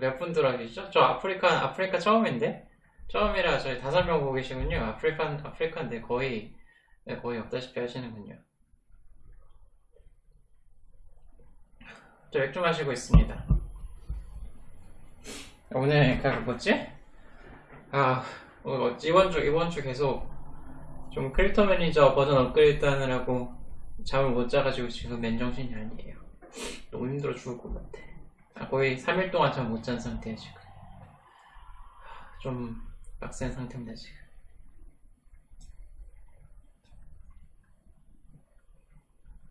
몇 분 들어와 계시죠? 저 아프리카 아프리카 처음인데 처음이라 저희 다섯 명 보고 계시군요. 아프리카 아프리카인데 거의 네, 거의 없다시피 하시는군요. 저 맥주 마시고 있습니다. 오늘 그 뭐지? 아 어, 이번 주 이번 주 계속 좀 Crypto 매니저 버전 업그레이드 하느라고 잠을 못 자가지고 지금 맨정신이 아니에요. 너무 힘들어 죽을 것 같아. 아, 거의 3일 동안 잠 못 잔 상태야 지금. 좀 빡센 상태입니다 지금.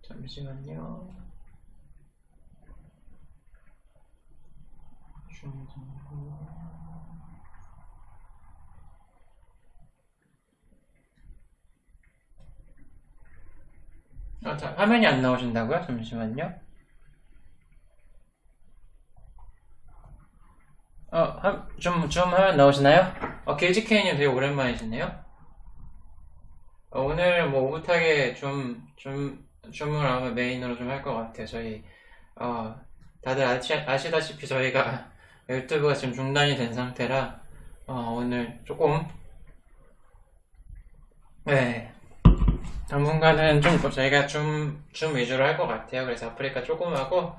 잠시만요. 중정보. 아, 자, 화면이 안 나오신다고요? 잠시만요. 어, 한, 좀, 좀 화면 나오시나요? 어, 길지케이님 되게 오랜만이시네요. 어, 오늘 뭐 오붓하게 좀, 좀, 줌을 아마 메인으로 좀 할 것 같아요. 저희, 어, 다들 아시, 아시다시피 저희가 유튜브가 지금 중단이 된 상태라, 어, 오늘 조금, 네, 당분간은 좀 저희가 줌, 줌 위주로 할 것 같아요. 그래서 아프리카 조금 하고,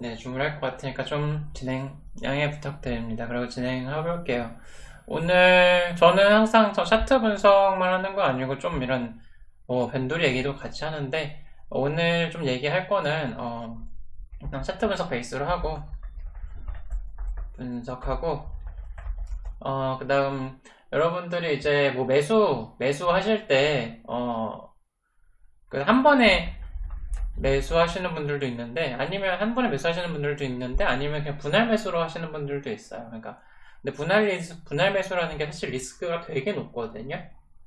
네, 줌을 할것 같으니까 좀 진행 양해 부탁드립니다. 그리고 진행해 볼게요. 오늘 저는 항상 저 차트 분석만 하는 거 아니고 좀 이런 뭐 밴돌이 얘기도 같이 하는데 오늘 좀 얘기할 거는 어, 그냥 차트 분석 베이스로 하고 분석하고 어, 그 다음 여러분들이 이제 뭐 매수 매수 하실 때 어, 그 한 번에 매수하시는 분들도 있는데 아니면 한 번에 매수하시는 분들도 있는데 아니면 그냥 분할 매수로 하시는 분들도 있어요. 그러니까 근데 분할 분할 매수라는 게 사실 리스크가 되게 높거든요.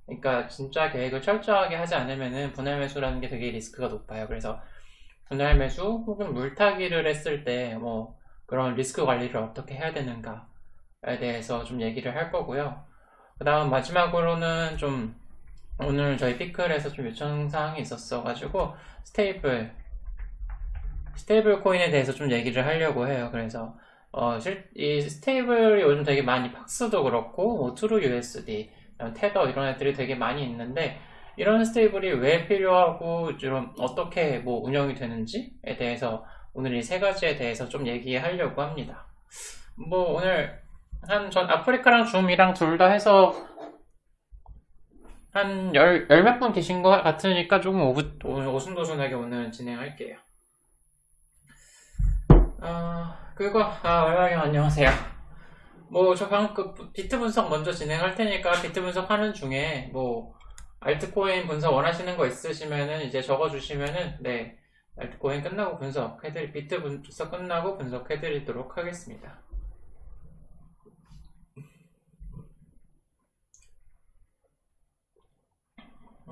그러니까 진짜 계획을 철저하게 하지 않으면은 분할 매수라는 게 되게 리스크가 높아요. 그래서 분할 매수 혹은 물타기를 했을 때 뭐 그런 리스크 관리를 어떻게 해야 되는가에 대해서 좀 얘기를 할 거고요. 그 다음 마지막으로는 좀 오늘 저희 피클에서 좀 요청사항이 있었어가지고 stable stable 코인에 대해서 좀 얘기를 하려고 해요. 그래서 어, 실, 이 stable이 요즘 되게 많이 팍스도 그렇고 뭐 True USD, 테더 이런 애들이 되게 많이 있는데 이런 stable이 왜 필요하고 좀 어떻게 뭐 운영이 되는지에 대해서 오늘 이 세 가지에 대해서 좀 얘기하려고 합니다. 뭐 오늘 한 전 아프리카랑 줌이랑 둘 다 해서 한 열, 열몇 분 계신 것 같으니까 조금 오부, 오순도순하게 오늘 진행할게요. 어, 그거, 아, 얼마님 안녕하세요. 뭐, 저 방금 그 비트 분석 먼저 진행할 테니까 비트 분석하는 중에 뭐, 알트코인 분석 원하시는 거 있으시면은 이제 적어주시면은, 네, 알트코인 끝나고 분석해드리, 비트 분석 끝나고 분석해드리도록 하겠습니다.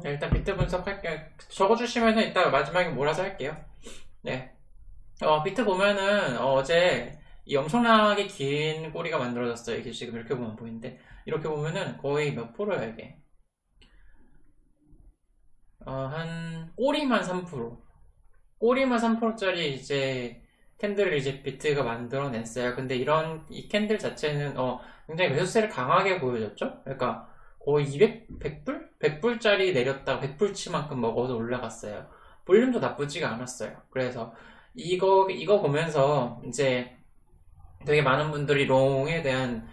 네, 일단 비트 분석할게요. 적어주시면 은 이따 마지막에 몰아서 할게요. 네. 어, 비트 보면은 어, 제이 엄청나게 긴 꼬리가 만들어졌어요. 이게 지금 이렇게 보면 보이는데 이렇게 보면은 거의 몇 프로야 이게? 어, 한 꼬리만 3% 꼬리만 3%짜리 이제 candle을 이제 비트가 만들어냈어요. 근데 이런 이 candle 자체는 어, 굉장히 매수세를 강하게 보여줬죠. 그러니까 거의 200, 100불? 100불짜리 내렸다가 100불치만큼 먹어서 올라갔어요. 볼륨도 나쁘지가 않았어요. 그래서 이거, 이거 보면서 이제 되게 많은 분들이 long에 대한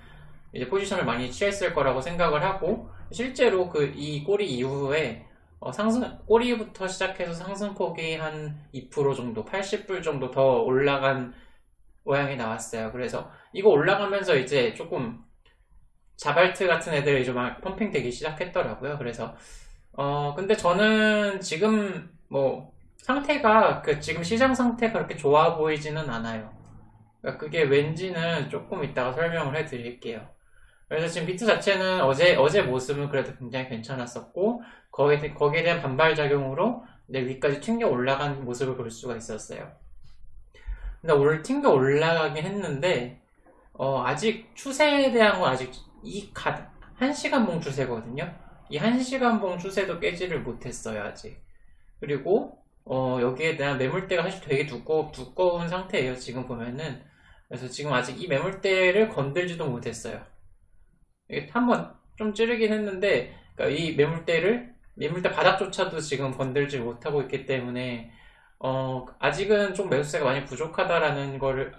이제 포지션을 많이 취했을 거라고 생각을 하고 실제로 그 이 꼬리 이후에 어 상승 꼬리부터 시작해서 상승폭이 한 2% 정도 80불 정도 더 올라간 모양이 나왔어요 그래서 이거 올라가면서 이제 조금 자발트 같은 애들이 좀 펌핑 되기 시작했더라고요. 그래서 어 근데 저는 지금 뭐 상태가 그 지금 시장 상태가 그렇게 좋아 보이지는 않아요. 그러니까 그게 왠지는 조금 이따가 설명을 해드릴게요. 그래서 지금 비트 자체는 어제 어제 모습은 그래도 굉장히 괜찮았었고 거기에 거기에 대한 반발 작용으로 이제 위까지 튕겨 올라간 모습을 볼 수가 있었어요. 근데 오늘 튕겨 올라가긴 했는데 어, 아직 추세에 대한 건 아직 이 가, 1시간 봉 추세거든요. 이 1시간 봉 추세도 깨지를 못했어요, 아직. 그리고, 어, 여기에 대한 매물대가 사실 되게 두꺼, 두꺼운 상태예요, 지금 보면은. 그래서 지금 아직 이 매물대를 건들지도 못했어요. 이게 한번 좀 찌르긴 했는데 그러니까 이 매물대를 매물대 바닥조차도 지금 건들지 못하고 있기 때문에 어, 아직은 좀 매수세가 많이 부족하다라는 거를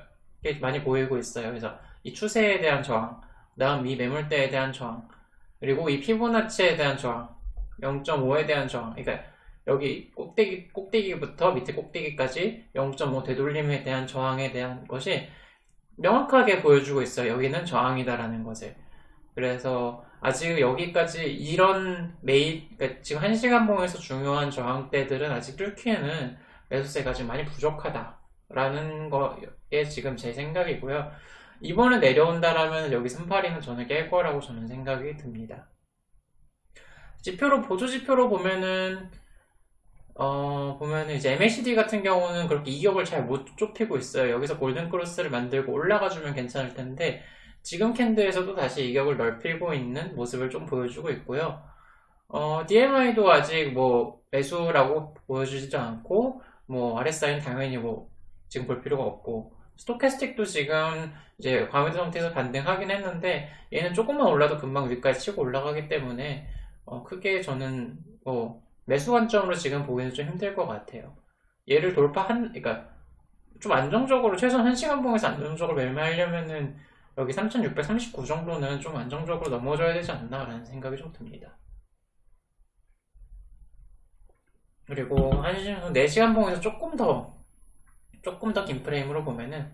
많이 보이고 있어요. 그래서 이 추세에 대한 저항, 다음 이 매물대에 대한 저항, 그리고 이 피보나치에 대한 저항, 0.5에 대한 저항, 그러니까 여기 꼭대기, 꼭대기부터 밑에 꼭대기까지 0.5 되돌림에 대한 저항에 대한 것이 명확하게 보여주고 있어요. 여기는 저항이다라는 것을. 그래서 아직 여기까지 이런 메이, 그러니까 지금 1시간 봉에서 중요한 저항대들은 아직 뚫기에는 매수세가 지금 많이 부족하다라는 거에 지금 제 생각이고요. 이번에 내려온다라면 여기 382는 저는 깰 거라고 저는 생각이 듭니다. 지표로 보조 지표로 보면은 어 보면은 이제 MACD 같은 경우는 그렇게 이격을 잘 못 좁히고 있어요. 여기서 골든 크로스를 만들고 올라가 주면 괜찮을 텐데 지금 캔드에서도 다시 이격을 넓히고 있는 모습을 좀 보여주고 있고요. 어, DMI도 아직 뭐 매수라고 보여주지도 않고 뭐 RSI는 당연히 뭐 지금 볼 필요가 없고 스토캐스틱도 지금 이제 과매도 상태에서 반등하긴 했는데 얘는 조금만 올라도 금방 위까지 치고 올라가기 때문에 어 크게 저는 뭐 매수 관점으로 지금 보기는 좀 힘들 것 같아요. 얘를 돌파한 그러니까 좀 안정적으로 최소한 1시간 봉에서 안정적으로 매매하려면은 여기 3639 정도는 좀 안정적으로 넘어져야 되지 않나 라는 생각이 좀 듭니다. 그리고 1시간, 4시간 봉에서 조금 더 조금 더 긴 프레임으로 보면은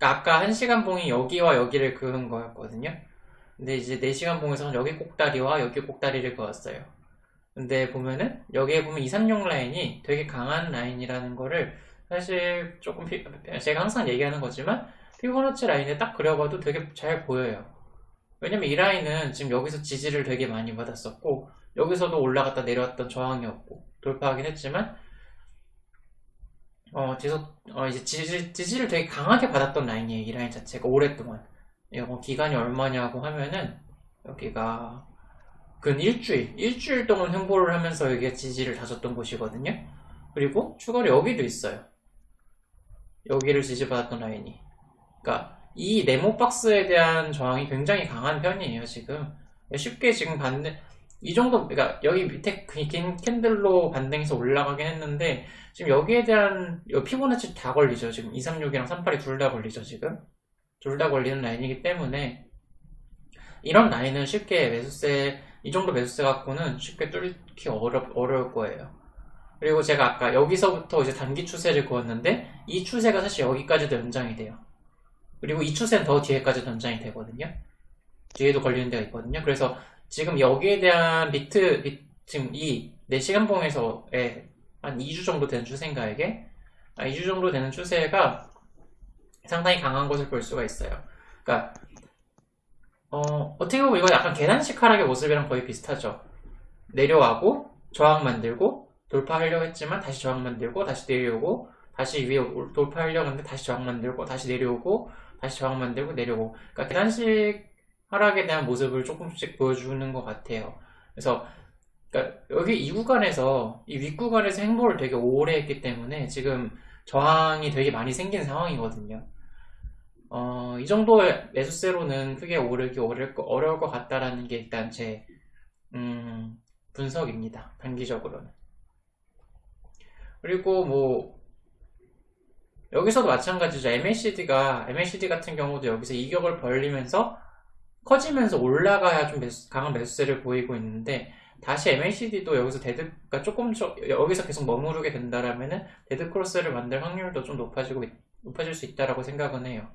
아까 1시간 봉이 여기와 여기를 그은 거였거든요. 근데 이제 4시간 봉에서는 여기 꼭다리와 여기 꼭다리를 그었어요. 근데 보면은 여기에 보면 2, 3용 라인이 되게 강한 라인이라는 거를 사실 조금 피, 제가 항상 얘기하는 거지만 피보나치 라인에 딱 그려봐도 되게 잘 보여요. 왜냐면 이 라인은 지금 여기서 지지를 되게 많이 받았었고 여기서도 올라갔다 내려왔던 저항이었고 돌파하긴 했지만 어, 계속, 어, 이제 지지, 지지를 되게 강하게 받았던 라인이에요. 이 라인 자체가 오랫동안. 이거 기간이 얼마냐고 하면은, 여기가, 근 일주일, 일주일 동안 횡보를 하면서 여기가 지지를 다졌던 곳이거든요. 그리고 추가로 여기도 있어요. 여기를 지지받았던 라인이. 그러니까, 이 네모 박스에 대한 저항이 굉장히 강한 편이에요, 지금. 쉽게 지금 받는, 이 정도, 그러니까 여기 밑에 긴 캔들로 반등해서 올라가긴 했는데, 지금 여기에 대한 피보나치 다 걸리죠. 지금 236이랑 38이 둘 다 걸리죠. 지금 둘 다 걸리는 라인이기 때문에 이런 라인은 쉽게 매수세 이 정도 매수세 갖고는 쉽게 뚫기 어려, 어려울 거예요. 그리고 제가 아까 여기서부터 이제 단기 추세를 그었는데 이 추세가 사실 여기까지도 연장이 돼요. 그리고 이 추세는 더 뒤에까지도 연장이 되거든요. 뒤에도 걸리는 데가 있거든요. 그래서 지금 여기에 대한 비트, 비, 지금 이 4시간 봉에서의 한 2주 정도 되는 추세인가 이게? 아, 2주 정도 되는 추세가 상당히 강한 것을 볼 수가 있어요. 그러니까 어, 어떻게 보면 이거 약간 계단식 하락의 모습이랑 거의 비슷하죠. 내려가고 저항 만들고 돌파하려고 했지만 다시 저항 만들고 다시 내려오고 다시 위에 돌파하려고 했는데 다시 저항 만들고 다시 내려오고 다시 저항 만들고 내려오고 그러니까 계단식 하락에 대한 모습을 조금씩 보여주는 것 같아요. 그래서 그러니까 여기 이 구간에서 이 윗구간에서 행보를 되게 오래 했기 때문에 지금 저항이 되게 많이 생긴 상황이거든요. 어, 이 정도의 매수세로는 크게 오르기 어려울, 어려울 것 같다라는 게 일단 제 음, 분석입니다. 단기적으로는. 그리고 뭐 여기서도 마찬가지죠. MACD가 MACD 같은 경우도 여기서 이격을 벌리면서 커지면서 올라가야 좀 매수, 강한 매수세를 보이고 있는데 다시 MACD도 여기서 dead, 가 조금 여기서 계속 머무르게 된다라면은 dead cross를 만들 확률도 좀 높아지고 높아질 수 있다라고 생각은 해요.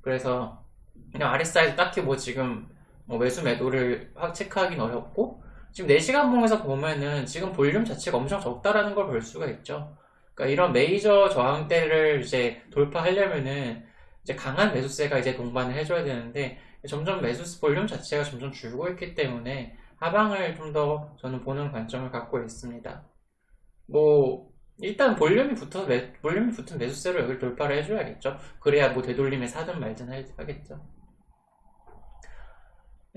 그래서 그냥 RSI도 딱히 뭐 지금 뭐 매수 매도를 체크하기는 어렵고 지금 4시간 봉에서 보면은 지금 볼륨 자체가 엄청 적다라는 걸 볼 수가 있죠. 그러니까 이런 메이저 저항대를 이제 돌파하려면은 이제 강한 매수세가 이제 동반을 해줘야 되는데 점점 매수 볼륨 자체가 점점 줄고 있기 때문에 하방을 좀 더 저는 보는 관점을 갖고 있습니다. 뭐 일단 볼륨이 붙어 매, 볼륨이 붙은 매수세로 여기 돌파를 해줘야겠죠. 그래야 뭐 되돌림에 사든 말든 하겠죠.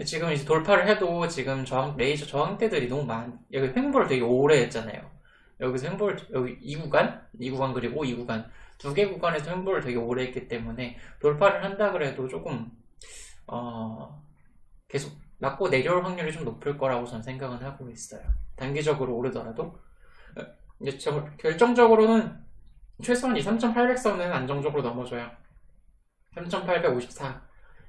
지금 이제 돌파를 해도 지금 저항, 메이저 저항대들이 너무 많, 여기 횡보를 되게 오래 했잖아요. 여기서 횡보를 여기 2구간, 2구간 그리고 2구간 두 개 구간에서 횡보를 되게 오래 했기 때문에 돌파를 한다 그래도 조금 어, 계속 맞고 내려올 확률이 좀 높을 거라고 저는 생각은 하고 있어요. 단기적으로 오르더라도 이제 결정적으로는 최소한 이 3800선은 안정적으로 넘어줘야 3854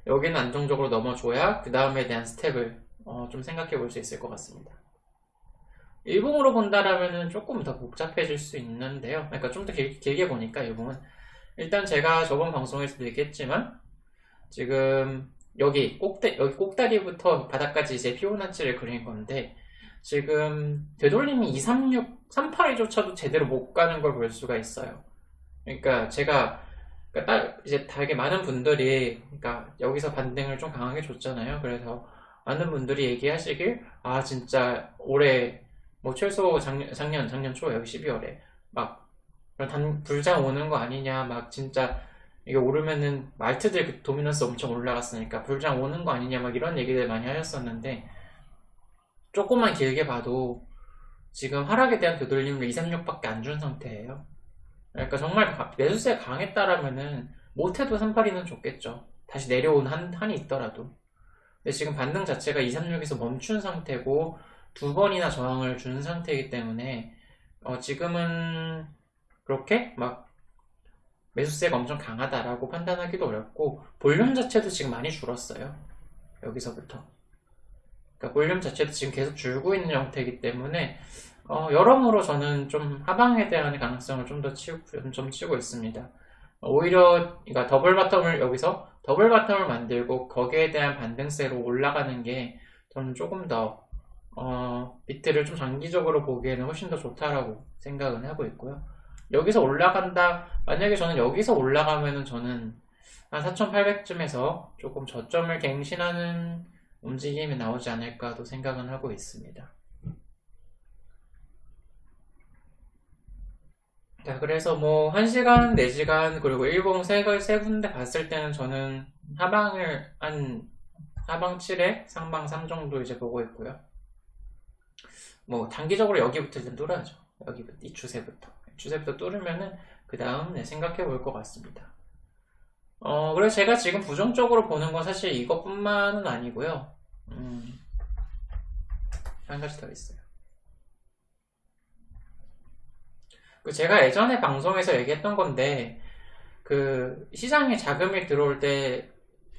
여기는 안정적으로 넘어줘야 그 다음에 대한 스텝을 어, 좀 생각해 볼 수 있을 것 같습니다. 일봉으로 본다라면 조금 더 복잡해질 수 있는데요. 그러니까 좀 더 길게 보니까 일봉은 일단 제가 저번 방송에서도 얘기했지만 지금 여기 꼭대 여기 꼭다리부터 바닥까지 이제 피보나치를 그린 건데 지금 되돌림이 236, 382조차도 제대로 못 가는 걸 볼 수가 있어요. 그러니까 제가 그러니까 이제 되게 많은 분들이 그러니까 여기서 반등을 좀 강하게 줬잖아요. 그래서 많은 분들이 얘기하시길 아 진짜 올해 뭐 최소 작년 작년 작년 초 여기 12월에 막 단, 불장 오는 거 아니냐 막 진짜 이게 오르면은 말트들 그 도미넌스 엄청 올라갔으니까 불장 오는 거 아니냐 막 이런 얘기들 많이 하셨었는데 조금만 길게 봐도 지금 하락에 대한 되돌림을 2, 3, 6밖에 안 준 상태예요. 그러니까 정말 매수세 강했다라면은 못해도 382는 좋겠죠. 다시 내려온 한, 한이 있더라도. 근데 지금 반등 자체가 2, 3, 6에서 멈춘 상태고 두 번이나 저항을 준 상태이기 때문에 어, 지금은 그렇게 막 매수세가 엄청 강하다라고 판단하기도 어렵고 볼륨 자체도 지금 많이 줄었어요. 여기서부터. 그러니까 볼륨 자체도 지금 계속 줄고 있는 형태이기 때문에 어, 여러모로 저는 좀 하방에 대한 가능성을 좀 더 치고, 좀 치고 있습니다. 오히려 그러니까 double bottom을 여기서 double bottom을 만들고 거기에 대한 반등세로 올라가는 게 저는 조금 더 어, 비트를 좀 장기적으로 보기에는 훨씬 더 좋다라고 생각은 하고 있고요. 여기서 올라간다 만약에 저는 여기서 올라가면은 저는 한 4,800쯤에서 조금 저점을 갱신하는 움직임이 나오지 않을까도 생각은 하고 있습니다. 자, 그래서 뭐, 1시간, 4시간, 그리고 일봉 세, 세 군데 봤을 때는 저는 하방을 한, 하방 7에 상방 3 정도 이제 보고 있고요. 뭐, 단기적으로 여기부터 일단 뚫어야죠. 여기부터, 이 추세부터. 추세부터 뚫으면은, 그 다음, 네, 생각해 볼 것 같습니다. 어, 그래서 제가 지금 부정적으로 보는 건 사실 이것뿐만은 아니고요. 음, 한 가지 더 있어요. 그 제가 예전에 방송에서 얘기했던 건데 그 시장에 자금이 들어올 때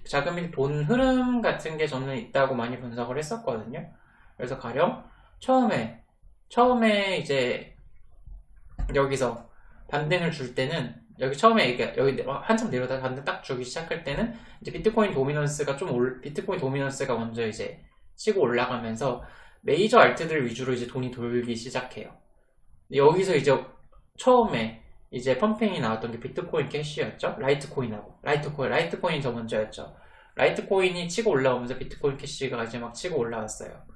자금이 돈 흐름 같은 게 저는 있다고 많이 분석을 했었거든요. 그래서 가령 처음에 처음에 이제 여기서 반등을 줄 때는 여기 처음에 여기 한참 내려다 반등 딱 주기 시작할 때는 이제 비트코인 도미넌스가 좀 올, 비트코인 도미넌스가 먼저 이제 치고 올라가면서 메이저 알트들 위주로 이제 돈이 돌기 시작해요. 여기서 이제 처음에 이제 pumping이 나왔던 게 비트코인 캐시였죠. 라이트코인하고 라이트코인 라이트코인이 더 먼저였죠. 라이트코인이 치고 올라오면서 비트코인 캐시가 이제 막 치고 올라왔어요.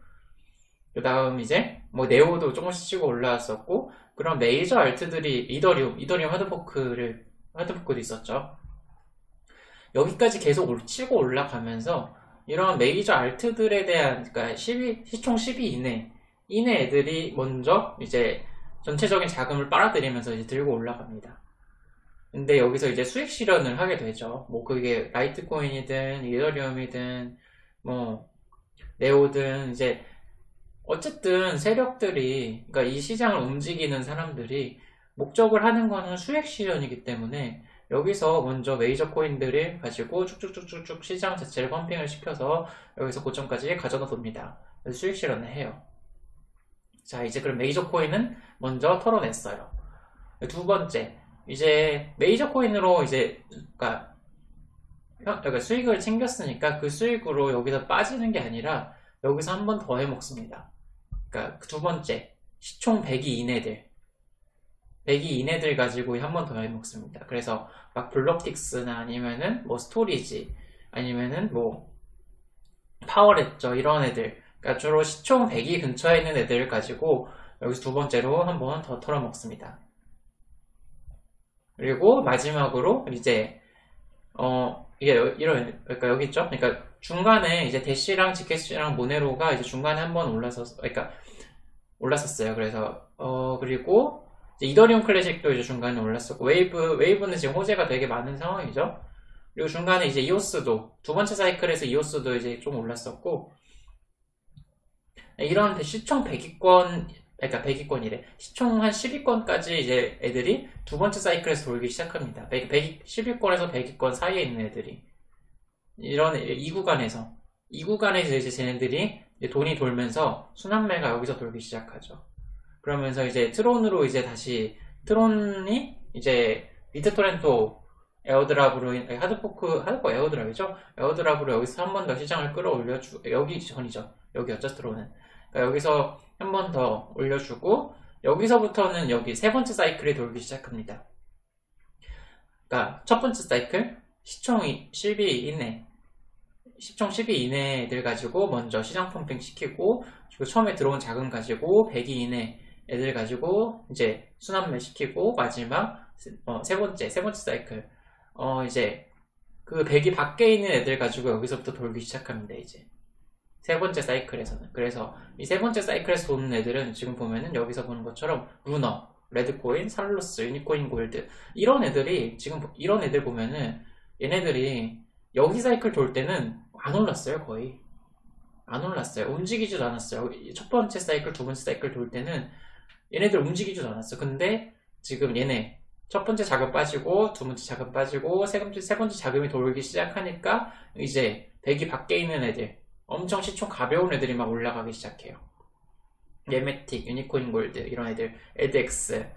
그 다음 이제 뭐 네오도 조금씩 치고 올라왔었고 그런 메이저 alt들이 이더리움, 이더리움 하드포크를 하드포크도 있었죠. 여기까지 계속 치고 올라가면서 이런 메이저 alt들에 대한 그러니까 12, 시총 12 이내 이내 애들이 먼저 이제 전체적인 자금을 빨아들이면서 이제 들고 올라갑니다. 근데 여기서 이제 수익 실현을 하게 되죠. 뭐 그게 라이트코인이든 이더리움이든 뭐 네오든 이제 어쨌든 세력들이 그러니까 이 시장을 움직이는 사람들이 목적을 하는 거는 수익 실현이기 때문에 여기서 먼저 메이저 코인들을 가지고 쭉쭉쭉쭉쭉 시장 자체를 펌핑을 시켜서 여기서 고점까지 가져다 둡니다. 수익 실현을 해요. 자 이제 그럼 메이저 코인은 먼저 털어냈어요. 두 번째 이제 메이저 코인으로 이제 그러니까, 그러니까 수익을 챙겼으니까 그 수익으로 여기서 빠지는 게 아니라 여기서 한 번 더 해먹습니다. 그러니까 두 번째 시총 100위 이내들 100위 이내들 가지고 한 번 더 해먹습니다. 그래서 막 Blocktix나 아니면은 뭐 Storj 아니면은 뭐 Power Ledger 이런 애들 그러니까 주로 시총 100위 근처에 있는 애들을 가지고 여기서 두 번째로 한 번 더 털어먹습니다. 그리고 마지막으로 이제 어 이게 이런 그러니까 여기 있죠. 그러니까 중간에 이제 Dash랑 Zcash랑 Monero가 이제 중간에 한번 올라서 그러니까 올랐었어요. 그래서 어 그리고 이더리움 클래식도 이제 중간에 올랐었고 웨이브 웨이브는 지금 호재가 되게 많은 상황이죠. 그리고 중간에 이제 이오스도 두 번째 사이클에서 이오스도 이제 좀 올랐었고 이런 시총 100위권 그러니까 100위권이래 시총 한 10위권까지 이제 애들이 두 번째 사이클에서 돌기 시작합니다. 100, 100, 10위권에서 100위권 사이에 있는 애들이 이런 이 구간에서 이 구간에서 이제 쟤네들이 이제 돈이 돌면서 순환매가 여기서 돌기 시작하죠. 그러면서 이제 트론으로 이제 다시 Tron이 이제 BitTorrent airdrop으로 인- 하드포크 하드포 에어드랍이죠. 에어드랍으로 여기서 한 번 더 시장을 끌어올려 주 여기 전이죠. 여기였죠 Tron은. 그러니까 여기서 한 번 더 올려주고 여기서부터는 여기 세 번째 사이클이 돌기 시작합니다. 그러니까 첫 번째 사이클 시총 10위 이내 시총 10위 이내 애들 가지고 먼저 시장 pumping 시키고 그리고 처음에 들어온 자금 가지고 100위 이내 애들 가지고 이제 순환매 시키고 마지막 어, 세 번째 세 번째 사이클. 어 이제 그 100위 밖에 있는 애들 가지고 여기서부터 돌기 시작합니다 이제. 세 번째 사이클에서는. 그래서 이 세 번째 사이클에서 도는 애들은 지금 보면은 여기서 보는 것처럼 루너, 레드코인, 살로스, 유니코인 골드 이런 애들이 지금 보- 이런 애들 보면은 얘네들이 여기 사이클 돌 때는 안 올랐어요 거의. 안 올랐어요. 움직이지도 않았어요. 첫 번째 사이클 두 번째 사이클 돌 때는 얘네들 움직이지도 않았어. 근데 지금 얘네 첫 번째 자금 빠지고 두 번째 자금 빠지고 세 번째 세 번째 자금이 돌기 시작하니까 이제 100위 밖에 있는 애들 엄청 시총 가벼운 애들이 막 올라가기 시작해요. 얘 Matic, Unikoin Gold 이런 애들, AdEx,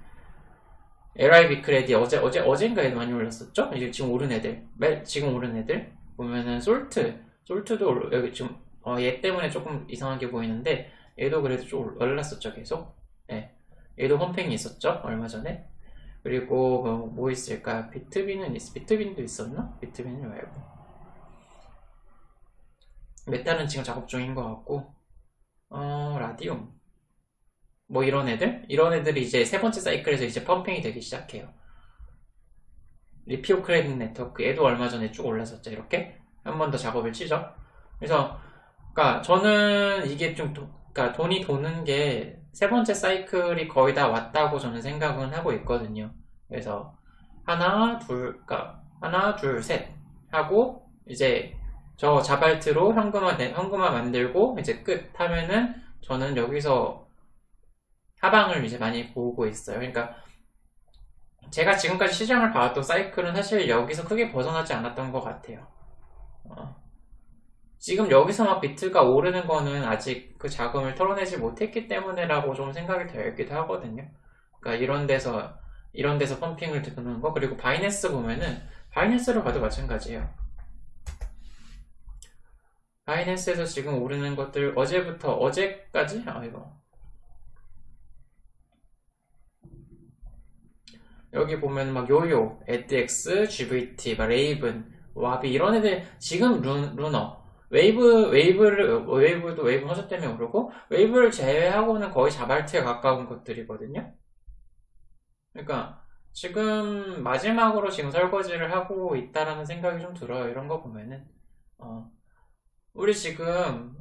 LIB 크레디 어제 어제 어젠가 에 많이 올랐었죠? 이제 지금 오른 애들, 매- 지금 오른 애들 보면은 솔트, 솔트도 올- 여기 지금 어, 얘 때문에 조금 이상하게 보이는데 얘도 그래도 좀 올랐었죠 계속. 예, 얘도 펌핑이 있었죠 얼마 전에. 그리고 뭐, 뭐 있을까? 비트빈은 있, 비트빈도 있었나? 비트빈은 말고. 메타는 지금 작업 중인 것 같고, 어, 라디움. 뭐 이런 애들? 이런 애들이 이제 세 번째 사이클에서 이제 펌핑이 되기 시작해요. 리피오 크레딧 네트워크. 얘도 얼마 전에 쭉 올랐었죠, 이렇게. 한 번 더 작업을 치죠. 그래서, 그니까 저는 이게 좀, 도, 그니까 돈이 도는 게 세 번째 사이클이 거의 다 왔다고 저는 생각은 하고 있거든요. 그래서, 하나, 둘, 그니까, 하나, 둘, 셋. 하고, 이제, 저 자발트로 현금화, 내- 현금화 만들고 이제 끝 하면은 저는 여기서 하방을 이제 많이 보고 있어요. 그러니까 제가 지금까지 시장을 봐왔던 사이클은 사실 여기서 크게 벗어나지 않았던 것 같아요. 어. 지금 여기서 막 비트가 오르는 거는 아직 그 자금을 털어내지 못했기 때문에라고 좀 생각이 되기도 하거든요. 그러니까 이런 데서 이런 데서 펌핑을 드는 거 그리고 바이낸스 보면은 바이낸스를 봐도 마찬가지예요. 바이낸스에서 지금 오르는 것들 어제부터 어제까지 아 이거 여기 보면 막 YOYO, AdEx, GVT, 막 Raven, WaBi 이런 애들 지금 루, Lunyr 웨이브 웨이브를 웨이브도 웨이브 호재 때문에 오르고 웨이브를 제외하고는 거의 잡알트에 가까운 것들이거든요. 그러니까 지금 마지막으로 지금 설거지를 하고 있다라는 생각이 좀 들어요. 이런 거 보면은 어. 우리 지금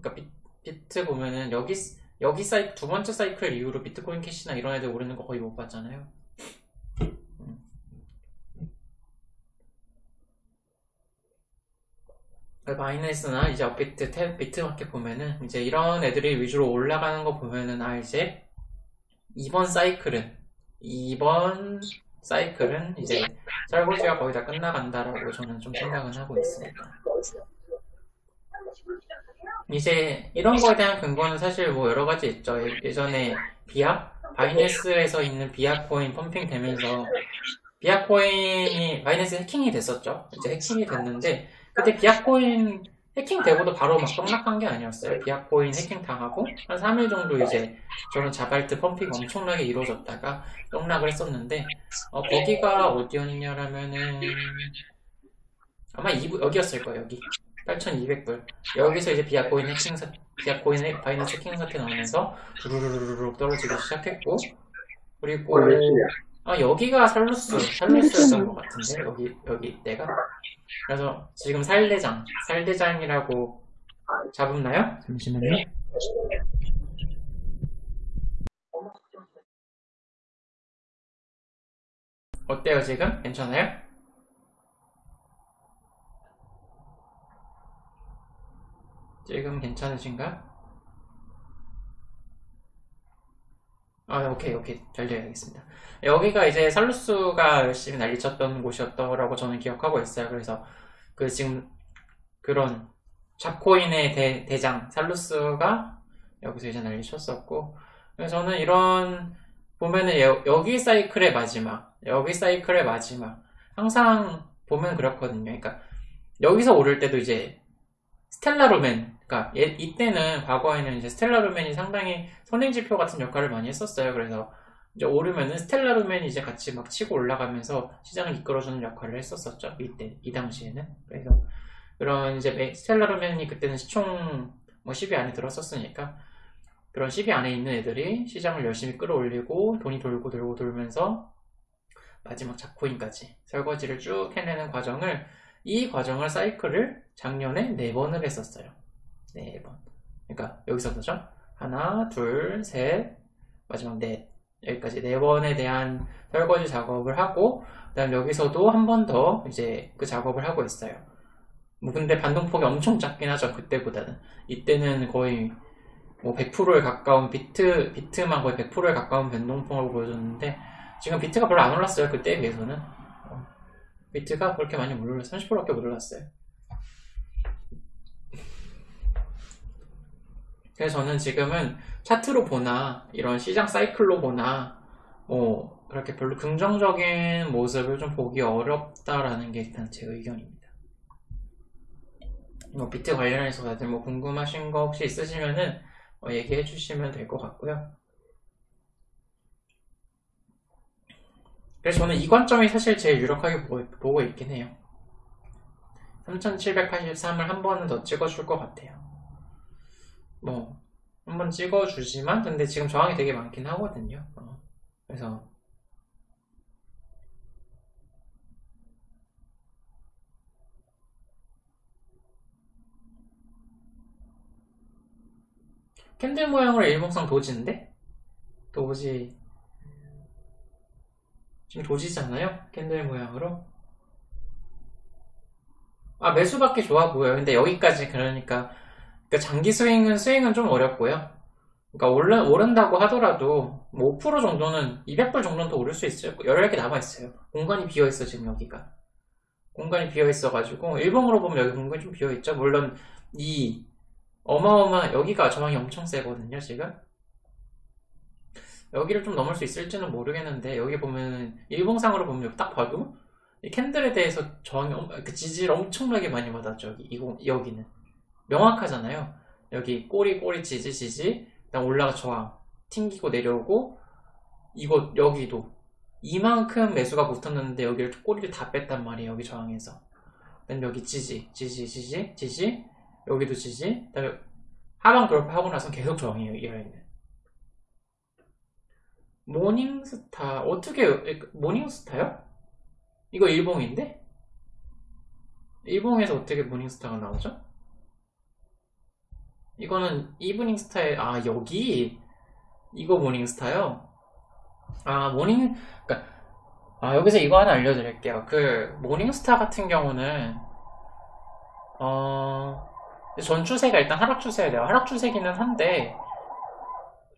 그러니까 비, 비트 보면은 여기 여기 사이 두 번째 사이클 이후로 비트코인 캐시나 이런 애들 오르는 거 거의 못 봤잖아요. 바이낸스나 이제 업비트, 탭, 비트마켓 보면은 이제 이런 애들이 위주로 올라가는 거 보면은 아 이제 이번 사이클은 이번 사이클은 이제 설거지가 거의 다 끝나간다라고 저는 좀 생각은 하고 있습니다. 이제 이런 거에 대한 근거는 사실 뭐 여러 가지 있죠. 예- 예전에 비아 바이낸스에서 있는 비아 코인 pumping 되면서 비아 코인이 바이낸스 해킹이 됐었죠. 이제 해킹이 됐는데 그때 비아 코인 해킹 되고도 바로 막 떡락한 게 아니었어요. 비아 코인 해킹 당하고 한 3일 정도 이제 저는 잡알트 pumping 엄청나게 이루어졌다가 떡락을 했었는데 어, 거기가 어디였냐라면은 아마 이부 여기였을 거예요. 여기 8,200불. 여기서 이제 비아코인 해킹 사, 비아코인 해- 바이낸스 해킹 사태 나오면서 두루루루루 떨어지기 시작했고, 그리고, 아, 여기가 살루스, 살루스였던 것 같은데, 여기, 여기 때가. 그래서 지금 살대장, 살대장이라고 잡았나요? 잠시만요. 네. 어때요 지금? 괜찮아요? 지금 괜찮으신가요? 아, 오케이, 오케이. 잘 되어야겠습니다. 여기가 이제 살루스가 열심히 난리쳤던 곳이었더라고 저는 기억하고 있어요. 그래서 그 지금 그런 잡코인의 대, 대장 살루스가 여기서 이제 난리쳤었고 그래서 저는 이런 보면은 여, 기 사이클의 마지막 여기 사이클의 마지막 항상 보면 그렇거든요. 그러니까 여기서 오를 때도 이제 스텔라로맨 그러니까 이때는 과거에는 이제 스텔라로맨이 상당히 선행지표 같은 역할을 많이 했었어요. 그래서 이제 오르면은 스텔라루맨이 이제 같이 막 치고 올라가면서 시장을 이끌어주는 역할을 했었었죠. 이때, 이 당시에는. 그래서 그런 이제 스텔라루맨이 그때는 시총 뭐 10위 안에 들었었으니까 그런 10위 안에 있는 애들이 시장을 열심히 끌어올리고 돈이 돌고 돌고 돌면서 마지막 잡코인까지 설거지를 쭉 해내는 과정을 이 과정을 사이클을 작년에 네 번을 했었어요. 네 번. 그러니까 여기서부터죠. 하나, 둘, 셋, 마지막 넷. 여기까지 네 번에 대한 설거지 작업을 하고 그다음 여기서도 한 번 더 이제 그 작업을 하고 있어요. 뭐 근데 반동폭이 엄청 작긴 하죠 그때보다는 이때는 거의 뭐 100%에 가까운 비트 비트만 거의 100%에 가까운 변동폭을 보여줬는데 지금 비트가 별로 안 올랐어요 그때에 비해서는 어, 비트가 그렇게 많이 못 올랐어요 30%밖에 못 올랐어요 그래서 저는 지금은 차트로 보나 이런 시장 사이클로 보나 뭐 그렇게 별로 긍정적인 모습을 좀 보기 어렵다라는 게 일단 제 의견입니다. 뭐 비트 관련해서 다들 뭐 궁금하신 거 혹시 있으시면은 뭐 얘기해 주시면 될 것 같고요. 그래서 저는 이 관점이 사실 제일 유력하게 보고 있긴 해요. 3783을 한 번은 더 찍어줄 것 같아요. 뭐 한번 찍어주지만 근데 지금 저항이 되게 많긴 하거든요 어. 그래서 candle 모양으로 일봉상 도지인데? 도지 지금 도지잖아요? candle 모양으로 아 매수밖에 좋아 보여요 근데 여기까지 그러니까 그러니까 장기 스윙은 스윙은 좀 어렵고요. 그러니까 오른, 오른다고 하더라도 뭐 5% 정도는 200불 정도는 더 오를 수 있어요. 여력이 남아 있어요. 공간이 비어 있어 지금 여기가. 공간이 비어 있어 가지고 일봉으로 보면 여기 공간이 좀 비어 있죠. 물론 이 어마어마 여기가 저항이 엄청 세거든요 지금. 여기를 좀 넘을 수 있을지는 모르겠는데 여기 보면 일봉상으로 보면 딱 봐도 이 캔들에 대해서 저항이 그 지지를 엄청나게 많이 받았죠 여기 이거 여기는. 명확하잖아요. 여기 꼬리 꼬리 지지 지지 그다음 올라가 저항 튕기고 내려오고 이거 여기도 이만큼 매수가 붙었는데 여기를 꼬리를 다 뺐단 말이에요. 여기 저항에서 그다음 여기 지지 지지 지지 지지 여기도 지지 그다음에 하방 돌파하고 나서 계속 저항이에요. 이 라인은 morning star 어떻게 morning star요? 이거 일봉인데? 일봉에서 어떻게 morning star가 나오죠? 이거는 evening star일 아 여기? 이거 morning star요 아 morning 그러니까 아 여기서 이거 하나 알려드릴게요. 그 morning star 같은 경우는 어 전추세가 일단 하락 추세야 돼요. 하락 추세기는 한데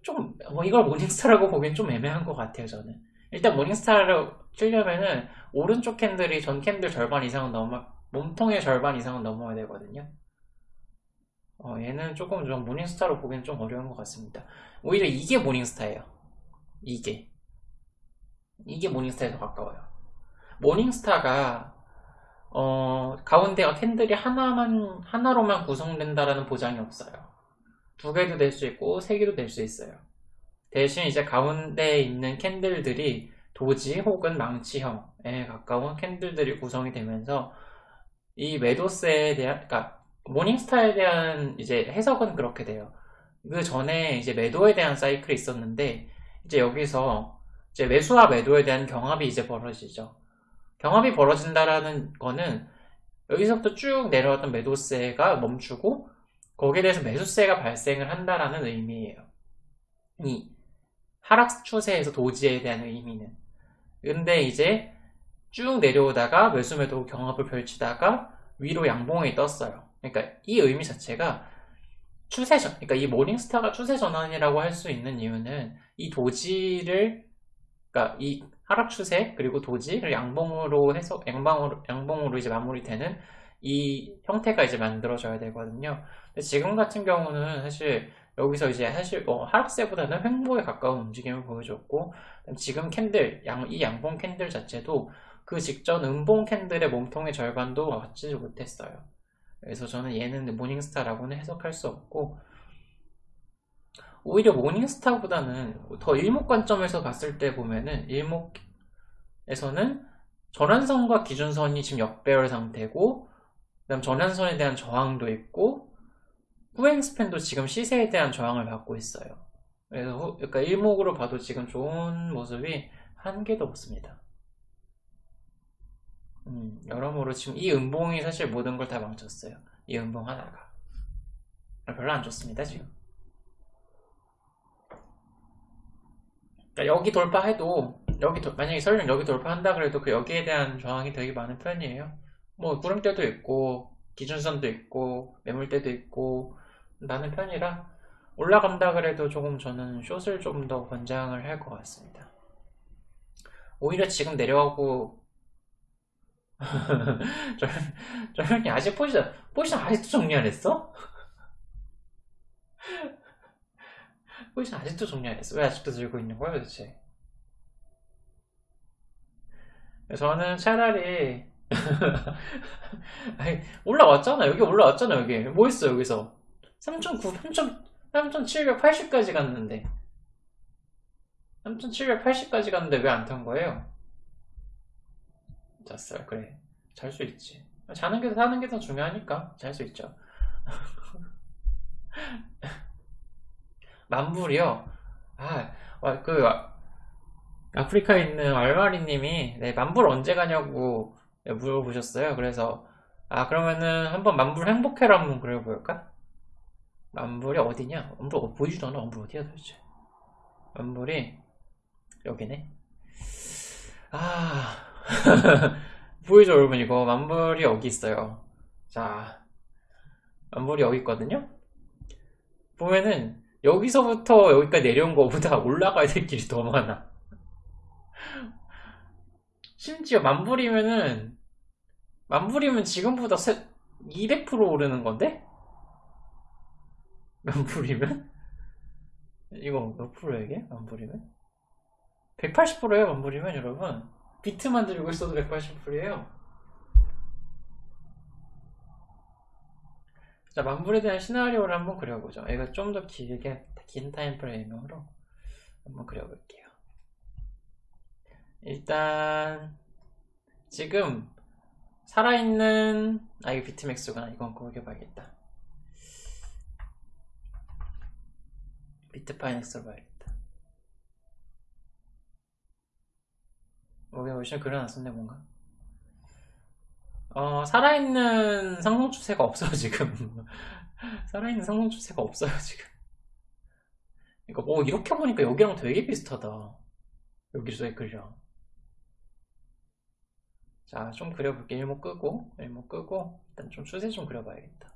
좀 뭐 이걸 morning star라고 보기엔 좀 애매한 것 같아요 저는. 일단 morning star를 치려면은 오른쪽 candle이 전 candle 절반 이상은 넘어 몸통의 절반 이상은 넘어야 되거든요 어, 얘는 조금 좀 morning star로 보기엔 좀 어려운 것 같습니다. 오히려 이게 morning star예요. 이게. 이게 morning star에 더 가까워요. morning star가 어, 가운데가 candle이 하나만 하나로만 구성된다라는 보장이 없어요. 두 개도 될 수 있고 세 개도 될 수 있어요. 대신 이제 가운데에 있는 candle들이 도지 혹은 망치형에 가까운 candle들이 구성이 되면서 이 매도세에 대한 그러니까 모닝스타에 대한 이제 해석은 그렇게 돼요. 그 전에 이제 매도에 대한 사이클이 있었는데 이제 여기서 이제 매수와 매도에 대한 경합이 이제 벌어지죠. 경합이 벌어진다라는 거는 여기서부터 쭉 내려왔던 매도세가 멈추고 거기에 대해서 매수세가 발생을 한다라는 의미예요. 이 하락 추세에서 도지에 대한 의미는. 근데 이제 쭉 내려오다가 매수 매도 경합을 펼치다가 위로 양봉이 떴어요. 그러니까 이 의미 자체가 추세 전, 그러니까 이 모닝스타가 추세 전환이라고 할 수 있는 이유는 이 도지를, 그러니까 이 하락 추세 그리고 도지를 양봉으로 해서 양방으로 양봉으로 이제 마무리되는 이 형태가 이제 만들어져야 되거든요. 근데 지금 같은 경우는 사실 여기서 이제 사실 어, 하락세보다는 횡보에 가까운 움직임을 보여줬고 지금 candle 양, 이 양봉 candle 자체도 그 직전 음봉 candle의 몸통의 절반도 맞지 못했어요. 그래서 저는 얘는 morning star라고는 해석할 수 없고 오히려 morning star보다는 더 일목 관점에서 봤을 때 보면은 일목에서는 전환선과 기준선이 지금 역배열 상태고 그다음 전환선에 대한 저항도 있고 후행 span도 지금 시세에 대한 저항을 받고 있어요. 그래서 후, 그러니까 일목으로 봐도 지금 좋은 모습이 한 개도 없습니다. 음, 여러모로 지금 이 음봉이 사실 모든 걸 다 망쳤어요. 이 음봉 하나가. 별로 안 좋습니다, 지금. 그러니까 여기 돌파해도, 여기, 도, 만약에 설령 여기 돌파한다 그래도 그 여기에 대한 저항이 되게 많은 편이에요. 뭐, 구름대도 있고, 기준선도 있고, 매물대도 있고, 나는 편이라, 올라간다 그래도 조금 저는 숏을 좀더 권장을 할 것 같습니다. 오히려 지금 내려가고 저, 형이 아직 포지션, 포지션 아직도 정리 안 했어? 포지션 아직도 정리 안 했어? 왜 아직도 들고 있는 거야 도대체? 저는 차라리 아니, 올라왔잖아 여기 올라왔잖아 여기 뭐 있어 여기서 3,900, 3,780까지 갔는데 3,780까지 갔는데 왜 안 탄 거예요? 잤어요. 그래. 잘 수 있지. 자는 게, 사는 게 더 중요하니까 잘 수 있죠. 만불이요? 아, 그, 아프리카에 있는 알마리님이, 네, 만불 언제 가냐고 물어보셨어요. 그래서, 아, 그러면은 한번 만불 행복해라 한번 그려볼까? 만불이 어디냐? 만불 어, 보이지도 않아. 만불 어디야 도대체? 만불이, 여기네. 아, 보이죠 여러분 이거 만불이 여기 있어요 자 만불이 여기 있거든요 보면은 여기서부터 여기까지 내려온 것보다 올라가야 될 길이 더 많아 심지어 만불이면은 만불이면 지금보다 200% 오르는 건데? 만불이면? 이거 몇 프로야 이게? 만불이면? 180%예요 만불이면 여러분 비트만 들고 있어도 180풀이에요. 자, 만불에 대한 시나리오를 한번 그려보죠. 이거 좀 더 길게, 긴 타임프레임으로 한번 그려볼게요. 일단, 지금, 살아있는, 아, 이거 비트맥스구나. 이건 구겨봐야겠다. 비트파이넥스로 봐야겠다. 여기 보시면 그려놨었네 뭔가? 어, 살아있는 상승 추세가 없어요 지금. 살아있는 상승 추세가 없어요 지금. 그러니까 뭐 이렇게 보니까 여기랑 되게 비슷하다. 여기서 그려 자좀 그려볼게. 일목 끄고 일목 끄고 일단 좀 추세 좀 그려봐야겠다.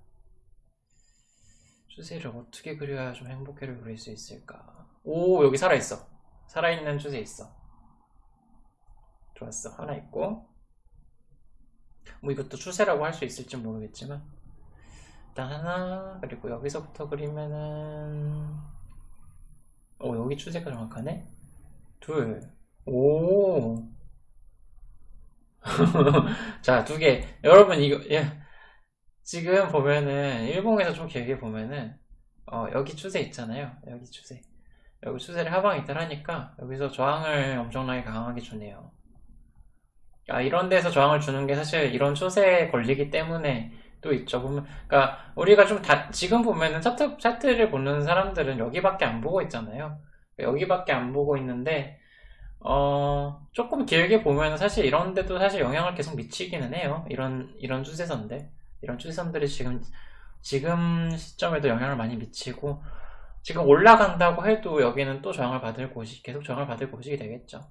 추세를 어떻게 그려야 좀 행복해를 그릴 수 있을까? 오 여기 살아있어. 살아있는 추세 있어 좋았어 하나 있고 뭐 이것도 추세라고 할 수 있을지 모르겠지만 일단 하나 그리고 여기서부터 그리면은 오 여기 추세가 정확하네? 둘오. 자 두 개. 여러분 이거 예. 지금 보면은 일봉에서 좀 길게 보면은 어, 여기 추세 있잖아요. 여기 추세. 여기 추세를 하방 이탈 하니까 여기서 저항을 엄청나게 강하게 주네요 아, 이런 데서 저항을 주는 게 사실 이런 추세에 걸리기 때문에 또 있죠. 보면, 그러니까 우리가 좀 다, 지금 보면은 차트, 차트를 보는 사람들은 여기밖에 안 보고 있잖아요. 여기밖에 안 보고 있는데, 어, 조금 길게 보면 사실 이런 데도 사실 영향을 계속 미치기는 해요. 이런, 이런 추세선들. 이런 추세선들이 지금, 지금 시점에도 영향을 많이 미치고, 지금 올라간다고 해도 여기는 또 저항을 받을 곳이, 계속 저항을 받을 곳이 되겠죠.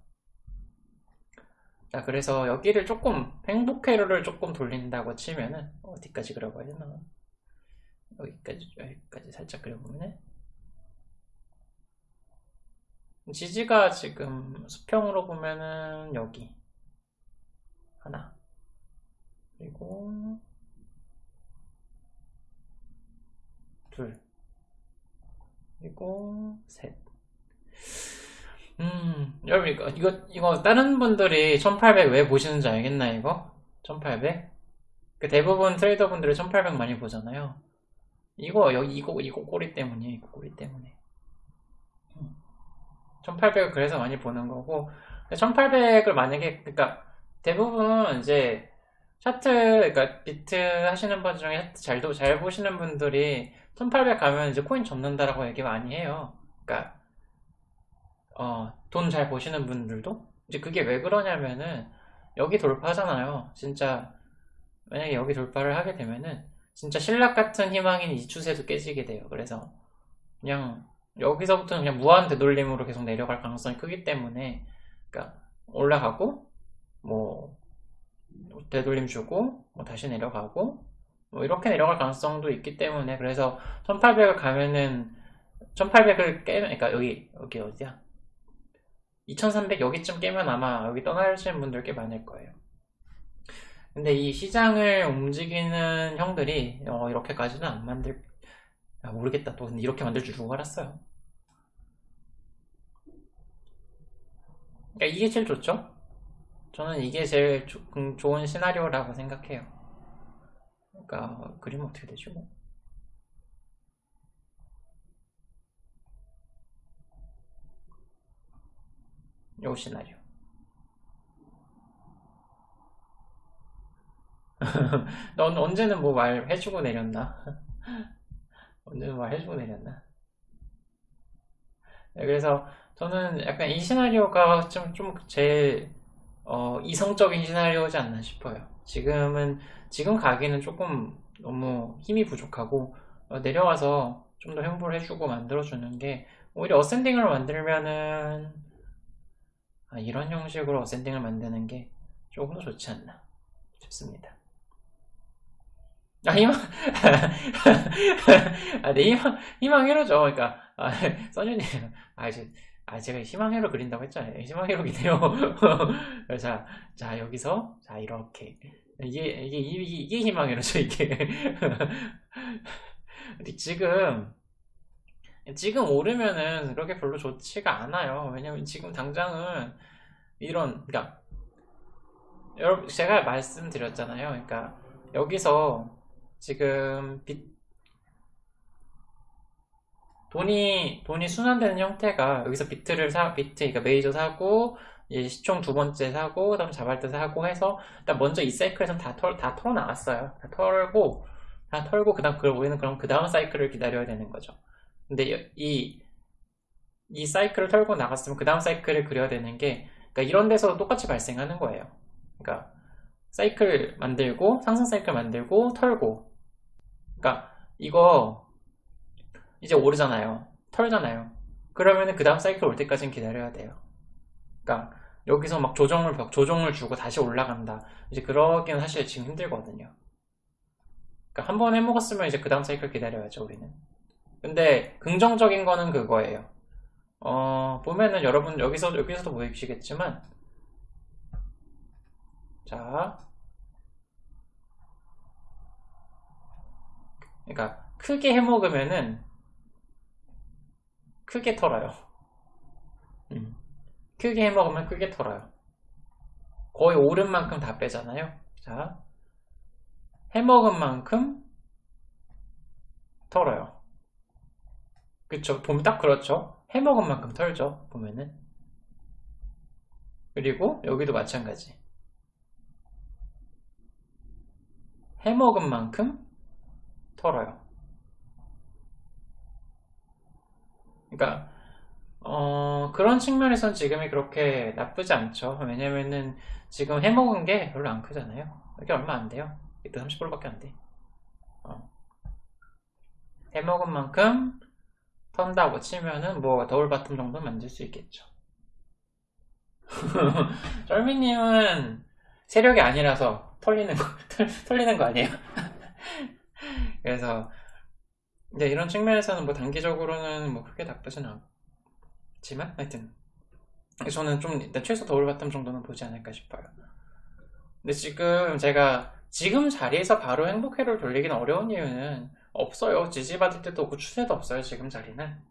자, 그래서 여기를 조금, 행복 회로를 조금 돌린다고 치면은, 어디까지 그려봐야 되나? 여기까지, 여기까지 살짝 그려보면은, 지지가 지금 수평으로 보면은, 여기. 하나. 그리고, 둘. 그리고, 셋. 음, 여러분, 이거, 이거, 이거 다른 분들이 1800 왜 보시는지 알겠나, 이거? 1800? 그 대부분 트레이더 분들이 1800 많이 보잖아요. 이거, 여기, 이거, 이거 꼬리 때문이에요, 이거 꼬리 때문에. 1800을 그래서 많이 보는 거고, 1800을 만약에, 그니까, 대부분 이제, 차트, 그니까, 비트 하시는 분 중에 차트 잘, 잘 보시는 분들이 1800 가면 이제 코인 접는다라고 얘기 많이 해요. 그니까, 어, 돈 잘 버시는 분들도 이제 그게 왜 그러냐면은 여기 돌파잖아요. 진짜 만약에 여기 돌파를 하게 되면은 진짜 신락 같은 희망인 이 추세도 깨지게 돼요. 그래서 그냥 여기서부터는 그냥 무한 되돌림으로 계속 내려갈 가능성이 크기 때문에 그러니까 올라가고 뭐 되돌림 주고 뭐 다시 내려가고 뭐 이렇게 내려갈 가능성도 있기 때문에 그래서 1800을 가면은 1800을 깨면 그러니까 여기 여기 어디야 2300 여기쯤 깨면 아마 여기 떠나시는 분들 꽤 많을 거예요. 근데 이 시장을 움직이는 형들이 어, 이렇게까지는 안 만들 아, 모르겠다. 또 이렇게 만들 줄 누가 알았어요. 그러니까 이게 제일 좋죠? 저는 이게 제일 조, 음, 좋은 시나리오라고 생각해요. 그러니까 그림 어떻게 되죠 뭐? 요 시나리오. 넌 언제는 뭐 말 해주고 내렸나? 언제는 말 해주고 내렸나? 네, 그래서 저는 약간 이 시나리오가 좀, 좀 제일, 어, 이성적인 시나리오지 않나 싶어요. 지금은, 지금 가기는 조금 너무 힘이 부족하고, 어, 내려와서 좀 더 행보를 해주고 만들어주는 게, 오히려 어센딩을 만들면은, 아, 이런 형식으로 어센딩을 만드는 게 조금 더 좋지 않나 싶습니다. 아, 희망, 아, 네, 희망, 희망회로죠. 그러니까, 아, 써준님, 아, 이제, 아, 제가 희망회로 그린다고 했잖아요. 희망회로기네요. 자, 자, 여기서, 자, 이렇게. 이게, 이게, 이게, 이게 희망회로죠, 이게. 근데 지금, 지금 오르면은 그렇게 별로 좋지가 않아요. 왜냐면 지금 당장은 이런, 그러니까 여러분 제가 말씀드렸잖아요. 그러니까 여기서 지금 빚 돈이 돈이 순환되는 형태가 여기서 비트를 사 비트 그러니까 메이저 사고 이제 시총 두 번째 사고 그다음 자발대 사고 해서 일단 먼저 이 사이클에서 다털다 털어 나왔어요. 다 털고 다 털고 그다음 그걸 우리는 그럼 그 다음 사이클을 기다려야 되는 거죠. 근데 이, 이 사이클을 털고 나갔으면 그 다음 사이클을 그려야 되는 게, 그러니까 이런 데서 똑같이 발생하는 거예요. 그러니까, 사이클 만들고, 상승 사이클 만들고, 털고. 그러니까, 이거, 이제 오르잖아요. 털잖아요. 그러면은 그 다음 사이클 올 때까지는 기다려야 돼요. 그러니까, 여기서 막 조정을, 조정을 주고 다시 올라간다. 이제 그러기는 사실 지금 힘들거든요. 그러니까 한 번 해먹었으면 이제 그 다음 사이클 기다려야죠, 우리는. 근데 긍정적인 거는 그거예요. 어, 보면은 여러분 여기서 여기서도 보이시겠지만 자 그러니까 크게 해 먹으면은 크게 털어요. 음. 크게 해 먹으면 크게 털어요. 거의 오른 만큼 다 빼잖아요. 자, 해 먹은 만큼 털어요. 그쵸. 보면 딱 그렇죠. 해먹은 만큼 털죠. 보면은. 그리고 여기도 마찬가지. 해먹은 만큼 털어요. 그러니까 어, 그런 측면에선 지금이 그렇게 나쁘지 않죠. 왜냐면은 지금 해먹은 게 별로 안 크잖아요. 이게 얼마 안 돼요. 이때 30%밖에 안 돼. 어. 해먹은 만큼 턴다고 치면은 뭐 double bottom 정도 만들 수 있겠죠. 쩔미님은 세력이 아니라서 털리는 거, 털리는 거 아니에요? 그래서, 이제 이런 측면에서는 뭐 단기적으로는 뭐 크게 나쁘진 않지만, 하여튼. 저는 좀 일단 최소 double bottom 정도는 보지 않을까 싶어요. 근데 지금 제가 지금 자리에서 바로 행복회로를 돌리기는 어려운 이유는 없어요. 지지받을 데도 없고 추세도 없어요. 지금 자리는.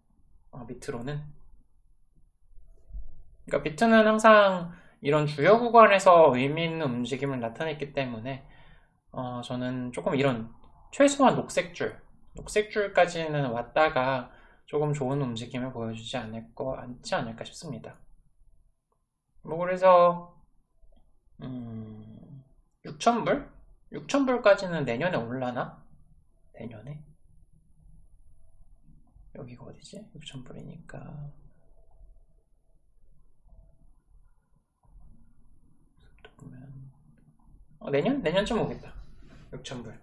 어, 밑으로는. 그러니까 비트는 항상 이런 주요 구간에서 의미 있는 움직임을 나타냈기 때문에 어, 저는 조금 이런 최소한 녹색줄, 녹색줄까지는 왔다가 조금 좋은 움직임을 보여주지 않을 거 않지 않을까 싶습니다. 뭐 그래서 음, 6천불? 6천불까지는 내년에 올라나? 내년에? 여기가 어디지? 6천불이니까 보면 어, 내년? 내년쯤 오겠다 6천불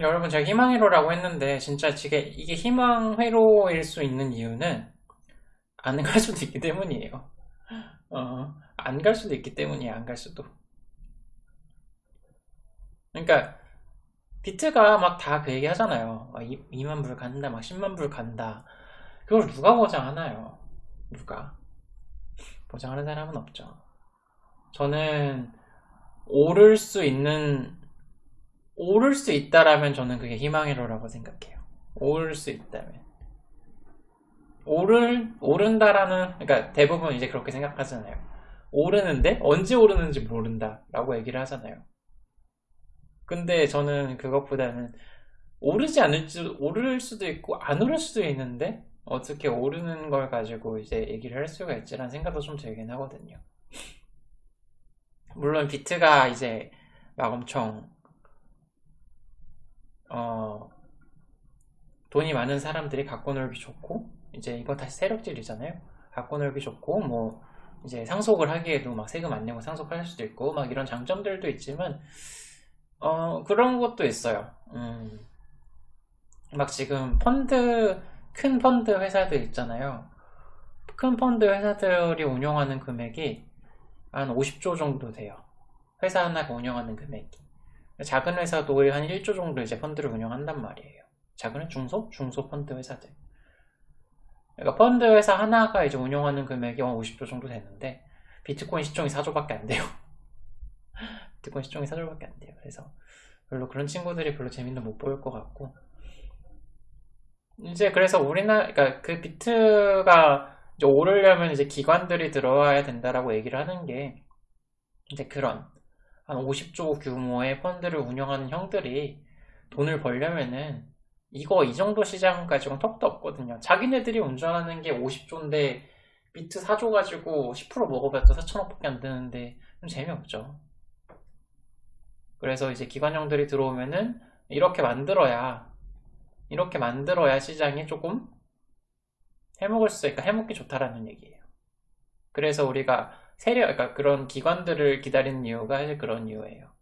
여러분 제가 희망회로라고 했는데 진짜 이게, 희망회로일 수 있는 이유는 안 갈 수도 있기 때문이에요 어, 안 갈 수도 있기 때문이에요 안갈 수도 그러니까 비트가 막 다 그 얘기 하잖아요 2, 아, 만불 간다 막 10만 불 간다 그걸 누가 보장하나요 누가 보장하는 사람은 없죠 저는 오를 수 있는 오를 수 있다라면 저는 그게 희망이로라고 생각해요. 오를 수 있다면. 오를, 오른다라는, 그러니까 대부분 이제 그렇게 생각하잖아요. 오르는데 언제 오르는지 모른다 라고 얘기를 하잖아요. 근데 저는 그것보다는 오르지 않을지, 오를 수도 있고 안 오를 수도 있는데 어떻게 오르는 걸 가지고 이제 얘기를 할 수가 있지라는 생각도 좀 들긴 하거든요. 물론 비트가 이제 막 엄청 어, 돈이 많은 사람들이 갖고 놀기 좋고 이제 이거 다시 세력질이잖아요 갖고 놀기 좋고 뭐 이제 상속을 하기에도 막 세금 안 내고 상속할 수도 있고 막 이런 장점들도 있지만 어 그런 것도 있어요 음, 막 지금 펀드 큰 펀드 회사들 있잖아요 큰 펀드 회사들이 운영하는 금액이 한 50조 정도 돼요 회사 하나가 운영하는 금액이 작은 회사도 한 1조 정도 이제 펀드를 운영한단 말이에요. 작은 중소? 중소 펀드 회사들. 그러니까 펀드 회사 하나가 이제 운영하는 금액이 한 50조 정도 되는데 비트코인 시총이 4조밖에 안 돼요. 비트코인 시총이 4조밖에 안 돼요. 그래서 별로 그런 친구들이 별로 재미는 못 보일 것 같고 이제 그래서 우리나라 그러니까 그 비트가 이제 오르려면 이제 기관들이 들어와야 된다라고 얘기를 하는 게 이제 그런 한 50조 규모의 펀드를 운영하는 형들이 돈을 벌려면은 이거 이 정도 시장 가지고는 턱도 없거든요. 자기네들이 운전하는 게 50조인데 비트 4조 가지고 10% 먹어봤자 4천억 밖에 안 되는데 좀 재미없죠. 그래서 이제 기관형들이 들어오면은 이렇게 만들어야 이렇게 만들어야 시장이 조금 해먹을 수 있으니까 해먹기 좋다라는 얘기예요. 그래서 우리가 세력, 그러니까 그런 기관들을 기다리는 이유가 사실 그런 이유예요.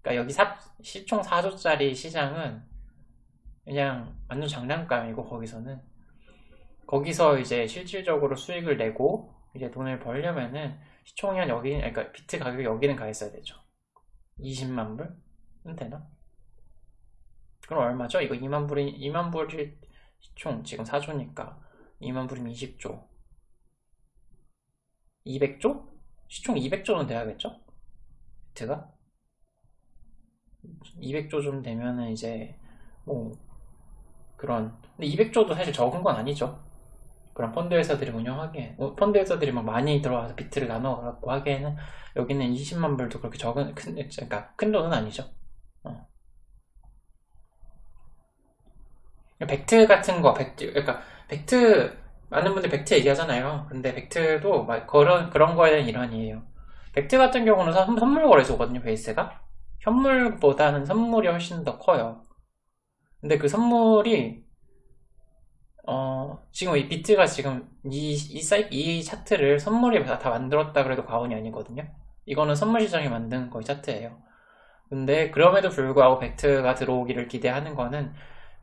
그러니까 여기 사, 시총 4조짜리 시장은 그냥 완전 장난감이고 거기서는 거기서 이제 실질적으로 수익을 내고 이제 돈을 벌려면은 시총이 한 여기 그러니까 비트 가격이 여기는 가 있어야 되죠. 20만 불은 되나? 그럼 얼마죠? 이거 2만 불이 2만 불이 시총 지금 4조니까 2만 불이면 20조 200조? 시총 200조는 돼야겠죠? 비트가? 200조 좀 되면은 이제 뭐 그런 근데 200조도 사실 적은 건 아니죠 그런 펀드 회사들이 운영하기에 어, 펀드 회사들이 막 많이 들어와서 비트를 나눠 갖고 하기에는 여기는 20만 불도 그렇게 적은 큰 그러니까 큰 돈은 아니죠 어. 벡트 같은 거 벡트 그러니까 벡트 많은 분들 벡트 얘기하잖아요. 근데 벡트도 막 그런, 그런 거에 대한 일환이에요. 벡트 같은 경우는 선물 거래소거든요, 베이스가. 현물보다는 선물이 훨씬 더 커요. 근데 그 선물이, 어, 지금 이 비트가 지금 이, 이 사이, 이 차트를 선물이 다, 다 만들었다 그래도 과언이 아니거든요. 이거는 선물 시장이 만든 거의 차트예요. 근데 그럼에도 불구하고 벡트가 들어오기를 기대하는 거는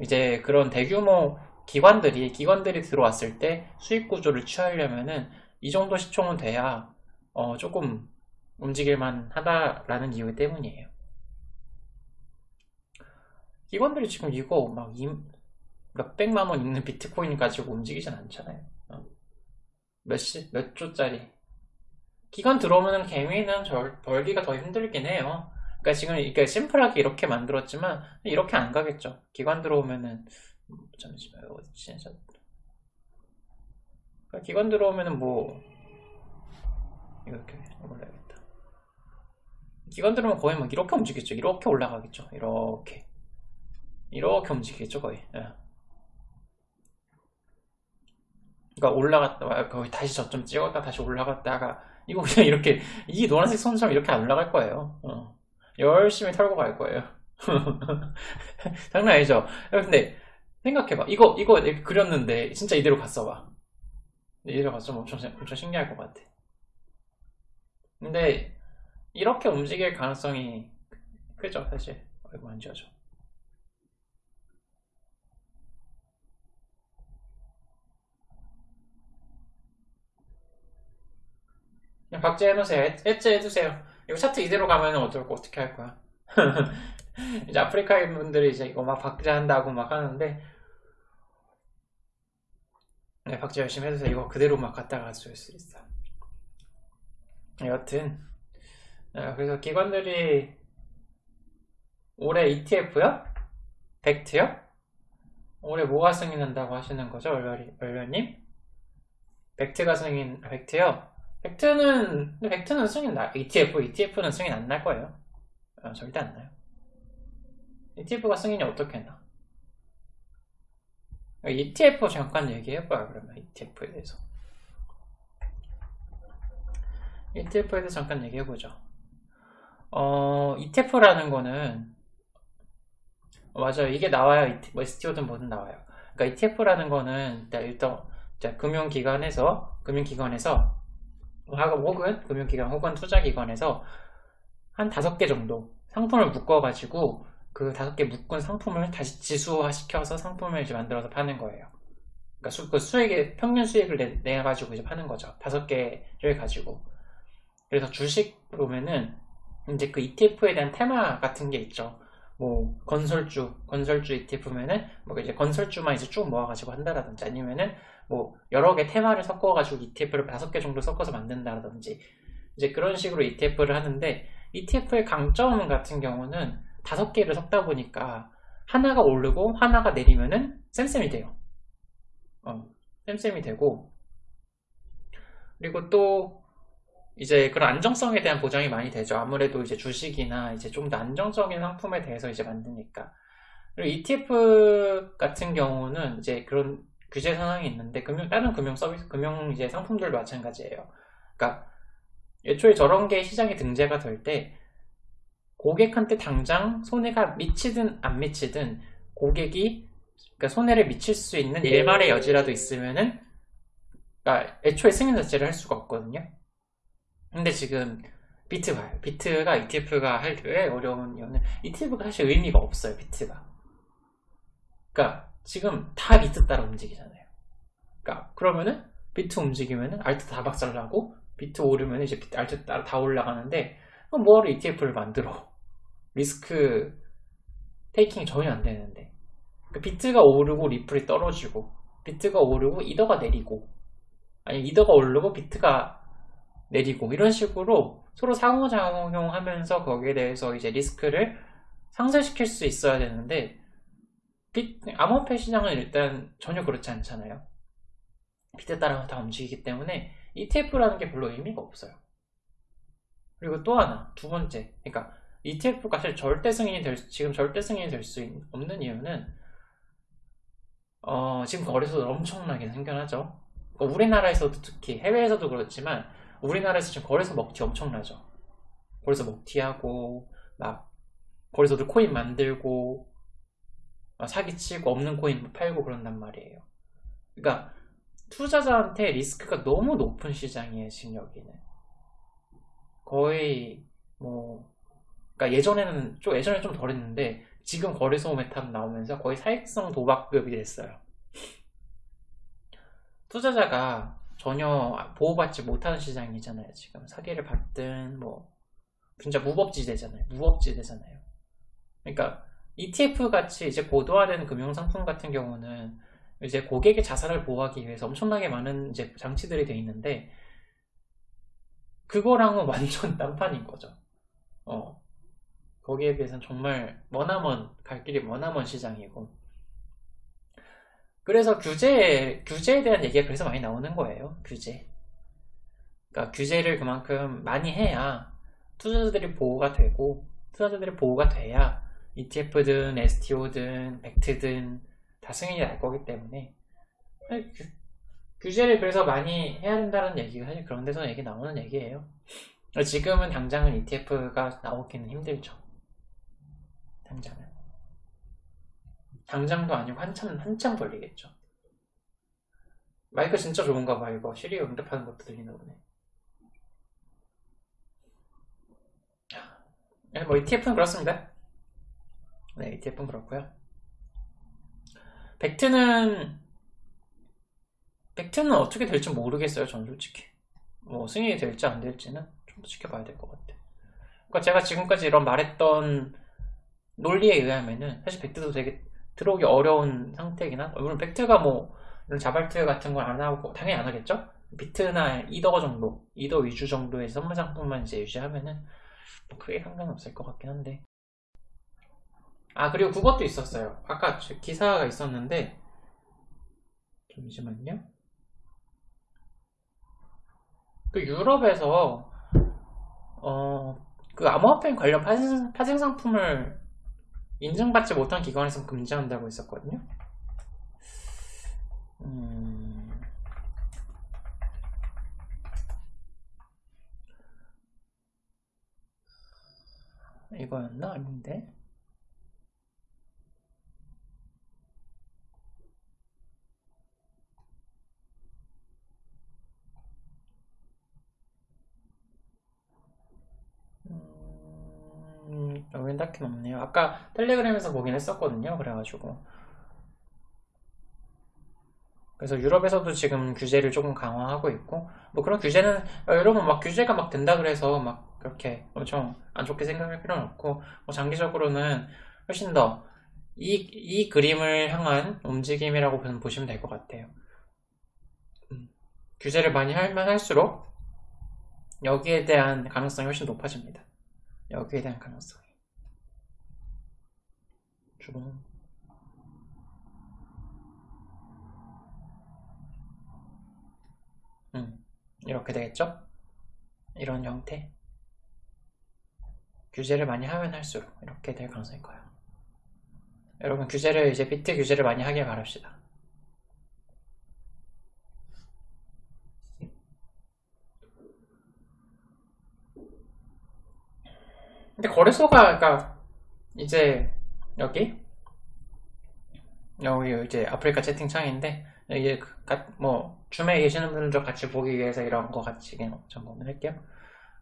이제 그런 대규모 기관들이 기관들이 들어왔을 때 수익 구조를 취하려면은 이 정도 시총은 돼야 어, 조금 움직일만 하다라는 이유 때문이에요. 기관들이 지금 이거 막 몇백만 원 있는 비트코인 가지고 움직이진 않잖아요. 어. 몇시, 몇 조짜리. 기관 들어오면 개미는 절, 벌기가 더 힘들긴 해요. 그러니까 지금 그러니까 심플하게 이렇게 만들었지만 이렇게 안 가겠죠. 기관 들어오면은 잠시만요. 진짜 그러니까 기관 들어오면은 뭐 이렇게 올라야겠다. 기관 들어오면 거의 막 이렇게 움직이겠죠. 이렇게 올라가겠죠. 이렇게 이렇게 움직이겠죠 거의. 예. 그러니까 올라갔다 거의 다시 저점 찍었다 다시 올라갔다가 이거 그냥 이렇게 이 노란색 선처럼 이렇게 안 올라갈 거예요. 어. 열심히 털고 갈 거예요. 장난 아니죠? 근데 생각해봐. 이거 이거 그렸는데 진짜 이대로 갔어 봐. 이대로 갔으면 엄청 엄청 신기할 것 같아. 근데 이렇게 움직일 가능성이 크죠 사실. 아이고 안 지워져. 그냥 박제 해놓으세요. 엣지 해두세요. 이거 차트 이대로 가면 어떨 거 어떻게 할 거야? 이제 아프리카인 분들이 이제 이거 막 박제한다고 막 하는데 네, 박제 열심히 해주세요. 이거 그대로 막 갖다 가줄 수 있어. 여튼 네, 그래서 기관들이 올해 ETF요? 벡트요? 올해 뭐가 승인한다고 하시는 거죠, 얼려님? 벡트가 승인, 벡트요? 벡트는 벡트는 승인 나 ETF ETF는 승인 안 날 거예요. 어, 절대 안 나요. ETF가 승인이 어떻게 나? ETF 잠깐 얘기해봐요 그러면 ETF에 대해서. ETF에 대해서 잠깐 얘기해보죠. 어, ETF라는 거는 어, 맞아요. 이게 나와요. 뭐 STO든 뭐든 나와요. 그러니까 ETF라는 거는 일단 금융기관에서 금융기관에서 혹은 금융기관 혹은 투자기관에서 한 다섯 개 정도 상품을 묶어가지고 그 다섯 개 묶은 상품을 다시 지수화 시켜서 상품을 이제 만들어서 파는 거예요. 그러니까 수, 그 수익의 평균 수익을 내, 내 가지고 이제 파는 거죠. 다섯 개를 가지고. 그래서 주식 보면은 이제 그 ETF에 대한 테마 같은 게 있죠. 뭐 건설주, 건설주 ETF면은 뭐 이제 건설주만 이제 쭉 모아가지고 한다라든지 아니면은 뭐 여러 개 테마를 섞어가지고 ETF를 다섯 개 정도 섞어서 만든다든지 이제 그런 식으로 ETF를 하는데 ETF의 강점 같은 경우는 다섯 개를 섞다 보니까 하나가 오르고 하나가 내리면은 쌤쌤이 돼요. 어, 쌤쌤이 되고 그리고 또 이제 그런 안정성에 대한 보장이 많이 되죠. 아무래도 이제 주식이나 이제 좀 더 안정적인 상품에 대해서 이제 만드니까. 그리고 ETF 같은 경우는 이제 그런 규제 상황이 있는데 금융 다른 금융 서비스 금융 이제 상품들도 마찬가지예요. 그러니까 애초에 저런 게 시장에 등재가 될 때 고객한테 당장 손해가 미치든 안 미치든 고객이 그러니까 손해를 미칠 수 있는 일말의 여지라도 있으면은 그러니까 애초에 승인 자체를 할 수가 없거든요. 근데 지금 비트가 비트가 ETF가 할 때 어려운 이유는 ETF가 사실 의미가 없어요. 비트가. 그러니까 지금 다 비트 따라 움직이잖아요. 그러니까 그러면은 비트 움직이면은 alt 다 박살나고 비트 오르면 이제 비트, alt 따라 다 올라가는데 뭐하러 ETF를 만들어? risk taking이 전혀 안 되는데 그러니까 비트가 오르고 리플이 떨어지고 비트가 오르고 이더가 내리고 아니 이더가 오르고 비트가 내리고 이런 식으로 서로 상호작용하면서 거기에 대해서 이제 리스크를 상쇄시킬 수 있어야 되는데 암호화폐 시장은 일단 전혀 그렇지 않잖아요. 비트 따라 다 움직이기 때문에 ETF라는 게 별로 의미가 없어요. 그리고 또 하나, 두 번째. 그러니까 ETF가 사실 절대 승인이 될, 지금 절대 승인이 될 수 없는 이유는 어, 지금 거래소들 엄청나게 생겨나죠. 그러니까 우리나라에서도 특히 해외에서도 그렇지만 우리나라에서 지금 거래소 먹튀 엄청나죠. 거래소 먹튀하고 막 거래소들 코인 만들고 사기치고 없는 코인 팔고 그런단 말이에요. 그러니까 투자자한테 리스크가 너무 높은 시장이에요, 지금 여기는. 거의 뭐 그러니까 예전에는 좀 예전에 좀 덜했는데 지금 거래소 메탑 나오면서 거의 사익성 도박급이 됐어요. 투자자가 전혀 보호받지 못하는 시장이잖아요. 지금 사기를 받든 뭐 진짜 무법지대잖아요. 무법지대잖아요. 그러니까 ETF 같이 이제 고도화된 금융상품 같은 경우는 이제 고객의 자산을 보호하기 위해서 엄청나게 많은 이제 장치들이 돼 있는데 그거랑은 완전 딴판인 거죠. 어. 거기에 비해서는 정말 머나먼 갈 길이 머나먼 시장이고 그래서 규제 규제에 대한 얘기가 그래서 많이 나오는 거예요. 규제. 그러니까 규제를 그만큼 많이 해야 투자자들이 보호가 되고 투자자들이 보호가 돼야 ETF든 STO든 벡트든 다 승인이 날 거기 때문에 규, 규제를 그래서 많이 해야 된다는 얘기가 사실 그런 데서 얘기 나오는 얘기예요. 지금은 당장은 ETF가 나오기는 힘들죠. 당장은. 당장도 아니고 한참 한참 걸리겠죠. 마이크 진짜 좋은가 봐 이거 시리 응답하는 것도 들리나 보네. 네, 뭐 ETF는 그렇습니다. 네, ETF는 그렇고요. 벡트는 벡트는 어떻게 될지 모르겠어요. 전 솔직히 뭐 승인이 될지 안 될지는 좀 더 지켜봐야 될 것 같아. 그러니까 제가 지금까지 이런 말했던 논리에 의하면은 사실 벡트도 되게 들어오기 어려운 상태이긴 한 물론 벡트가 뭐 이런 자발트 같은 걸 안 하고 당연히 안 하겠죠 비트나 이더 정도 이더 위주 정도의 선물 상품만 이제 유지하면은 뭐 크게 상관없을 것 같긴 한데 아 그리고 그것도 있었어요 아까 기사가 있었는데 잠시만요 그 유럽에서 어 그 암호화폐 관련 파생, 파생 상품을 인증받지 못한 기관에서 금지한다고 했었거든요. 음... 이거였나? 아닌데? 딱히 없네요. 아까 텔레그램에서 보긴 했었거든요. 그래가지고. 그래서 유럽에서도 지금 규제를 조금 강화하고 있고, 뭐 그런 규제는, 어, 여러분 막 규제가 막 된다 그래서 막 그렇게 엄청 안 좋게 생각할 필요는 없고, 뭐 장기적으로는 훨씬 더 이, 이 그림을 향한 움직임이라고 보시면 될 것 같아요. 음, 규제를 많이 할만 할수록 여기에 대한 가능성이 훨씬 높아집니다. 여기에 대한 가능성 이. 주문 음, 이렇게 되겠죠? 이런 형태 규제를 많이 하면 할수록 이렇게 될 가능성이 커요 여러분 규제를 이제 비트 규제를 많이 하길 바랍시다 근데 거래소가 그러니까 이제 여기 여기 이제 아프리카 채팅창인데 이게 뭐 줌에 계시는 분들도 같이 보기 위해서 이런 거 같이 정보를 할게요.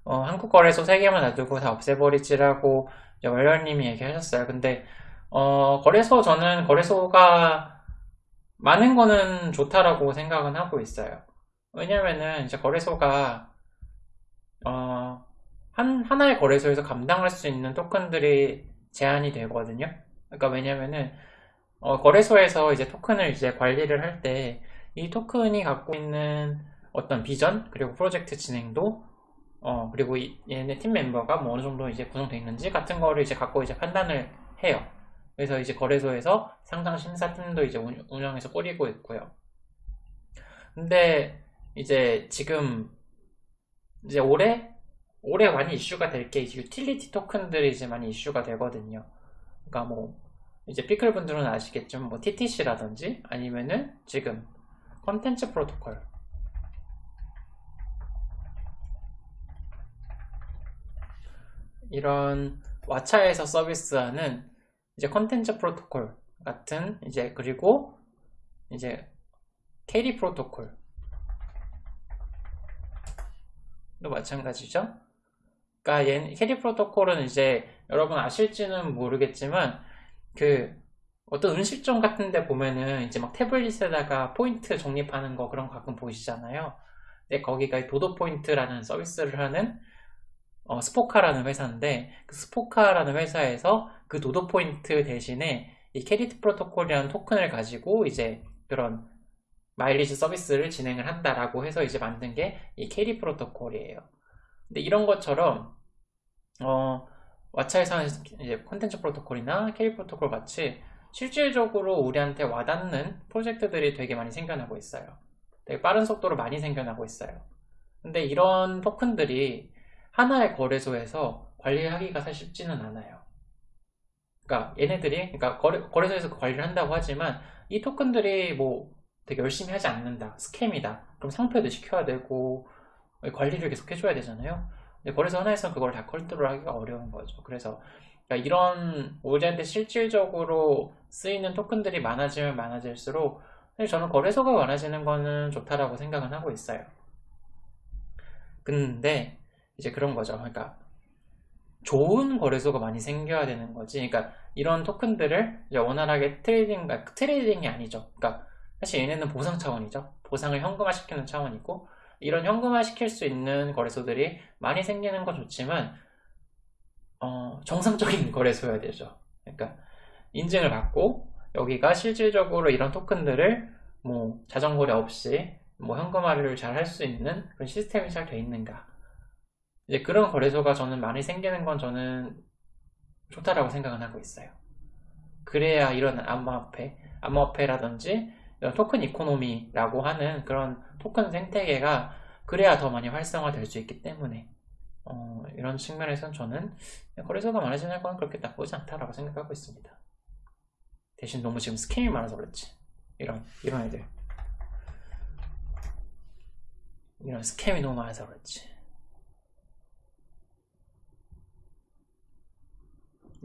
어, 한국 거래소 3개만 놔두고 다 없애버리지라고 월열님이 얘기하셨어요. 근데 어, 거래소 저는 거래소가 많은 거는 좋다라고 생각은 하고 있어요. 왜냐면은 이제 거래소가 어, 한 하나의 거래소에서 감당할 수 있는 토큰들이 제한이 되거든요. 그러니까 왜냐면은 어, 거래소에서 이제 토큰을 이제 관리를 할 때 이 토큰이 갖고 있는 어떤 비전 그리고 프로젝트 진행도 어 그리고 이, 얘네 팀 멤버가 뭐 어느 정도 이제 구성되어 있는지 같은 거를 이제 갖고 이제 판단을 해요. 그래서 이제 거래소에서 상장 심사팀도 이제 운영해서 꾸리고 있고요. 근데 이제 지금 이제 올해 올해 많이 이슈가 될 게 유틸리티 토큰들이 이제 많이 이슈가 되거든요. 그러니까 뭐 이제 피클 분들은 아시겠지만 뭐 TTC라든지 아니면은 지금 컨텐츠 프로토콜 이런 왓챠에서 서비스하는 이제 컨텐츠 프로토콜 같은 이제 그리고 이제 캐리 프로토콜도 마찬가지죠. 그러니까 캐리 프로토콜은 이제 여러분 아실지는 모르겠지만 그 어떤 음식점 같은 데 보면은 이제 막 태블릿에다가 포인트 적립하는 거 그런 거 가끔 보이시잖아요. 근데 거기가 도도 포인트라는 서비스를 하는 어, 스포카라는 회사인데 그 스포카라는 회사에서 그 도도 포인트 대신에 이 캐리 프로토콜이라는 토큰을 가지고 이제 그런 마일리지 서비스를 진행을 한다라고 해서 이제 만든 게 이 캐리 프로토콜이에요. 근데 이런 것처럼 어, 왓챠에서는 이제 콘텐츠 프로토콜이나 캐리 프로토콜 같이 실질적으로 우리한테 와닿는 프로젝트들이 되게 많이 생겨나고 있어요. 되게 빠른 속도로 많이 생겨나고 있어요. 근데 이런 토큰들이 하나의 거래소에서 관리하기가 사실 쉽지는 않아요. 그러니까 얘네들이 그러니까 거래, 거래소에서 관리를 한다고 하지만 이 토큰들이 뭐 되게 열심히 하지 않는다. scam이다. 그럼 상폐도 시켜야 되고 관리를 계속 해줘야 되잖아요. 근데 거래소 하나에서는 그걸 다 컨트롤하기가 어려운 거죠. 그래서 그러니까 이런 우리한테 실질적으로 쓰이는 토큰들이 많아지면 많아질수록 저는 거래소가 많아지는 거는 좋다라고 생각은 하고 있어요. 근데 이제 그런 거죠. 그러니까 좋은 거래소가 많이 생겨야 되는 거지. 그러니까 이런 토큰들을 원활하게 trading, 그러니까 trading이 아니죠. 그러니까 사실 얘네는 보상 차원이죠. 보상을 현금화시키는 차원이고 이런 현금화 시킬 수 있는 거래소들이 많이 생기는 건 좋지만 어, 정상적인 거래소여야 되죠. 그러니까 인증을 받고 여기가 실질적으로 이런 토큰들을 뭐 자전거래 없이 뭐 현금화를 잘 할 수 있는 그런 시스템이 잘 돼 있는가 이제 그런 거래소가 저는 많이 생기는 건 저는 좋다라고 생각은 하고 있어요. 그래야 이런 암호화폐, 암호화폐라든지 token economy라고 하는 그런 토큰 생태계가 그래야 더 많이 활성화될 수 있기 때문에 어, 이런 측면에서는 저는 거래소가 많아지는 건 그렇게 나쁘지 않다라고 생각하고 있습니다. 대신 너무 지금 scam이 많아서 그렇지. 이런 이런 애들 이런 scam이 너무 많아서 그렇지.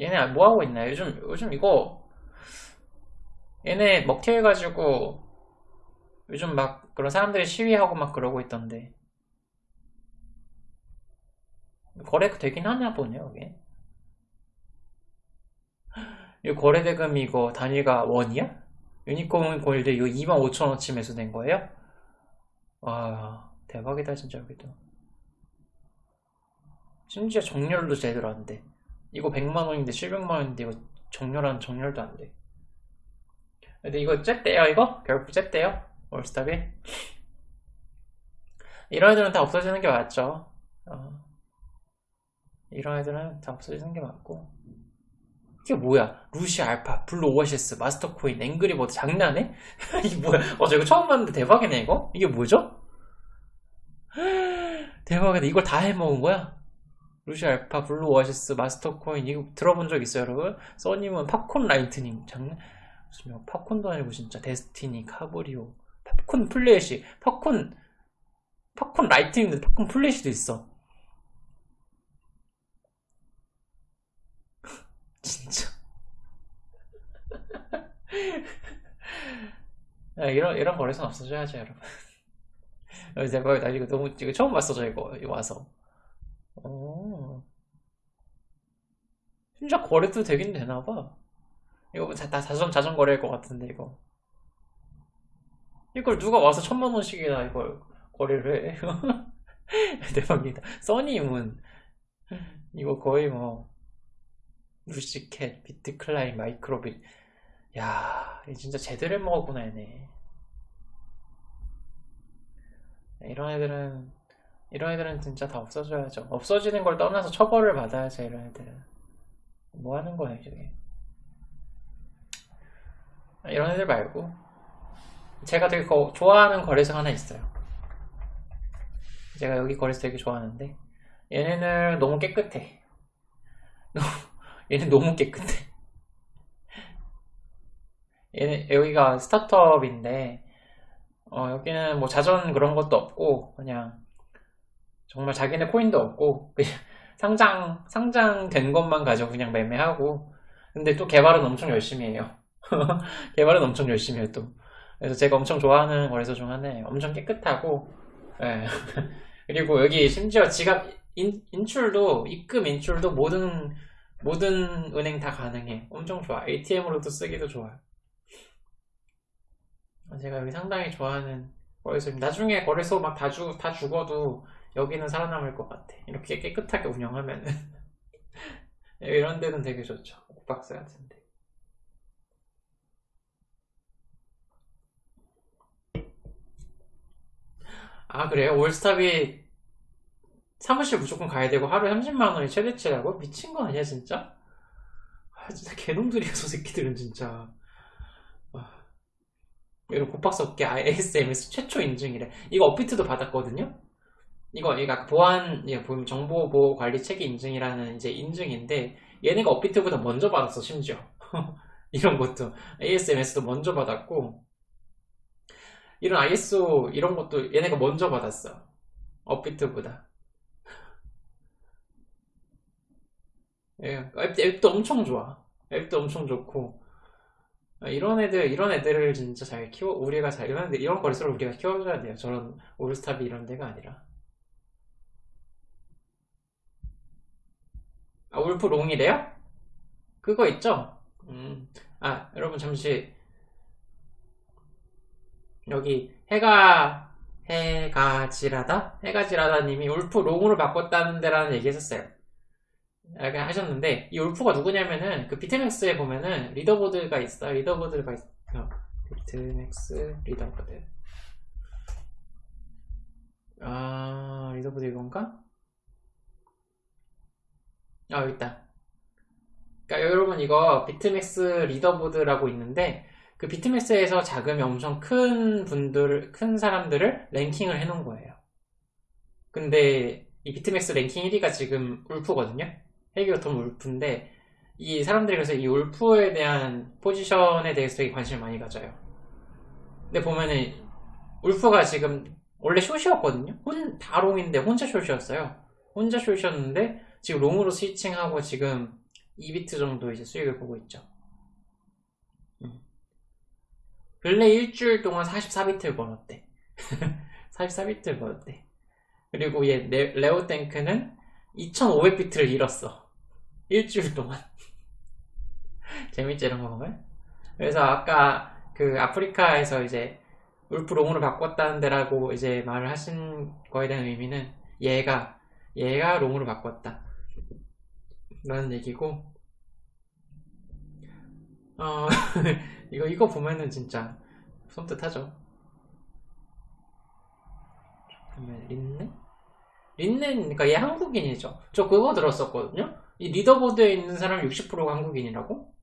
얘네 뭐 하고 있나? 요즘 요즘 이거 얘네 먹튀해가지고 요즘 막 그런 사람들이 시위하고 막 그러고 있던데. 거래 되긴 하나 보네요 이게 이 거래 대금 이거 단위가 원이야? 유니콘 골드 이거 25,000원치 매수된 거예요? 와 대박이다 진짜 여기도. 심지어 정렬도 제대로 안돼. 이거 100만원인데 700만원인데 이거 정렬한 정렬도 안돼 근데 이거 쨌대요 이거? 결국 쨌대요? 올스타빗이? 이런 애들은 다 없어지는 게 맞죠 어. 이런 애들은 다 없어지는 게 맞고 이게 뭐야 루시 알파 블루 오아시스 마스터 코인 앵그리버드 장난해? 이게 뭐야 어저 이거 처음 봤는데 대박이네 이거? 이게 뭐죠? 대박이다 이걸 다 해먹은 거야? 루시 알파 블루 오아시스 마스터 코인 이거 들어본 적 있어요 여러분? 써님은 팝콘 라이트닝 장난 무슨 뭐 팝콘도 아니고 진짜 데스티니 카브리오 팝콘 플래시 팝콘 팝콘 라이트닝도 팝콘 플래시도 있어. 진짜. 야, 이런 이런 거래선 없어져야지 여러분. 대박이다 이거 너무 이거 처음 봤어 저 이거, 이거 와서. 오. 진짜 거래도 되긴 되나 봐 이거 다 자전, 자전거래일 것 같은데 이거. 이걸 누가 와서 천만 원씩이나 이걸 거래를 해? 대박이다. 써니문. 이거 거의 뭐 루시캣, 비트클라인, 마이크로빗 야 진짜 제대로 먹었구나 얘네 이런 애들은 이런 애들은 진짜 다 없어져야죠. 없어지는 걸 떠나서 처벌을 받아야죠 이런 애들은. 뭐 하는 거야 이게 이런 애들 말고. 제가 되게 거, 좋아하는 거래소 하나 있어요. 제가 여기 거래소 되게 좋아하는데. 얘네는 너무 깨끗해. 얘는 너무 깨끗해. 얘는 여기가 스타트업인데 어, 여기는 뭐 자전 그런 것도 없고 그냥 정말 자기네 코인도 없고 그냥 상장 상장된 것만 가지고 그냥 매매하고. 근데 또 개발은 엄청 열심히 해요 개발은 엄청 열심히 또 그래서 제가 엄청 좋아하는 거래소 중 하나예요 엄청 깨끗하고 예. 그리고 여기 심지어 지갑 인, 인출도 입금 인출도 모든 모든 은행 다 가능해. 엄청 좋아. ATM으로도 쓰기도 좋아요. 제가 여기 상당히 좋아하는 거래소입니다. 나중에 거래소 막다 죽, 다 죽어도 여기는 살아남을 것 같아. 이렇게 깨끗하게 운영하면은. 이런 데는 되게 좋죠. 옥박스 같은데. 아, 그래요? 올스탑이 사무실 무조건 가야 되고 하루에 30만 원이 최대치라고? 미친 거 아니야, 진짜? 아, 진짜 개놈들이야, 저 새끼들은 진짜. 아, 이런 고박스 업계 ASMS 최초 인증이래. 이거 업비트도 받았거든요? 이거, 이거 보안, 예, 보면 정보 보호 관리 체계 인증이라는 이제 인증인데, 얘네가 업비트보다 먼저 받았어, 심지어. 이런 것도. ASMS도 먼저 받았고, 이런 ISO 이런 것도 얘네가 먼저 받았어. 업비트보다. 예, 앱, 앱도 엄청 좋아. 앱도 엄청 좋고. 아, 이런 애들, 이런 애들을 진짜 잘 키워, 우리가 잘, 이런 이런 거리수를 우리가 키워줘야 돼요. 저런 올스탑이 이런 데가 아니라. 아, 울프 롱이래요? 그거 있죠? 음. 아, 여러분 잠시 여기 해가 해가 지라다? 해가 지라다 님이 울프 long으로 바꿨다는 데라는 얘기 했었어요. 이렇게 하셨는데 이 울프가 누구냐면은 그 비트맥스에 보면은 leaderboard가 있어. leaderboard가 있어. 비트맥스 leaderboard. 아, leaderboard 이건가? 아, 여기 있다. 그러니까 여러분 이거 비트맥스 leaderboard라고 있는데 그 비트맥스에서 자금이 엄청 큰 분들, 큰 사람들을 랭킹을 해놓은 거예요. 근데 이 비트맥스 랭킹 1위가 지금 울프거든요. Heavy Autumn Wolf인데 이 사람들이 그래서 이 울프에 대한 포지션에 대해서 되게 관심을 많이 가져요. 근데 보면은 울프가 지금 원래 short이었거든요. 혼, 다 long인데 혼자 short이었어요. 혼자 숏이었는데 지금 롱으로 스위칭하고 지금 2비트 정도 이제 수익을 보고 있죠. 음. 근래 일주일 동안 44비트를 벌었대. 44비트를 벌었대. 그리고 얘 레오 탱크는 2500비트를 잃었어. 일주일 동안. 재밌지 이런 거 보면? 그래서 아까 그 아프리카에서 이제 울프 롱으로 바꿨다는 데라고 이제 말을 하신 거에 대한 의미는 얘가 얘가 롱으로 바꿨다 라는 얘기고 어 이거 이거 보면은 진짜 손뜻하죠 그러면 린넨? 린넨 그러니까 얘 한국인이죠 저 그거 들었었거든요 이 리더보드에 있는 사람 60%가 한국인이라고?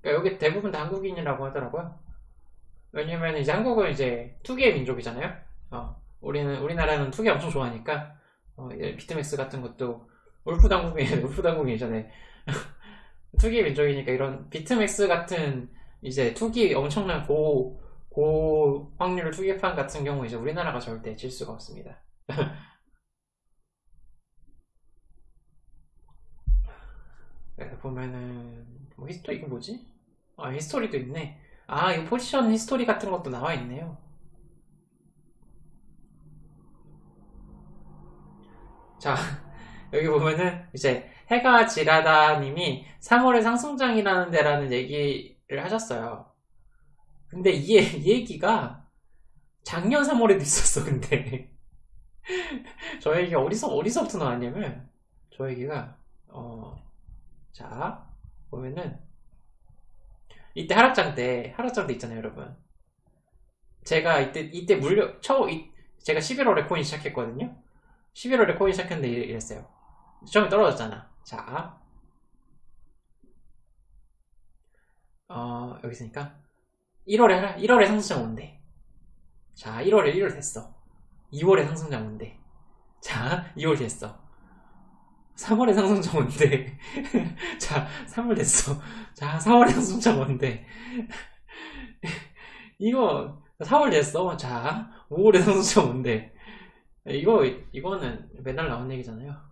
그러니까 여기 대부분 다 한국인이라고 하더라고요. 왜냐면 이제 한국은 이제 투기의 민족이잖아요. 어, 우리는 우리나라는 투기 엄청 좋아하니까 어, 비트맥스 같은 것도 울프 당국인 울프 당국이잖아요. 투기 민족이니까 이런 비트맥스 같은 이제 투기 엄청난 고, 고 확률 투기판 같은 경우 이제 우리나라가 절대 질 수가 없습니다. 그래서 보면은 뭐 history 이거 뭐지? 아 history도 있네. 아 이거 포지션 history 같은 것도 나와 있네요. 자 여기 보면은 이제 해가 지라다님이 3월에 상승장이라는 데라는 얘기를 하셨어요. 근데 이, 이 얘기가 작년 3월에도 있었어 근데. 저 얘기가 어디서 어디서부터 나왔냐면 저 얘기가 어, 자 보면은 이때 하락장 때 하락장 때 있잖아요 여러분. 제가 이때 이때 물려 처음 이, 제가 11월에 코인 시작했거든요. 11월에 코인 시작했는데 이랬어요. 처음에 떨어졌잖아 자 어, 여기 있으니까 1월에 1월에 상승장 온대. 자 1월에 1월 됐어. 2월에 상승장 온대. 자 2월 됐어. 3월에 상승장 온대. 자 3월 됐어. 자 4월에 상승장 온대. 이거 4월 됐어. 자 5월에 상승장 온대. 이거 이거는 맨날 나온 얘기잖아요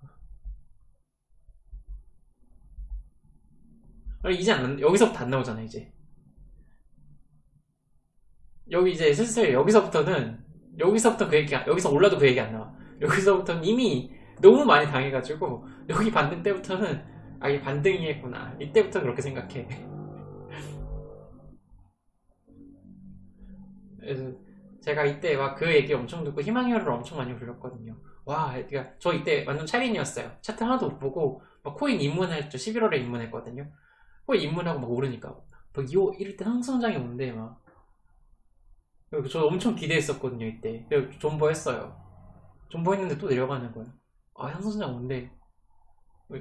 이제 안, 여기서부터 안 나오잖아 이제. 여기 이제 슬슬 여기서부터는 여기서부터 그 얘기 여기서 올라도 그 얘기 안 나와. 여기서부터는 이미 너무 많이 당해가지고 여기 반등 때부터는 아 이게 반등이겠구나. 이때부터 그렇게 생각해. 그래서 제가 이때 막 그 얘기 엄청 듣고 희망이어를 엄청 많이 불렀거든요. 와 그러니까 저 이때 완전 차린이었어요. 차트 하나도 못 보고 막 코인 입문했죠. 11월에 입문했거든요 코인 입문하고 막 오르니까. 막 2호 이럴 때 상승장이 오는데 막. 저 엄청 기대했었거든요 이때. 존버했어요. 존버했는데 또 내려가는 거예요. 아 상승장 온대.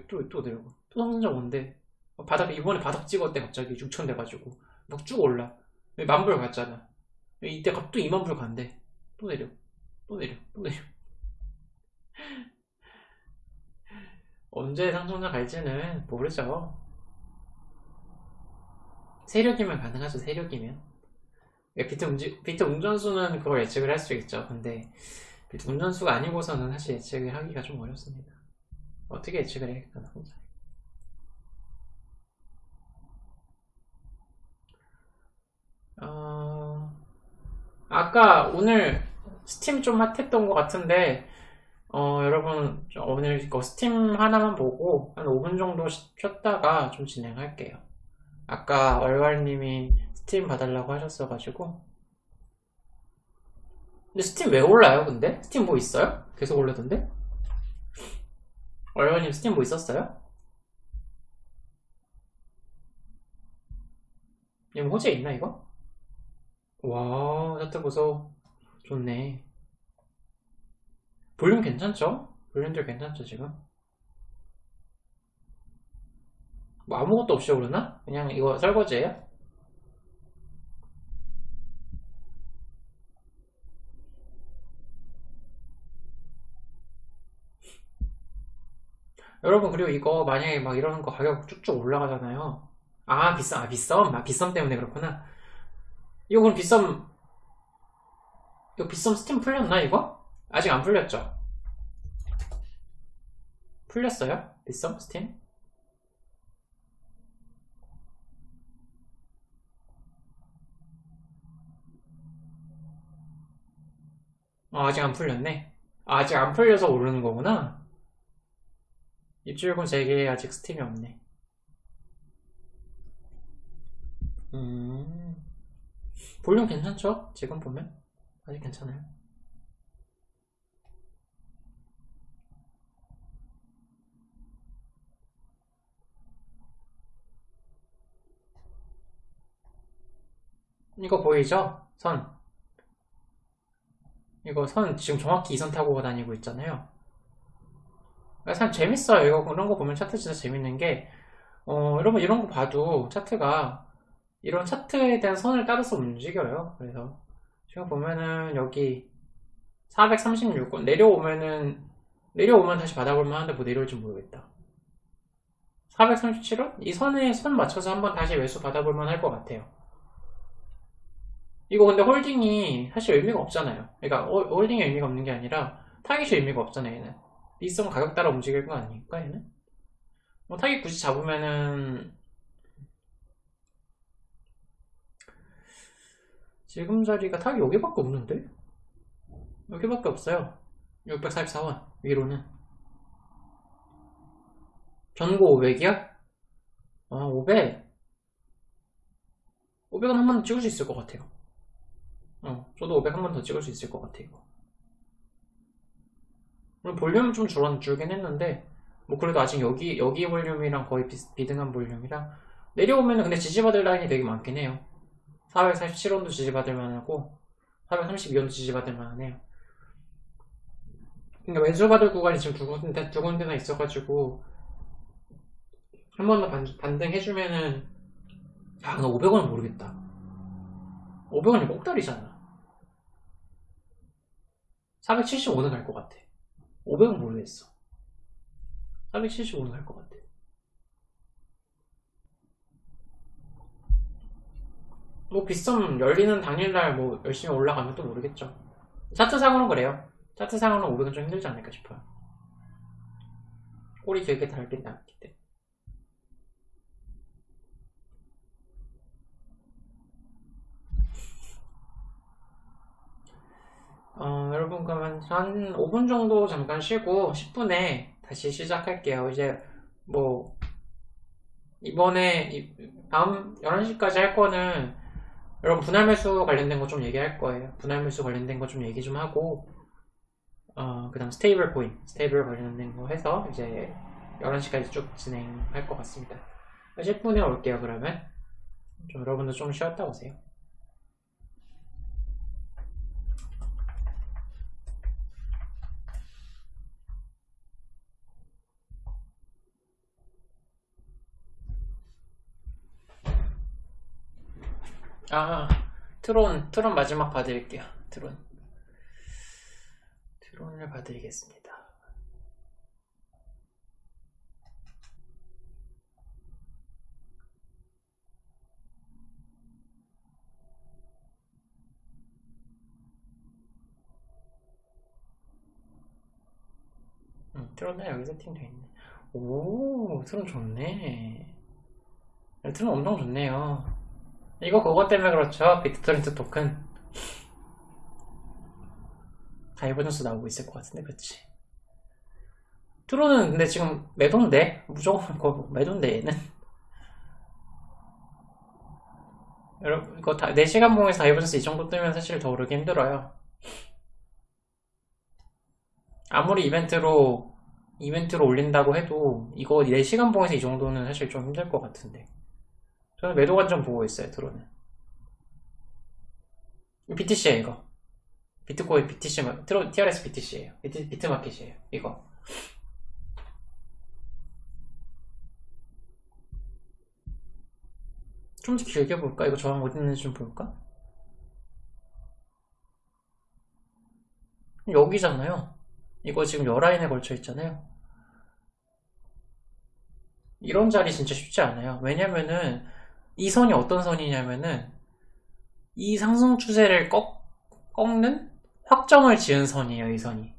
또, 또 내려가? 또 상승장 온대. 바닥 이번에 바닥 찍었대 갑자기. 6천 돼가지고. 막 쭉 올라. 만불 갔잖아. 이때 갑또 2만 불 간대. 또 내려. 또 내려. 또 내려. 언제 상승장 갈지는 모르죠 세력이면 가능하죠 세력이면. 비트, 운지, 비트 운전수는 그걸 예측을 할 수 있죠. 근데 비트 운전수가 아니고서는 사실 예측을 하기가 좀 어렵습니다. 어떻게 예측을 해야겠나 혼자. 어... 아까 오늘 스팀 좀 핫했던 것 같은데 어, 여러분 오늘 스팀 하나만 보고 한 5분 정도 쉬었다가 좀 진행할게요 아까 얼갈님이 스팀 봐달라고 하셨어가지고 근데 스팀 왜 올라요 근데? 스팀 뭐 있어요? 계속 올라던데? 얼갈님 스팀 뭐 있었어요? 이거 호재 있나 이거? 와 차트 보소 좋네 볼륨 괜찮죠? 볼륨들 괜찮죠 지금? 뭐 아무것도 없이 오르나? 그냥 이거 설거지예요? 여러분 그리고 이거 만약에 막 이러는 거 가격 쭉쭉 올라가잖아요 아 비싸 아 비썸? 아 비썸 때문에 그렇구나 이거 그럼 빗썸 이거 빗썸 스팀 풀렸나 이거? 아직 안 풀렸죠? 풀렸어요? 빗썸 스팀? 아, 아직 안 풀렸네? 아, 아직 안 풀려서 오르는 거구나? 입출금 3개 아직 스팀이 없네. 음. 볼륨 괜찮죠? 지금 보면? 아직 괜찮아요. 이거 보이죠? 선 이거 선 지금 정확히 이 선 타고 다니고 있잖아요. 참 재밌어요. 이거 그런 거 보면 차트 진짜 재밌는 게 어, 여러분 이런 거 봐도 차트가 이런 차트에 대한 선을 따라서 움직여요. 그래서 지금 보면은 여기 436원 내려오면은 내려오면 다시 받아볼만 하는데 뭐 내려올지 모르겠다. 437원? 이 선에 선 맞춰서 한번 다시 매수 받아볼 만 할 것 같아요 이거 근데 holding이 사실 의미가 없잖아요 그러니까 holding이 의미가 없는 게 아니라 타깃이 의미가 없잖아요 얘는 비썸 가격 따라 움직일 거 아닐까 얘는? 뭐 타깃 굳이 잡으면은 지금 자리가 타깃 여기밖에 없는데? 여기밖에 없어요 644원 위로는 전고 500이야? 아 500? 500은 한번더 찍을 수 있을 것 같아요 어, 저도 500 한 번 더 찍을 수 있을 것 같아 이거. 볼륨은 좀 줄었, 줄긴 했는데 뭐 그래도 아직 여기 여기 볼륨이랑 거의 비, 비등한 볼륨이랑 내려오면 근데 지지받을 라인이 되게 많긴 해요. 447원도 지지받을 만하고 432원도 지지받을 만하네요. 그러니까 왼수받을 구간이 지금 두 군데, 두 군데나 있어가지고 한 번 더 반등해주면은 야 근데 500원은 모르겠다. 500원이 꼭다리잖아 475는 갈 것 같아. 500은 모르겠어. 475는 갈 것 같아. 뭐 비썸 열리는 당일날 뭐 열심히 올라가면 또 모르겠죠. 차트상으로는 그래요. 차트상으로는 500은 좀 힘들지 않을까 싶어요. 꼬리 길게 달긴 나왔기 때문에 어, 여러분 그러면 한 5분 정도 잠깐 쉬고 10분에 다시 시작할게요. 이제 뭐 이번에 이- 다음 11시까지 할 거는 여러분 분할 매수 관련된 거 좀 얘기할 거예요. 분할 매수 관련된 거 좀 얘기 좀 하고 어, 그다음 stable coin, stable 관련된 거 해서 이제 11시까지 쭉 진행할 것 같습니다. 10분에 올게요, 그러면. 좀 여러분도 좀 쉬었다 오세요. 아, 트론, 트론 마지막 봐드릴게요. 트론. 트론을 봐드리겠습니다. 음, 트론은 여기 세팅되어 있네. 오, 트론 좋네. 네, 트론 엄청 좋네요. 이거 그거 때문에 그렇죠. 비트토렌트 토큰. divergence 나오고 있을 것 같은데, 그치? 트론은 근데 지금 매도인데? 무조건 그거 매도인데, 얘는. 여러분, 이거 다, 4시간 봉에서 divergence 이 정도 뜨면 사실 더 오르기 힘들어요. 아무리 이벤트로, 이벤트로 올린다고 해도, 이거 4시간 봉에서 이 정도는 사실 좀 힘들 것 같은데. 저는 매도 관점 보고 있어요, 드론은. BTC에요, 이거. 비트코인 BTC, 마- 트론, TRS BTC에요. 비트, 비트마켓이에요, 이거. 좀 더 길게 볼까? 이거 저항 어디 있는지 좀 볼까? 여기잖아요. 이거 지금 열라인에 걸쳐 있잖아요. 이런 자리 진짜 쉽지 않아요. 왜냐면은 이 선이 어떤 선이냐면은 이 상승 추세를 꺾, 꺾는 확정을 지은 선이에요, 이 선이.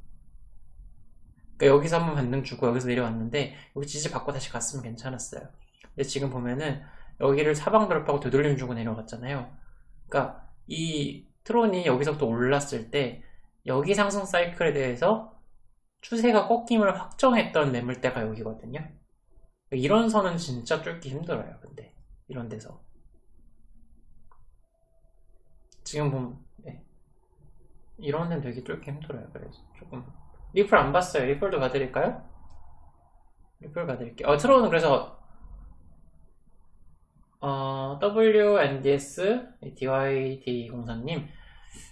그러니까 여기서 한번 반등 주고 여기서 내려왔는데 여기 지지 받고 다시 갔으면 괜찮았어요. 근데 지금 보면은 여기를 사방 돌파하고 되돌림 주고 내려갔잖아요. 그러니까 이 트론이 여기서부터 올랐을 때 여기 상승 사이클에 대해서 추세가 꺾임을 확정했던 매물대가 여기거든요. 이런 선은 진짜 뚫기 힘들어요. 근데 이런 데서 지금 보면 네. 이런 데는 되게 뚫기 힘들어요. 그래서 조금 리플 안 봤어요. 리플도 봐드릴까요? 리플 봐드릴게요. 어, 트론은 그래서 어, WNDS DYD04님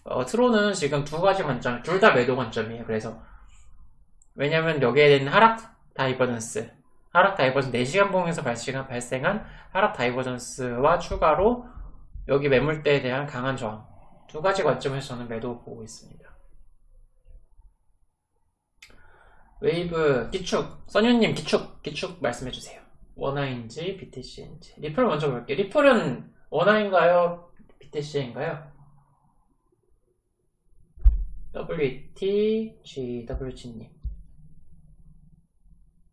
어, 트론은 지금 두 가지 관점, 둘 다 매도 관점이에요. 그래서 왜냐면 여기에 있는 하락 divergence 하락 divergence 4시간 봉에서 발생한, 발생한 하락 divergence와 추가로 여기 매물대에 대한 강한 저항 두 가지 관점에서 저는 매도 보고 있습니다. 웨이브 기축 써니님 기축 기축 말씀해주세요. 원화인지 BTC인지 리플 먼저 볼게요. 리플은 원화인가요? BTC인가요? WTGWG님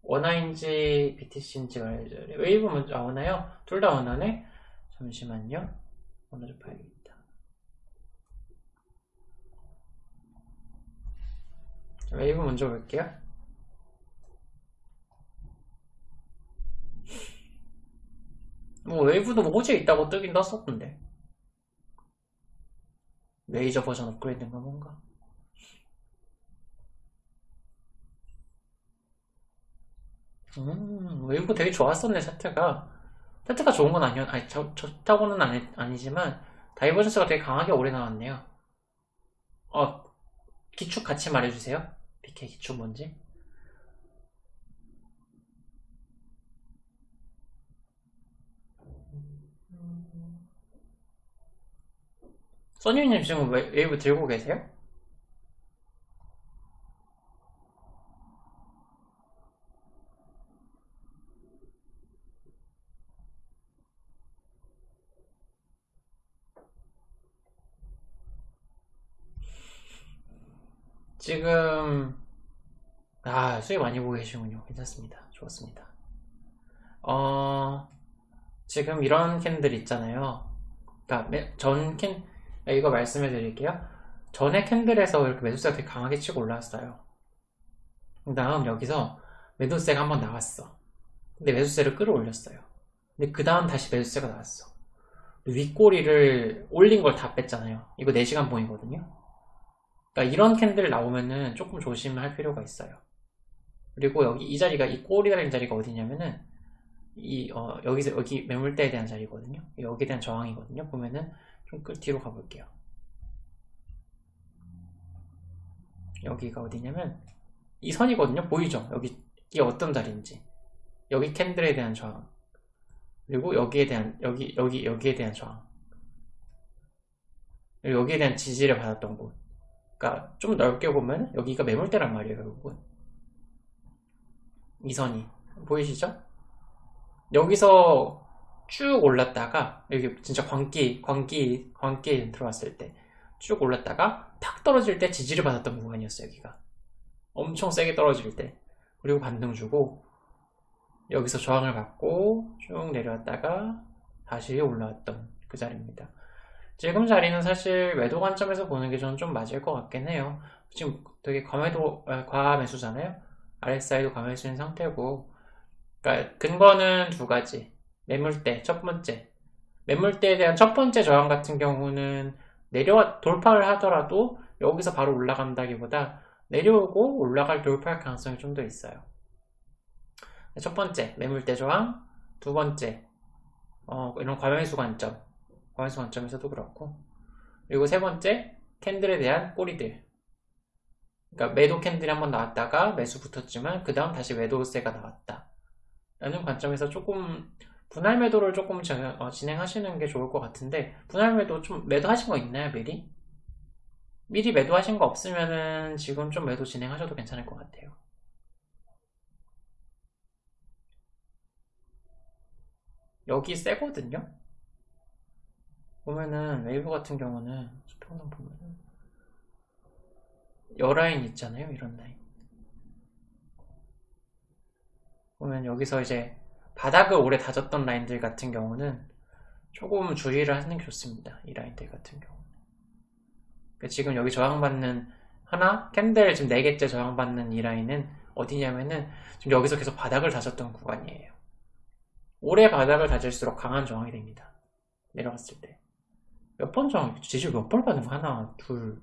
원화인지 BTC인지 알려줘요. 웨이브 먼저 아 원화요? 둘 다 원화네? 잠시만요. 원화 좀 봐야겠다. 자, 웨이브 먼저 볼게요. 뭐 웨이브도 뭐 호재 있다고 뜨긴 떴었던데. 레이저 버전 업그레이드인가 뭔가. 음, 웨이브 되게 좋았었네, 차트가. 차트가 좋은 건 아니었, 아니, 저, 좋다고는 아니, 아니지만, divergence가 되게 강하게 오래 나왔네요. 어, 기축 같이 말해주세요. BK 기축 뭔지. 써니님 지금 웨- 웨이브 들고 계세요? 지금 아 수익 많이 보고 계시군요. 괜찮습니다. 좋았습니다. 어 지금 이런 candle 있잖아요. 그러니까 매- 전 캔, 이거 말씀해 드릴게요. 전에 candle에서 이렇게 매도세가 되게 강하게 치고 올라왔어요. 그 다음 여기서 매도세가 한번 나왔어. 근데 매도세를 끌어올렸어요. 근데 그 다음 다시 매도세가 나왔어. 윗꼬리를 올린 걸 다 뺐잖아요. 이거 4시간 봉이거든요. 그러니까 이런 캔들 나오면은 조금 조심할 필요가 있어요. 그리고 여기 이 자리가 이 꼬리 달린 자리가 어디냐면은 이 어, 여기서 여기 매물대에 대한 자리거든요. 여기에 대한 저항이거든요. 보면은 좀 끝 뒤로 가볼게요. 여기가 어디냐면 이 선이거든요. 보이죠? 여기 이게 어떤 자리인지 여기 캔들에 대한 저항 그리고 여기에 대한 여기 여기 여기에 대한 저항 그리고 여기에 대한 지지를 받았던 곳 그러니까 좀 넓게 보면 여기가 매물대란 말이에요 결국은. 이 선이. 보이시죠? 여기서 쭉 올랐다가 여기 진짜 광기 광기 광기 들어왔을 때 쭉 올랐다가 탁 떨어질 때 지지를 받았던 구간이었어요 여기가. 엄청 세게 떨어질 때. 그리고 반등 주고 여기서 저항을 받고 쭉 내려왔다가 다시 올라왔던 그 자리입니다 지금 자리는 사실 매도 관점에서 보는 게 저는 좀 맞을 것 같긴 해요. 지금 되게 과매도 과매수잖아요. RSI도 과매수인 상태고. 그러니까 근거는 두 가지. 매물대 첫 번째. 매물대에 대한 첫 번째 저항 같은 경우는 내려와 돌파를 하더라도 여기서 바로 올라간다기보다 내려오고 올라갈 돌파할 가능성이 좀 더 있어요. 첫 번째 매물대 저항, 두 번째 어, 이런 과매수 관점, 과매수 관점에서도 그렇고 그리고 세 번째 캔들에 대한 꼬리들. 그러니까 매도 캔들이 한번 나왔다가 매수 붙었지만 그 다음 다시 매도세가 나왔다. 라는 관점에서 조금 분할 매도를 조금 어, 진행하시는 게 좋을 것 같은데 분할 매도 좀 매도하신 거 있나요 미리? 미리 매도하신 거 없으면은 지금 좀 매도 진행하셔도 괜찮을 것 같아요 여기 세거든요 보면은 웨이브 같은 경우는 스포는 보면은 여 라인 있잖아요 이런 라인 보면 여기서 이제 바닥을 오래 다졌던 라인들 같은 경우는 조금 주의를 하는 게 좋습니다. 이 라인들 같은 경우. 그러니까 지금 여기 저항받는 하나, 캔들 지금 4개째 저항받는 이 라인은 어디냐면은 지금 여기서 계속 바닥을 다졌던 구간이에요. 오래 바닥을 다질수록 강한 저항이 됩니다. 내려갔을 때. 몇번 저항, 지지 몇번 받은 거? 하나, 둘,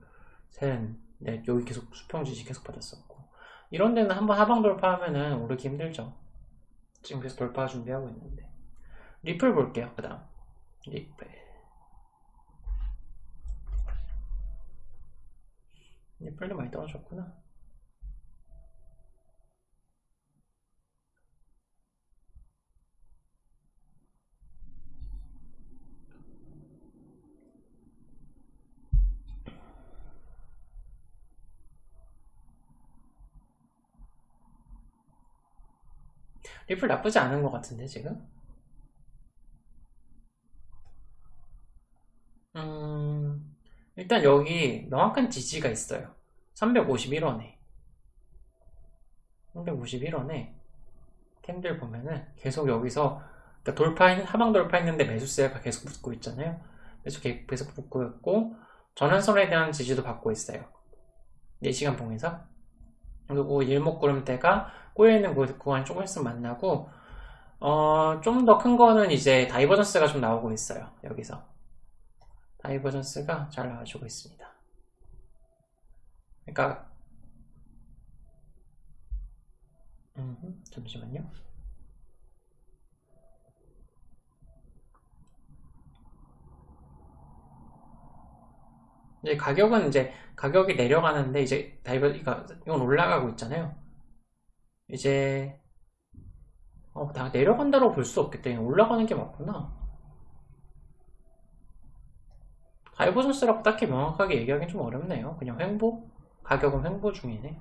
셋, 넷, 여기 계속 수평 지지 계속 받았었고. 이런 데는 한번 하방 돌파하면은 오르기 힘들죠. 지금 그래서 돌파 준비하고 있는데 리플 볼게요 그 다음 리플 리플도 많이 떨어졌구나 리플 나쁘지 않은 것 같은데 지금? 음, 일단 여기 명확한 지지가 있어요. 351원에. 351원에 캔들 보면은 계속 여기서 그러니까 돌파 하방 돌파했는데 매수세가 계속 붙고 있잖아요. 계속 계속 붙고 있고 전환선에 대한 지지도 받고 있어요. 4시간 봉에서. 그리고 일목구름대가 꼬여 있는 구간이 조금 있으면 만나고 어, 좀 더 큰 거는 이제 divergence가 좀 나오고 있어요 여기서. divergence가 잘 나와주고 있습니다. 그러니까 음, 잠시만요. 이제 가격은 이제 가격이 내려가는데 이제 다이버 이건 올라가고 있잖아요. 이제 어, 다 내려간다고 볼 수 없기 때문에 올라가는 게 맞구나. divergence라고 딱히 명확하게 얘기하기는 좀 어렵네요. 그냥 횡보? 가격은 횡보 중이네.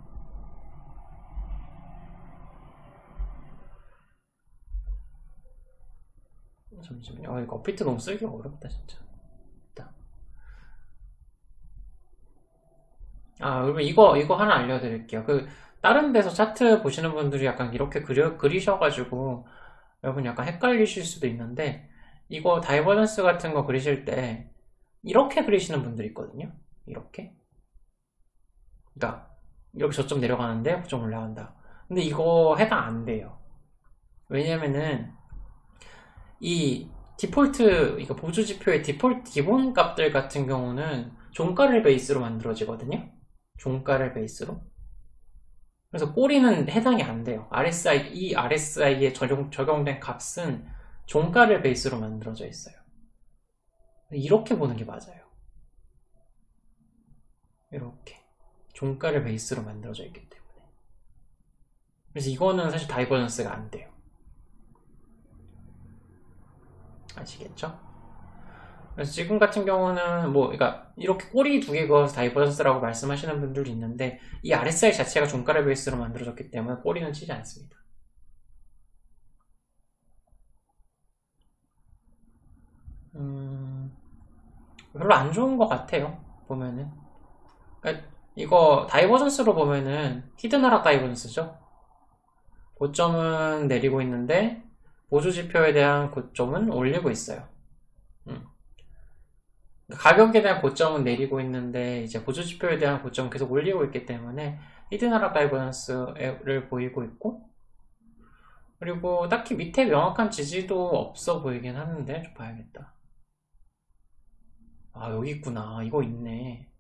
잠시만요. 아, 이거 업비트 너무 쓰기가 어렵다, 진짜. 아, 그러면 이거, 이거 하나 알려드릴게요. 그, 다른 데서 차트 보시는 분들이 약간 이렇게 그려, 그리셔가지고, 여러분 약간 헷갈리실 수도 있는데, 이거 divergence 같은 거 그리실 때, 이렇게 그리시는 분들이 있거든요. 이렇게. 그러니까 이렇게 저점 내려가는데 고점 올라간다. 근데 이거 해당 안 돼요. 왜냐면은 이 디폴트 이거 보조 지표의 디폴트 기본 값들 같은 경우는 종가를 베이스로 만들어지거든요. 종가를 베이스로. 그래서 꼬리는 해당이 안 돼요. RSI, 이 RSI에 적용, 적용된 값은 종가를 베이스로 만들어져 있어요. 이렇게 보는 게 맞아요. 이렇게. 종가를 베이스로 만들어져 있기 때문에. 그래서 이거는 사실 divergence가 안 돼요. 아시겠죠? 그래서 지금 같은 경우는 뭐 그러니까 이렇게 꼬리 두 개 그어서 divergence라고 말씀하시는 분들도 있는데 이 RSI 자체가 종가를 베이스로 만들어졌기 때문에 꼬리는 치지 않습니다. 음, 별로 안 좋은 것 같아요. 보면은 그러니까 이거 divergence로 보면은 hidden 하락 divergence죠. 고점은 내리고 있는데 보조 지표에 대한 고점은 올리고 있어요. 음. 가격에 대한 고점은 내리고 있는데 이제 보조 지표에 대한 고점은 계속 올리고 있기 때문에 hidden 하락 divergence를 보이고 있고 그리고 딱히 밑에 명확한 지지도 없어 보이긴 하는데 좀 봐야겠다. 아 여기 있구나. 이거 있네.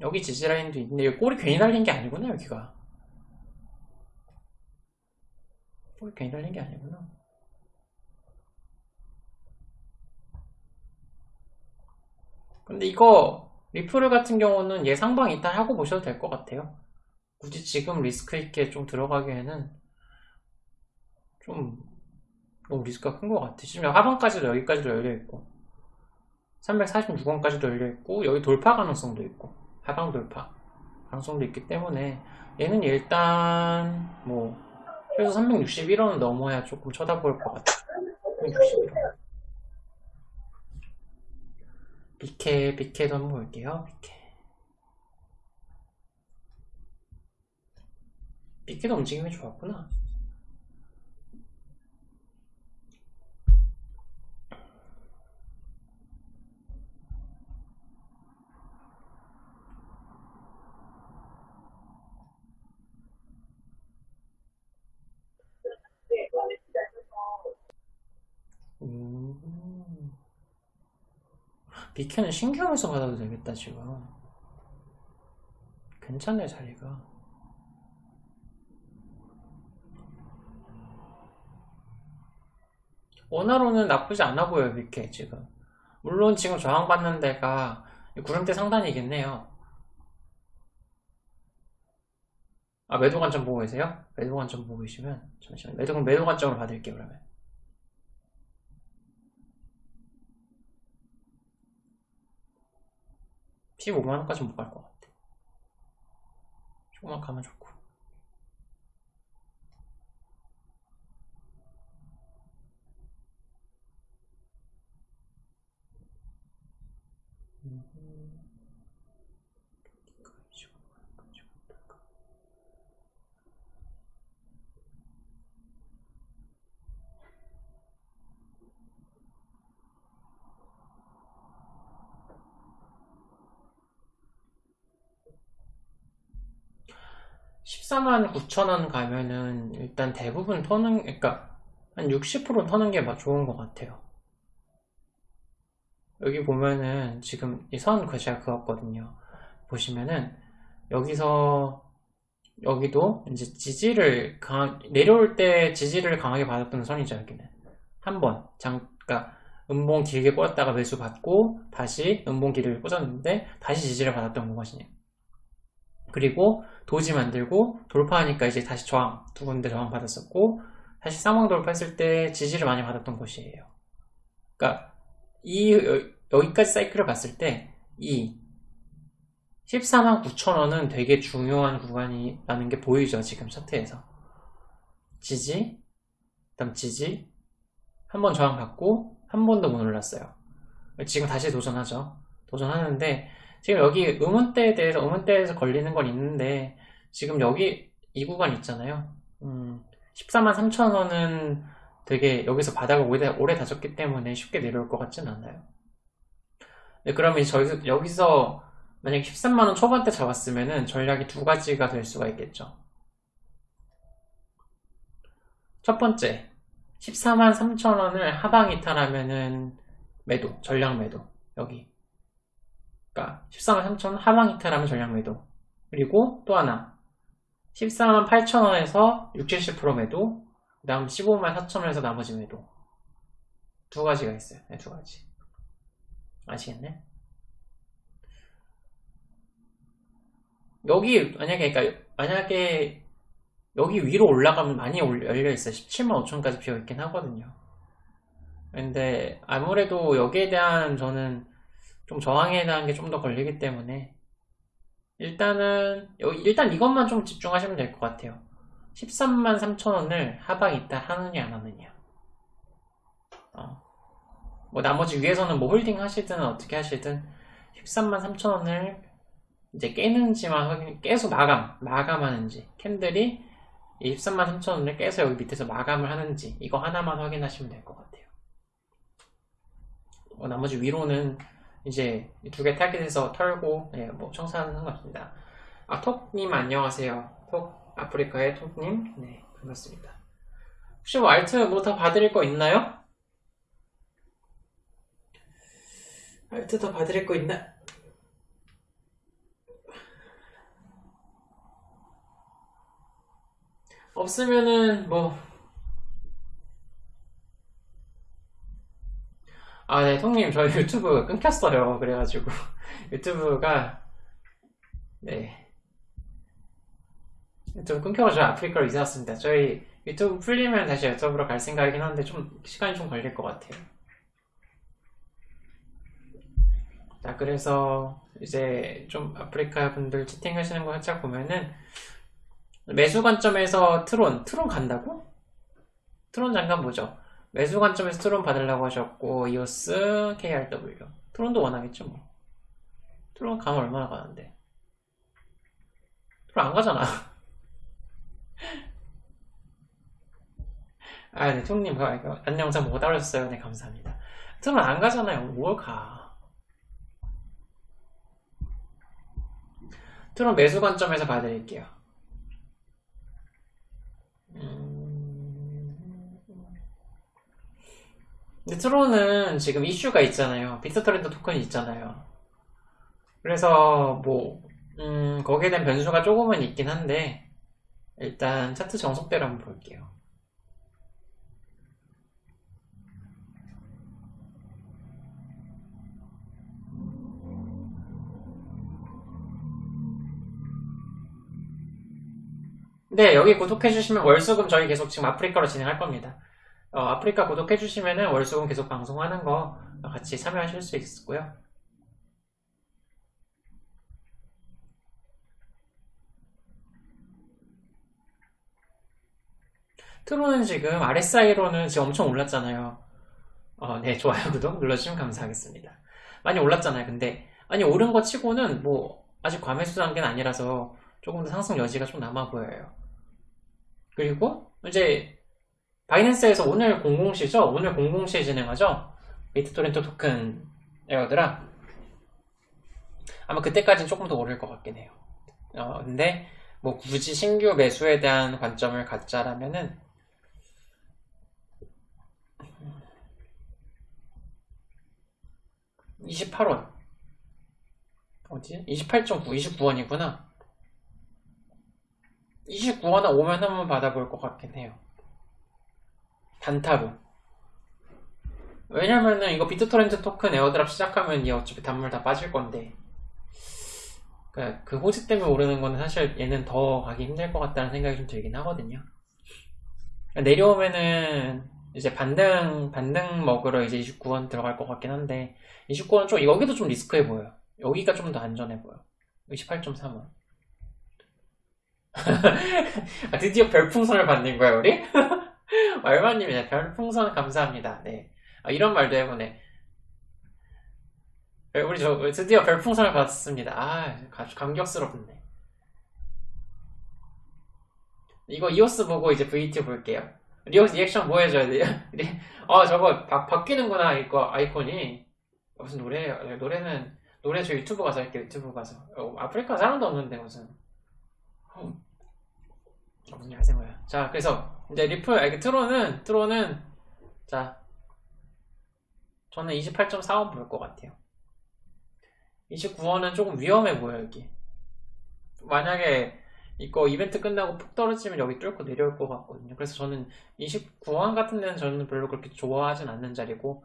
여기 지지 라인도 있는데 여기 꼬리 괜히 달린 게 아니구나 여기가. 꼬리 괜히 달린 게 아니구나. 근데 이거 리플 같은 경우는 예상방 일단 하고 보셔도 될 것 같아요. 굳이 지금 리스크 있게 좀 들어가기에는 좀 너무 리스크가 큰 것 같아. 지금 하방까지도 여기까지도 열려있고 346원까지도 열려있고 여기 돌파 가능성도 있고 하방 돌파 가능성도 있기 때문에 얘는 일단 뭐 그래서 361원은 넘어야 조금 쳐다볼 것 같아. 361원. 비케, 비케도 한번 볼게요. 비케. 비케도 움직임이 좋았구나. 음. 비케는 신경에서 받아도 되겠다 지금. 괜찮네 자리가. 원화로는 나쁘지 않아 보여요 비케 지금. 물론 지금 저항받는 데가 구름대 상단이겠네요. 아 매도 관점 보고 계세요? 매도 관점 보고 계시면 잠시만 매도, 매도 관점을 받을게요 그러면 15만원까지 못 갈 것 같아. 조금만 가면 좋고 음. 14만 9천원 가면은 일단 대부분 터는 그러니까 한 60% 터는 게 좋은 것 같아요. 여기 보면은 지금 이선그 제가 그었거든요. 보시면은 여기서 여기도 이제 지지를 강, 내려올 때 지지를 강하게 받았던 선이죠 여기는. 한 번. 잠깐 음봉 길게 꽂았다가 매수 받고 다시 음봉 길게 꽂았는데 다시 지지를 받았던 것이네요 그리고 도지 만들고 돌파하니까 이제 다시 저항 두 군데 저항 받았었고 다시 쌍방 돌파했을 때 지지를 많이 받았던 곳이에요. 그러니까 이 여기까지 사이클을 봤을 때 이 14만 9천원은 되게 중요한 구간이라는 게 보이죠 지금 차트에서. 지지 그 다음 지지 한 번 저항 받고 한 번도 못 올랐어요. 지금 다시 도전하죠. 도전하는데 지금 여기 음원대에 대해서 음원대에서 걸리는 건 있는데 지금 여기 이 구간 있잖아요 음, 14만 3천원은 되게 여기서 바닥을 오래, 오래 다졌기 때문에 쉽게 내려올 것 같진 않아요 네, 그러면 저기서, 여기서 만약 13만원 초반대 잡았으면은 전략이 두 가지가 될 수가 있겠죠. 첫 번째, 14만 3천원을 하방 이탈하면은 매도, 전략 매도. 여기. 그러니까 14만 3천원 하방 이탈하면 전략 매도. 그리고 또 하나. 14만 8천 원에서 60, 70% 매도. 그 다음 15만 4천 원에서 나머지 매도. 두 가지가 있어요. 네, 두 가지. 아시겠네? 여기 만약에 그러니까 만약에 여기 위로 올라가면 많이 열려 있어요. 17만 5천까지 비어 있긴 하거든요. 근데 아무래도 여기에 대한 저는 좀 저항에 대한 게 좀 더 걸리기 때문에 일단은 일단 이것만 좀 집중하시면 될 것 같아요. 13만 3천원을 하방 이탈 하느냐 안 하느냐. 어. 뭐 나머지 위에서는 뭐 holding 하시든 어떻게 하시든 13만 3천원을 이제 깨는지만 확인, 깨서 마감, 마감하는지 candle이 23만 3천원을 깨서 여기 밑에서 마감을 하는지 이거 하나만 확인하시면 될 것 같아요. 어, 나머지 위로는 이제 두 개 타겟에서 털고 예, 뭐 청산하는 상관없습니다. 아 톡님 안녕하세요. 톡 아프리카의 톡님 네 반갑습니다. 혹시 뭐 알트 뭐 더 봐드릴 거 있나요? 알트 더 봐드릴 거 있나? 없으면은 뭐 아, 네, 통님, 저희 유튜브 끊겼어요. 그래가지고, 유튜브가, 네. 유튜브 끊겨가지고 아프리카로 이사 왔습니다. 저희 유튜브 풀리면 다시 유튜브로 갈 생각이긴 한데, 좀, 시간이 좀 걸릴 것 같아요. 자, 그래서, 이제, 좀 아프리카 분들 채팅하시는 거 살짝 보면은, 매수 관점에서 트론, 트론 간다고? 트론 잠깐 보죠. 매수 관점에서 트론 받으려고 하셨고 이오스, KRW 트론도 원하겠죠 뭐. 트론 가면 얼마나 가는데. 트론 안 가잖아. 아 네 총님 안녕 영상 못 알아줬어요? 네 감사합니다. 트론 안 가잖아요. 뭘 가? 트론 매수 관점에서 봐드릴게요. 음... 근데 트론은 지금 이슈가 있잖아요. 비트토렌트 토큰이 있잖아요. 그래서 뭐 음, 거기에 대한 변수가 조금은 있긴 한데 일단 차트 정석대로 한번 볼게요. 네, 여기 구독해주시면 월수금 저희 계속 지금 아프리카로 진행할 겁니다. 어, 아프리카 구독해 주시면 월수금 계속 방송하는 거 같이 참여하실 수 있고요. 트로는 지금 RSI로는 지금 엄청 올랐잖아요. 어, 네, 좋아요, 구독 눌러주시면 감사하겠습니다. 많이 올랐잖아요. 근데, 아니, 오른 거 치고는 뭐, 아직 과매수 단계는 아니라서 조금 더 상승 여지가 좀 남아 보여요. 그리고, 이제, 바이낸스에서 오늘 00시죠? 오늘 00시에 진행하죠? 비트토렌토 토큰 에어드라 아마 그때까지는 조금 더 오를 것 같긴 해요. 어, 근데 뭐 굳이 신규 매수에 대한 관점을 갖자라면은 28원 어디? 28.9, 29원이구나 29원 오면 한번 받아볼 것 같긴 해요 단타로 왜냐면은 이거 비트토렌트 토큰 airdrop 시작하면 얘 어차피 단물 다 빠질 건데. 그, 그 호재 때문에 오르는 거는 사실 얘는 더 가기 힘들 것 같다는 생각이 좀 들긴 하거든요. 내려오면은 이제 반등 반등 먹으러 이제 29원 들어갈 것 같긴 한데 29원 좀 여기도 좀 리스크해 보여요. 여기가 좀 더 안전해 보여 28.3원. 아, 드디어 별풍선을 받는 거야 우리? 얼마님이냐 별풍선 감사합니다. 네 아, 이런 말도 해보네. 우리 저 드디어 별풍선을 받았습니다. 아 아주 감격스럽네. 이거 이오스 보고 이제 VT 볼게요. 리오스 리액션 뭐 해줘야 돼요? 아 저거 바, 바뀌는구나 이거 아이콘이 무슨 노래 노래는 노래 저 유튜브 가서 할게요 유튜브 가서 어, 아프리카 사람도 없는데 무슨 어, 무슨 야생어야 자 그래서 이제 리플 아, 이게 트론은 트론은 자 저는 28.4원 볼 것 같아요. 29원은 조금 위험해 보여 여기 만약에 이거 이벤트 끝나고 푹 떨어지면 여기 뚫고 내려올 것 같거든요. 그래서 저는 29원 같은 데는 저는 별로 그렇게 좋아하진 않는 자리고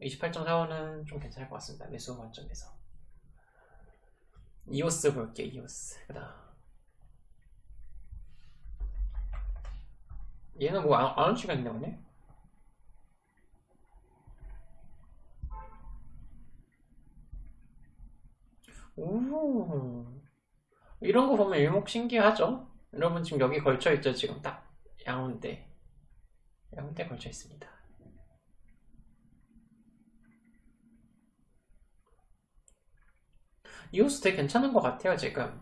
28.4원은 좀 괜찮을 것 같습니다. 매수 관점에서. 이오스 볼게요 이오스. 그 다음 얘는 뭐 안 안 움직였네 오늘 오. 이런 거 보면 일목 신기하죠? 여러분 지금 여기 걸쳐 있죠? 지금 딱 양운대. 양운대 걸쳐 있습니다. 이호스 되게 괜찮은 것 같아요 지금.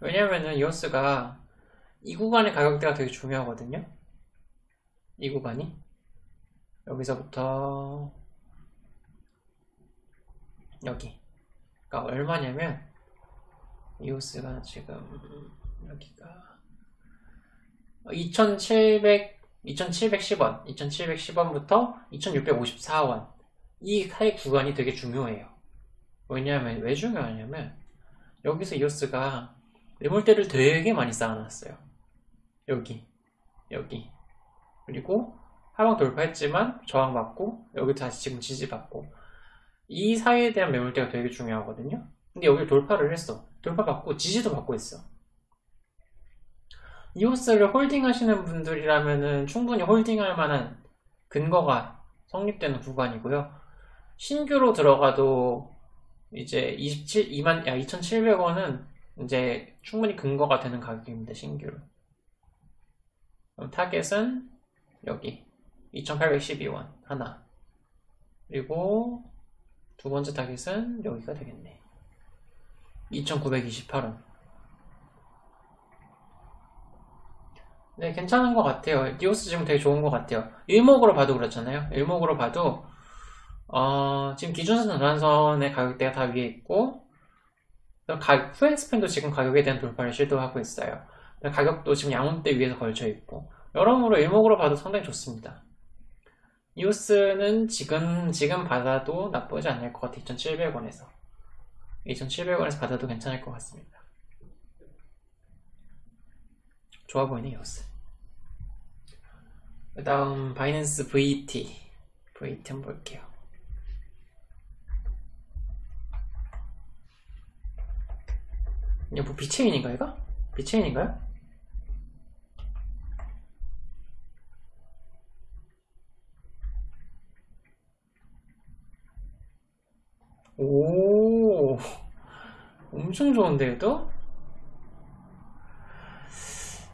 왜냐면은 이호스가 이 구간의 가격대가 되게 중요하거든요. 이 구간이. 여기서부터 여기. 그러니까 얼마냐면 이오스가 지금 여기가 2700 2710원 2710원부터 2654원. 이 사이 구간이 되게 중요해요. 왜냐하면 왜 중요하냐면 여기서 이오스가 매물대를 되게 많이 쌓아놨어요 여기 여기 그리고 하방 돌파했지만 저항 받고 여기 다시 지금 지지 받고 이 사이에 대한 매물대가 되게 중요하거든요. 근데 여기 돌파를 했어. 돌파 받고 지지도 받고 있어. 이오스를 holding 하시는 분들이라면 충분히 holding할 만한 근거가 성립되는 구간이고요. 신규로 들어가도 이제 27, 2만, 야, 2,700원은 이제 충분히 근거가 되는 가격입니다. 신규로. 그럼 target은 여기. 2,812원. 하나. 그리고 두 번째 target은 여기가 되겠네. 2928원. 네 괜찮은 것 같아요. 이오스 지금 되게 좋은 것 같아요. 일목으로 봐도 그렇잖아요. 일목으로 봐도 어, 지금 기준선 전환선의 가격대가 다 위에 있고 가, 후행 span도 지금 가격에 대한 돌파를 시도하고 있어요 가격도 지금 양운대 위에서 걸쳐 있고 여러모로 일목으로 봐도 상당히 좋습니다. 이오스는 지금 지금 받아도 나쁘지 않을 것 같아 2,700원에서. 2,700원에서 받아도 괜찮을 것 같습니다. 좋아 보이네 이오스 그 다음 바이낸스 VT VT 한번 볼게요. 이거 뭐 비체인인가 이거? 비체인인가요? 오, 엄청 좋은데, 얘도?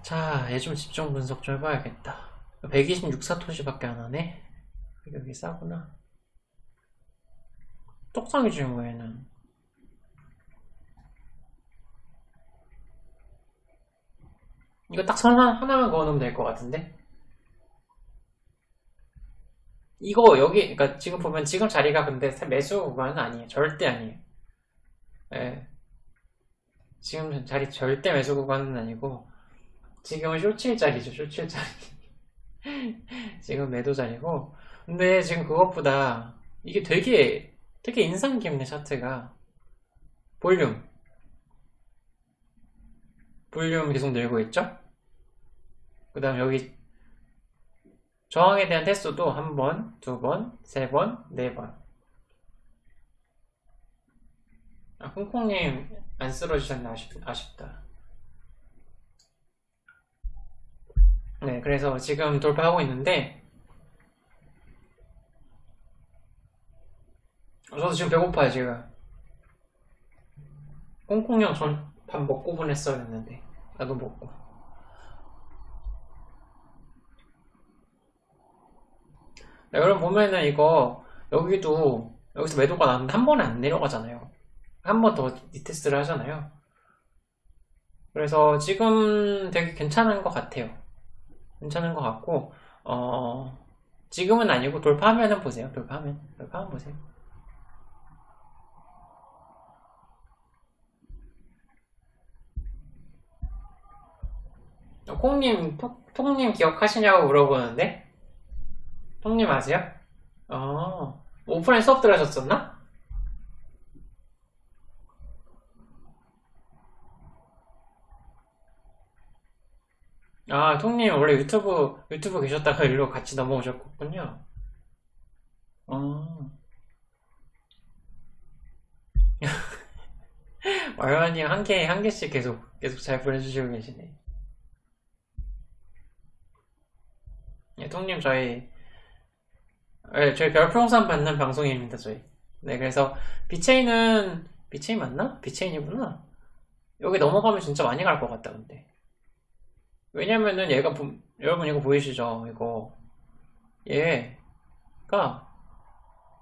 자, 얘 좀 집중 분석 좀 해봐야겠다. 126사토시밖에 안 하네? 여기 싸구나. 떡상이지, 뭐, 얘는. 이거 딱 선 하나만 그어놓으면 될 것 같은데? 이거 여기 그러니까 지금 보면 지금 자리가 근데 매수 구간은 아니에요. 절대 아니에요. 예. 지금 자리 절대 매수 구간은 아니고 지금은 쇼칠 자리죠. 쇼칠 자리. 지금 매도 자리고 근데 지금 그것보다 이게 되게 되게 인상 깊네 차트가 볼륨 볼륨 계속 늘고 있죠? 그 다음 여기 저항에 대한 테스트도 한 번, 두 번, 세 번, 네 번. 아, 홍콩님 안 쓸어주셨나 아쉽, 아쉽다. 네, 그래서 지금 돌파하고 있는데 저도 지금 배고파요, 지금. 홍콩형 전 밥 먹고 보냈어야 했는데 나도 먹고. 여러분 보면은 이거 여기도 여기서 매도가 나는데 한 번에 안 내려가잖아요. 한 번 더 retest를 하잖아요. 그래서 지금 되게 괜찮은 것 같아요. 괜찮은 것 같고 어 지금은 아니고 돌파하면은 보세요. 돌파하면 돌파하면 보세요. 어, 콩님, 톡, 톡님 기억하시냐고 물어보는데? 톡님 아세요? 어, 오프라인 수업 들으셨었나? 아, 톡님 원래 유튜브, 유튜브 계셨다가 일로 같이 넘어오셨군요. 어. 말만님 한 개, 한 개씩 계속, 계속 잘 보내주시고 계시네. 예, 톡님 저희, 예, 저희 별풍선 받는 방송입니다, 저희. 네, 그래서 비체인은, 비체인 맞나? 비체인이구나. 여기 넘어가면 진짜 많이 갈 것 같다, 근데. 왜냐면은 얘가, 보- 여러분 이거 보이시죠? 이거. 얘가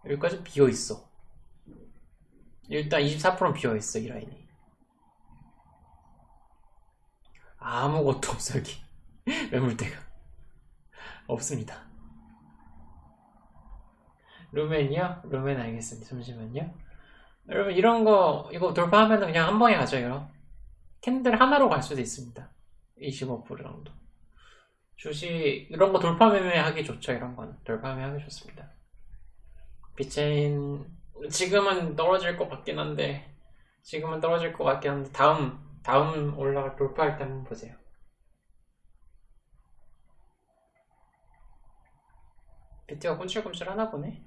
여기까지 비어 있어. 일단 24%는 비어 있어, 이 라인이. 아무것도 없어, 여기. 매물대가. 없습니다. 루멘이요? 루멘 알겠습니다. 잠시만요. 여러분, 이런 거, 이거 돌파하면 그냥 한 방에 가죠, 이거. candle 하나로 갈 수도 있습니다. 25% 정도. 주식, 이런 거 돌파 매매 하기 좋죠, 이런 거는. 돌파 매매 하기 좋습니다. 비체인, 지금은 떨어질 것 같긴 한데, 지금은 떨어질 것 같긴 한데, 다음, 다음 올라가 돌파할 때 한번 보세요. 비트가 꿈찔꿈찔 하나 보네.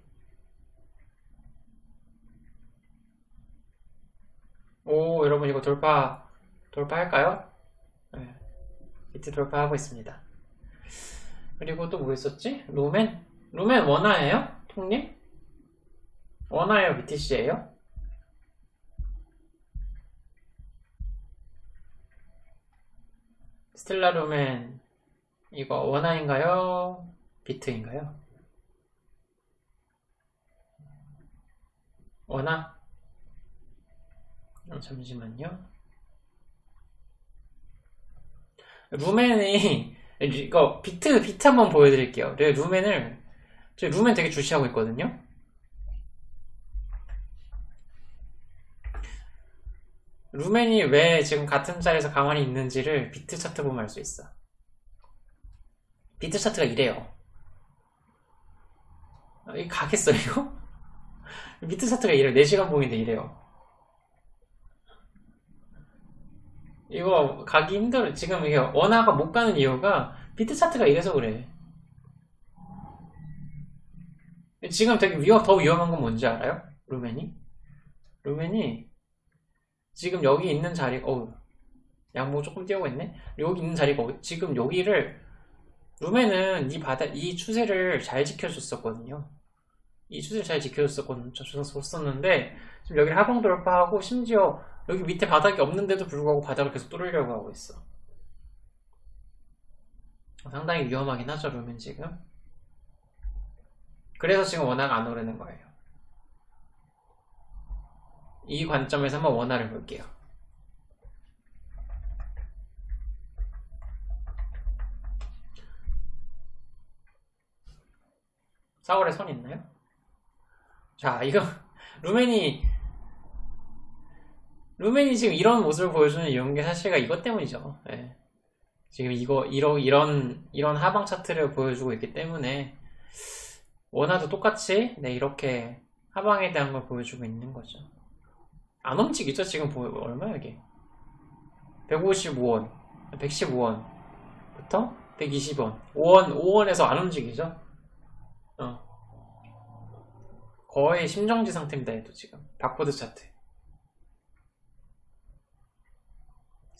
오, 여러분 이거 돌파, 돌파할까요? 네. 비트 돌파하고 있습니다. 그리고 또 뭐 있었지? 루멘? 루멘 원화예요? 통님? 원화예요? BTC예요? 스텔라 루멘 이거 원화인가요? 비트인가요? 원화? 어, 잠시만요. 루멘이 이거 비트 비트 한번 보여드릴게요. 네, 루멘을 저 루멘 되게 주시하고 있거든요. 루멘이 왜 지금 같은 자리에서 가만히 있는지를 비트 차트 보면 알 수 있어. 비트 차트가 이래요. 아, 이 가겠어 이거? 비트 차트가 이래요. 4시간 봉인데 이래요. 이거 가기 힘들어. 지금 이게 원화가 못 가는 이유가 비트 차트가 이래서 그래. 지금 되게 위험, 더 위험한 건 뭔지 알아요? 루멘이? 루멘이 지금 여기 있는 자리, 어우, 양모 조금 띄우고 있네? 여기 있는 자리가, 지금 여기를, 루멘은 이 바닥, 이 추세를 잘 지켜줬었거든요. 이 추세를 잘 지켜줬었거든요. 줬었는데, 지금 여기를 하방 돌파하고, 심지어 여기 밑에 바닥이 없는데도 불구하고 바닥을 계속 뚫으려고 하고 있어. 상당히 위험하긴 하죠, 루멘 지금. 그래서 지금 원화가 안 오르는 거예요. 이 관점에서 한번 원화를 볼게요. 사월에 선 있나요? 자, 이거 루멘이 루멘이 지금 이런 모습을 보여주는 이유는 게 사실가 이것 때문이죠. 예. 지금 이거 이러, 이런 이런 하방 차트를 보여주고 있기 때문에 원화도 똑같이 네 이렇게 하방에 대한 걸 보여주고 있는 거죠. 안 움직이죠 지금 보여 얼마야 이게? 155원, 115원부터 120원, 5원 5원에서 안 움직이죠. 어. 거의 심정지 상태입니다 얘도 지금 바코드 차트.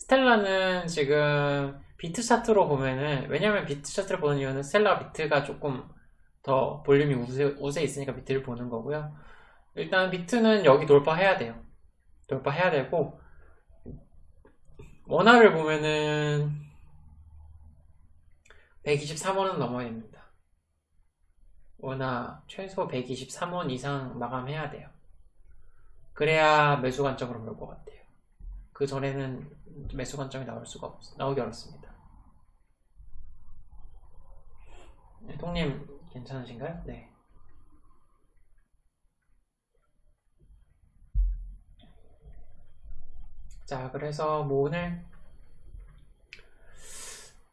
스텔라는 지금 비트 차트로 보면은 왜냐면 비트 차트를 보는 이유는 스텔라 비트가 조금 더 볼륨이 우세, 우세 있으니까 비트를 보는 거고요. 일단 비트는 여기 돌파해야 돼요. 돌파해야 되고 원화를 보면은 123원은 넘어야 됩니다. 원화 최소 123원 이상 마감해야 돼요. 그래야 매수 관점으로 볼 것 같아요. 그 전에는 매수 관점이 나올 수가 없, 나오기 어렵습니다. 네, 통님 괜찮으신가요? 네. 자, 그래서 뭐 오늘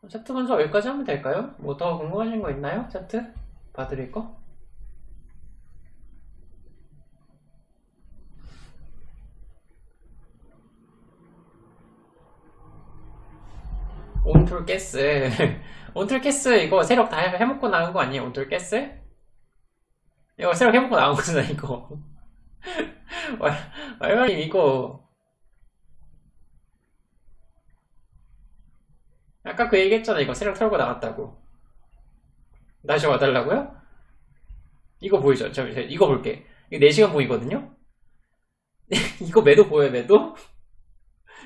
차트 분석 여기까지 하면 될까요? 뭐 더 궁금하신 거 있나요? 차트? 봐드릴 거? 온툴 가스 온툴 가스 이거 세력 다 해먹고 나온 거 아니에요? 온툴 가스? 이거 세력 해먹고 나온 거잖아 이거 말말님 이거 아까 그 얘기했잖아 이거 세력 털고 나갔다고 다시 와달라고요? 이거 보이죠? 저, 저 이거 볼게 이거 4시간 보이거든요? 이거 매도 보여요 매도?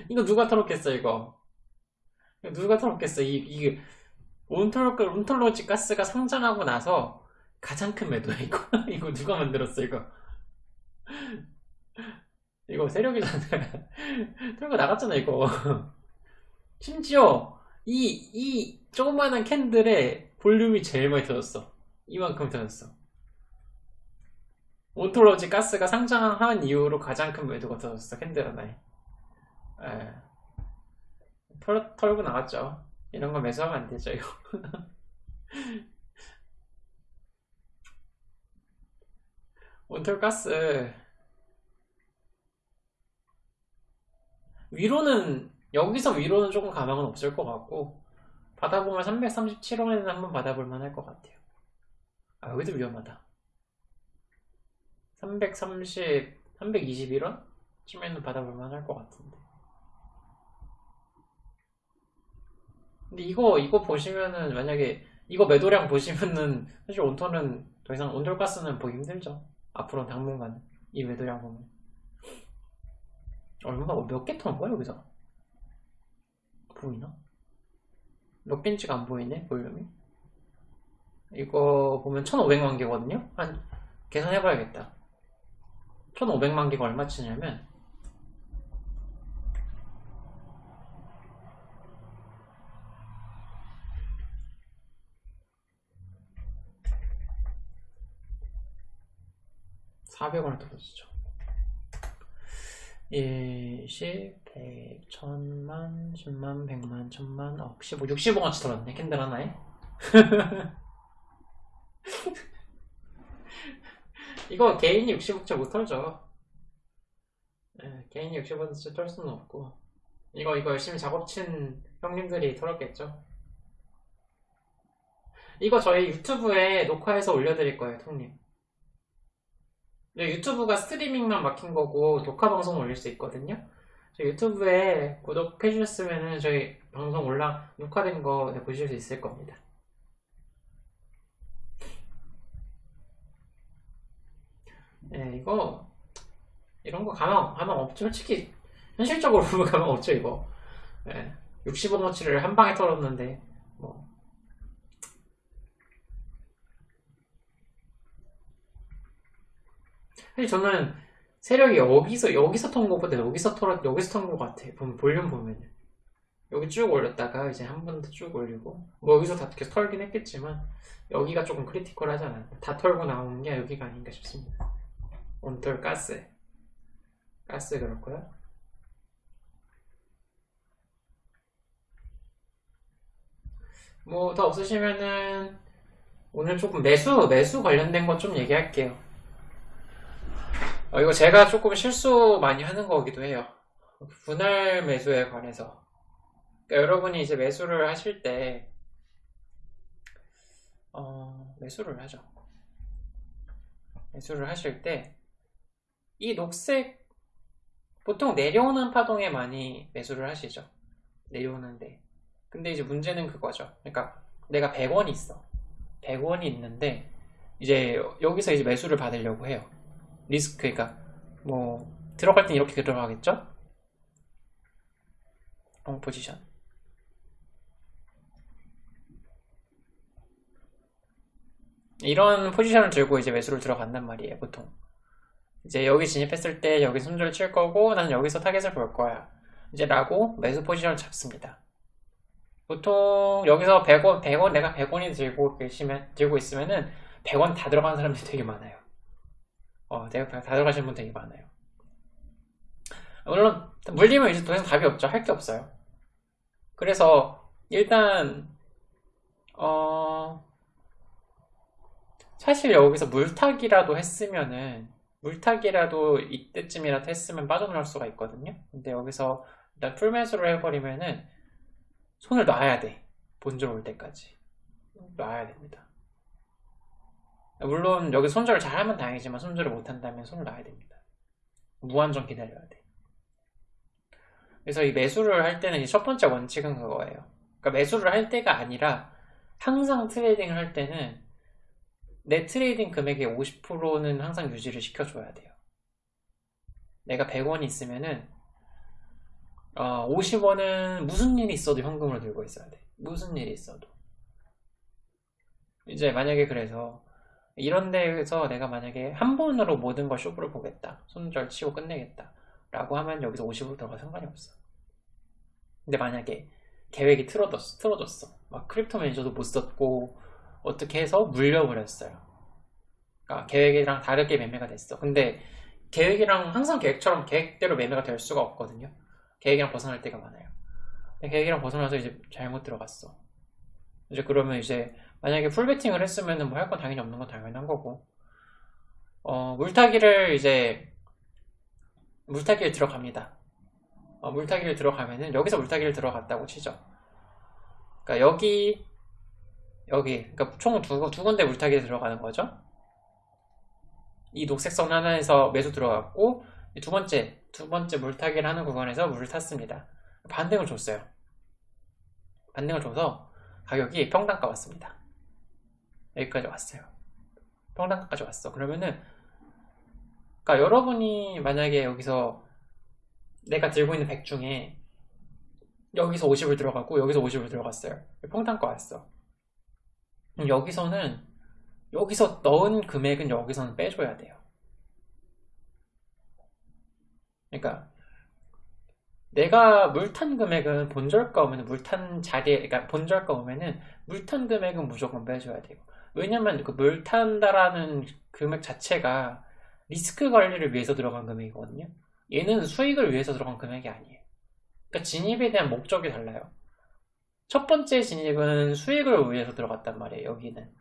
이거 누가 털었겠어 이거 누가 털었겠어? 이, 온톨로, 온톨로지 가스가 상장하고 나서 가장 큰 매도야 이거. 이거 누가 만들었어 이거? 이거 세력이잖아. 털고 나갔잖아 이거. 심지어 이, 이 조그마한 candle의 볼륨이 제일 많이 터졌어. 이만큼 터졌어. 온톨로지 가스가 상장한 이후로 가장 큰 매도가 터졌어 candle 하나에. 에. 털, 털고 나갔죠. 이런 거 매수하면 안 되죠 이거. 온톨가스. 위로는 여기서 위로는 조금 가망은 없을 것 같고 받아보면 337원에는 한번 받아볼 만할 것 같아요. 아 여기도 위험하다. 330, 321원? 쯤에는 받아볼 만할 것 같은데 근데 이거 이거 보시면은 만약에 이거 매도량 보시면은 사실 온톤은 더 이상 온돌가스는 보기 힘들죠. 앞으로 당분간 이 매도량 보면. 얼마 몇개 턴 거야 여기서? 보이나? 몇 개인지가 안 보이네 볼륨이? 이거 보면 1500만 개거든요? 한 계산해 봐야겠다. 1500만 개가 얼마 치냐면 400원을 떨어지죠. 1, 10, 100, 1000만, 10만, 100만, 1000만, 억, 15, 60원어치 떨었네. 캔들 하나에. 이거 개인이 60억째 못 털죠. 네, 개인이 60억째 털 수는 없고. 이거 이거 열심히 작업 친 형님들이 털었겠죠. 이거 저희 유튜브에 녹화해서 올려드릴 거예요 통님 유튜브가 스트리밍만 막힌 거고 녹화 방송 올릴 수 있거든요. 유튜브에 구독해 주셨으면 저희 방송 올라 녹화된 거 네, 보실 수 있을 겁니다. 네, 이거 이런 거 가망 가망 없죠. 솔직히 현실적으로 가망 없죠 이거. 네, 60원어치를 한 방에 털었는데 뭐 사실 저는 세력이 여기서 여기서 턴 것보다 여기서 털었 여기서 턴 것 같아. 보면 볼륨 보면 여기 쭉 올렸다가 이제 한 번 더 쭉 올리고 뭐 여기서 다 계속 털긴 했겠지만 여기가 조금 크리티컬하지 않았나. 다 털고 나오는 게 여기가 아닌가 싶습니다. 온털 가스 가스 그렇고요. 뭐 더 없으시면은 오늘 조금 매수 매수 관련된 것 좀 얘기할게요. 어, 이거 제가 조금 실수 많이 하는 거기도 해요. 분할 매수에 관해서. 그러니까 여러분이 이제 매수를 하실 때, 어, 매수를 하죠. 매수를 하실 때, 이 녹색, 보통 내려오는 파동에 많이 매수를 하시죠. 내려오는데. 근데 이제 문제는 그거죠. 그러니까 내가 100원이 있어. 100원이 있는데, 이제 여기서 이제 매수를 받으려고 해요. 리스크 그러니까 뭐 들어갈 땐 이렇게 들어가겠죠? long position 이런 position을 들고 이제 매수를 들어간단 말이에요 보통. 이제 여기 진입했을 때 여기 손절을 칠 거고 나는 여기서 target을 볼 거야. 이제 라고 매수 position을 잡습니다. 보통 여기서 100원, 100원 내가 100원이 들고 계시면 들고 있으면은 100원 다 들어가는 사람들이 되게 많아요 어, 대학다 들어가시는 분 되게 많아요. 물론 물리면 이제 더 이상 답이 없죠. 할 게 없어요. 그래서 일단 어 사실 여기서 물타기라도 했으면은 물타기라도 이때쯤이라도 했으면 빠져나올 수가 있거든요. 근데 여기서 일단 풀매수를 해버리면은 손을 놔야 돼. 본전 올 때까지. 놔야 됩니다. 물론 여기 손절을 잘하면 다행이지만 손절을 못한다면 손을 놔야 됩니다. 무한정 기다려야 돼. 그래서 이 매수를 할 때는 첫 번째 원칙은 그거예요. 그러니까 매수를 할 때가 아니라 항상 trading을 할 때는 내 trading 금액의 50%는 항상 유지를 시켜줘야 돼요. 내가 100원이 있으면은 어, 50원은 무슨 일이 있어도 현금으로 들고 있어야 돼. 무슨 일이 있어도. 이제 만약에 그래서 이런 데에서 내가 만약에 한 번으로 모든 걸 쇼부를 보겠다. 손절 치고 끝내겠다. 라고 하면 여기서 50으로 들어가 상관이 없어. 근데 만약에 계획이 틀어졌어. 틀어졌어. 막 crypto manager도 못 썼고 어떻게 해서 물려버렸어요. 그러니까 계획이랑 다르게 매매가 됐어. 근데 계획이랑 항상 계획처럼 계획대로 매매가 될 수가 없거든요. 계획이랑 벗어날 때가 많아요. 계획이랑 벗어나서 이제 잘못 들어갔어. 이제 그러면 이제 만약에 풀베팅을 했으면 뭐 할 건 당연히 없는 건 당연한 거고 어, 물타기를 이제 물타기를 들어갑니다. 어, 물타기를 들어가면은 여기서 물타기를 들어갔다고 치죠. 그러니까 여기 여기 그러니까 총두 두 군데 물타기에 들어가는 거죠. 이 녹색 선 하나에서 매수 들어갔고 두 번째 두 번째 물타기를 하는 구간에서 물을 탔습니다. 반등을 줬어요. 반등을 줘서 가격이 평단가 왔습니다. 여기까지 왔어요. 평단가까지 왔어. 그러면은 그러니까 여러분이 만약에 여기서 내가 들고 있는 100 중에 여기서 50을 들어가고 여기서 50을 들어갔어요. 평단가 왔어. 여기서는 여기서 넣은 금액은 여기서는 빼줘야 돼요. 그러니까 내가 물탄 금액은 본절가 오면 물탄 자리에 그러니까 본절가 오면은 물탄 금액은 무조건 빼줘야 돼요. 왜냐면 그 물 탄다라는 금액 자체가 리스크 관리를 위해서 들어간 금액이거든요. 얘는 수익을 위해서 들어간 금액이 아니에요. 그러니까 진입에 대한 목적이 달라요. 첫 번째 진입은 수익을 위해서 들어갔단 말이에요. 여기는.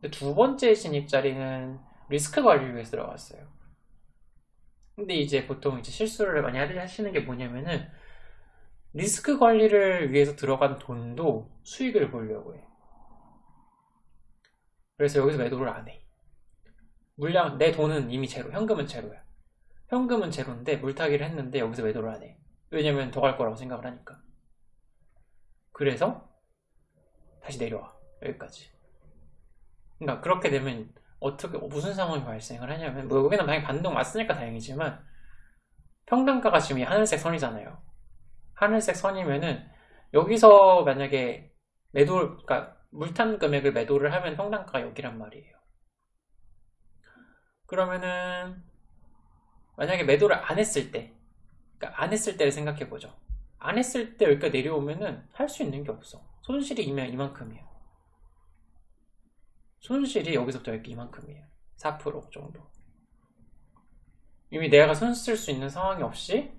근데 두 번째 진입 자리는 리스크 관리를 위해서 들어갔어요. 근데 이제 보통 이제 실수를 많이 하시는 게 뭐냐면은 리스크 관리를 위해서 들어간 돈도 수익을 보려고 해. 그래서 여기서 매도를 안 해. 물량, 내 돈은 이미 제로, 현금은 제로야. 현금은 제로인데 물타기를 했는데 여기서 매도를 안 해. 왜냐면 더 갈 거라고 생각을 하니까. 그래서 다시 내려와. 여기까지. 그러니까 그렇게 되면 어떻게 무슨 상황이 발생을 하냐면 뭐 여기는 당연히 반동 왔으니까 다행이지만 평단가가 지금 이 하늘색 선이잖아요. 하늘색 선이면은 여기서 만약에 매도 그러니까 물탄 금액을 매도를 하면 평단가가 여기란 말이에요. 그러면은 만약에 매도를 안 했을 때 그러니까 안 했을 때를 생각해 보죠. 안 했을 때 여기가 내려오면은 할 수 있는 게 없어. 손실이 이면 이만큼이에요. 손실이 여기서부터 여기 이만큼이에요. 4% 정도. 이미 내가 손 쓸 수 있는 상황이 없이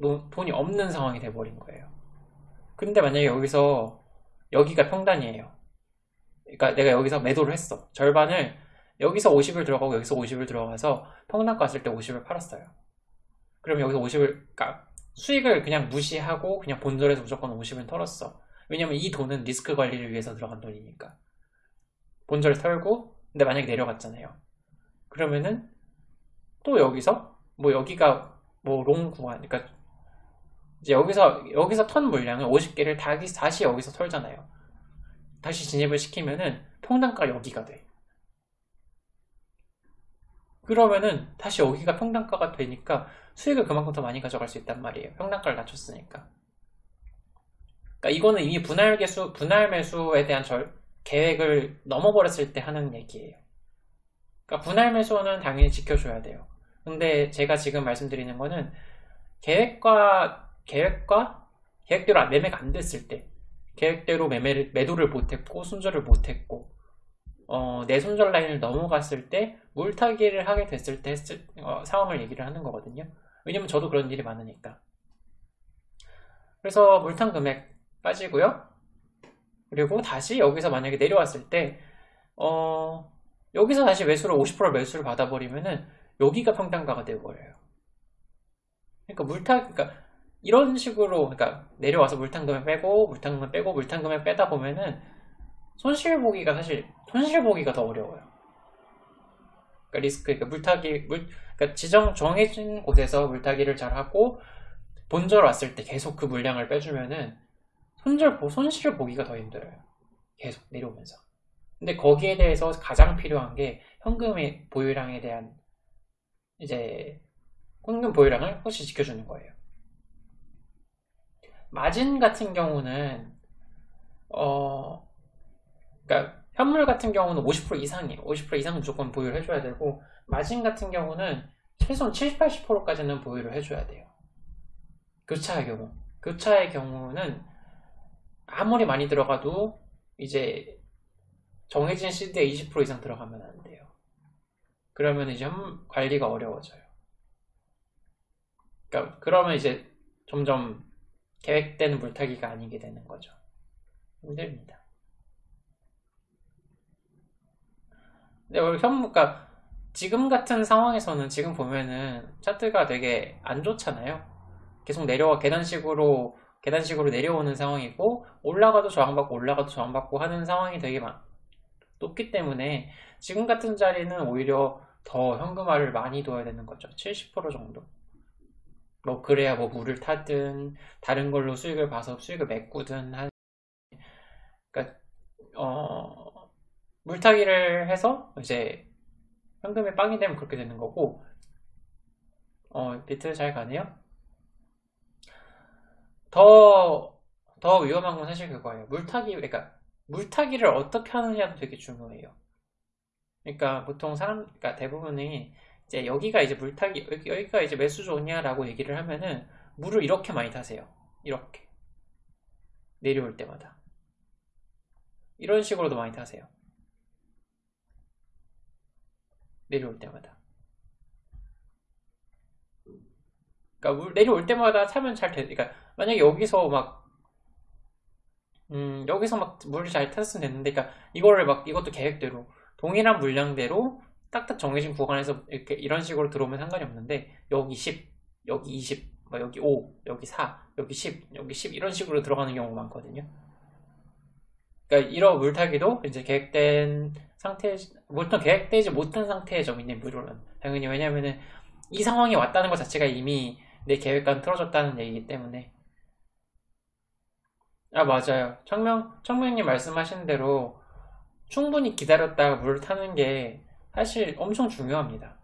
돈이 없는 상황이 돼버린 거예요. 근데 만약에 여기서 여기가 평단이에요. 그러니까 내가 여기서 매도를 했어. 절반을 여기서 50을 들어가고 여기서 50을 들어가서 평단 갔을 때 50을 팔았어요. 그럼 여기서 50을 그러니까 수익을 그냥 무시하고 그냥 본전에서 무조건 50을 털었어. 왜냐면 이 돈은 리스크 관리를 위해서 들어간 돈이니까. 본절을 털고 근데 만약에 내려갔잖아요. 그러면은 또 여기서 뭐 여기가 뭐 long 구간 그러니까 이제 여기서 여기서 턴 물량을 50개를 다시 다시 여기서 털잖아요. 다시 진입을 시키면은 평단가 여기가 돼. 그러면은 다시 여기가 평단가가 되니까 수익을 그만큼 더 많이 가져갈 수 있단 말이에요. 평단가를 낮췄으니까. 그러니까 이거는 이미 분할 개수, 분할 매수에 대한 절, 계획을 넘어버렸을 때 하는 얘기예요. 그러니까 분할 매수는 당연히 지켜줘야 돼요. 근데 제가 지금 말씀드리는 거는 계획과 계획과 계획대로 매매가 안 됐을 때 계획대로 매매를 매도를 못했고 손절을 못했고 어, 내 손절 라인을 넘어갔을 때 물타기를 하게 됐을 때 어, 상황을 얘기를 하는 거거든요. 왜냐면 저도 그런 일이 많으니까. 그래서 물탄 금액 빠지고요. 그리고 다시 여기서 만약에 내려왔을 때 어, 여기서 다시 매수를 50% 매수를 받아버리면은 여기가 평단가가 되어버려요. 그러니까 물타 그러니까 이런 식으로 그러니까 내려와서 물탄금을 빼고 물탄금을 빼고 물탄금을 빼다 보면은 손실 보기가 사실 손실 보기가 더 어려워요. 그러니까 리스크 그러니까 물타기 물 그러니까 지정 정해진 곳에서 물타기를 잘 하고 본절 왔을 때 계속 그 물량을 빼주면은 손절 손실을 보기가 더 힘들어요. 계속 내려오면서. 근데 거기에 대해서 가장 필요한 게 현금의 보유량에 대한 이제 현금 보유량을 혹시 지켜주는 거예요. 마진 같은 경우는 어 그러니까 현물 같은 경우는 50% 이상이에요. 50% 이상 무조건 보유를 해줘야 되고 마진 같은 경우는 최소한 70, 80%까지는 보유를 해줘야 돼요. 교차의 경우 교차의 경우는 아무리 많이 들어가도 이제 정해진 시드에 20% 이상 들어가면 안 돼요. 그러면 이제 관리가 어려워져요. 그러니까 그러면 이제 점점 계획된 물타기가 아니게 되는 거죠. 힘듭니다. 근데 우리 현, 그러니까 지금 같은 상황에서는 지금 보면은 차트가 되게 안 좋잖아요. 계속 내려와 계단식으로 계단식으로 내려오는 상황이고 올라가도 저항받고 올라가도 저항받고 하는 상황이 되게 많, 높기 때문에 지금 같은 자리는 오히려 더 현금화를 많이 둬야 되는 거죠. 70% 정도. 뭐 그래야 뭐 물을 타든 다른 걸로 수익을 봐서 수익을 메꾸든 한 그러니까 어 물타기를 해서 이제 현금에 빵이 되면 그렇게 되는 거고 어 비트 잘 가네요. 더, 더 위험한 건 사실 그거예요. 물타기, 그러니까 물타기를 어떻게 하느냐도 되게 중요해요. 그러니까 보통 사람, 그러니까 대부분이 이제 여기가 이제 물타기, 여기, 가 이제 매수 좋냐라고 얘기를 하면은 물을 이렇게 많이 타세요. 이렇게. 내려올 때마다. 이런 식으로도 많이 타세요. 내려올 때마다. 그러니까 물 내려올 때마다 타면 잘 돼. 그러니까 만약에 여기서 막 음, 여기서 막 물을 잘 탔으면 됐는데, 그러니까 이거를 막 이것도 계획대로 동일한 물량대로 딱딱 정해진 구간에서 이렇게 이런 식으로 들어오면 상관이 없는데 여기 10, 여기 20, 뭐 여기 5, 여기 4, 여기 10, 여기 10 이런 식으로 들어가는 경우가 많거든요. 그러니까 이런 물타기도 이제 계획된 상태, 보통 계획되지 못한 상태의 점이네 물은. 당연히 왜냐면은 이 상황이 왔다는 것 자체가 이미 내 계획과는 틀어졌다는 얘기이기 때문에. 아 맞아요. 청명, 청명님 말씀하신 대로 충분히 기다렸다가 물을 타는 게 사실 엄청 중요합니다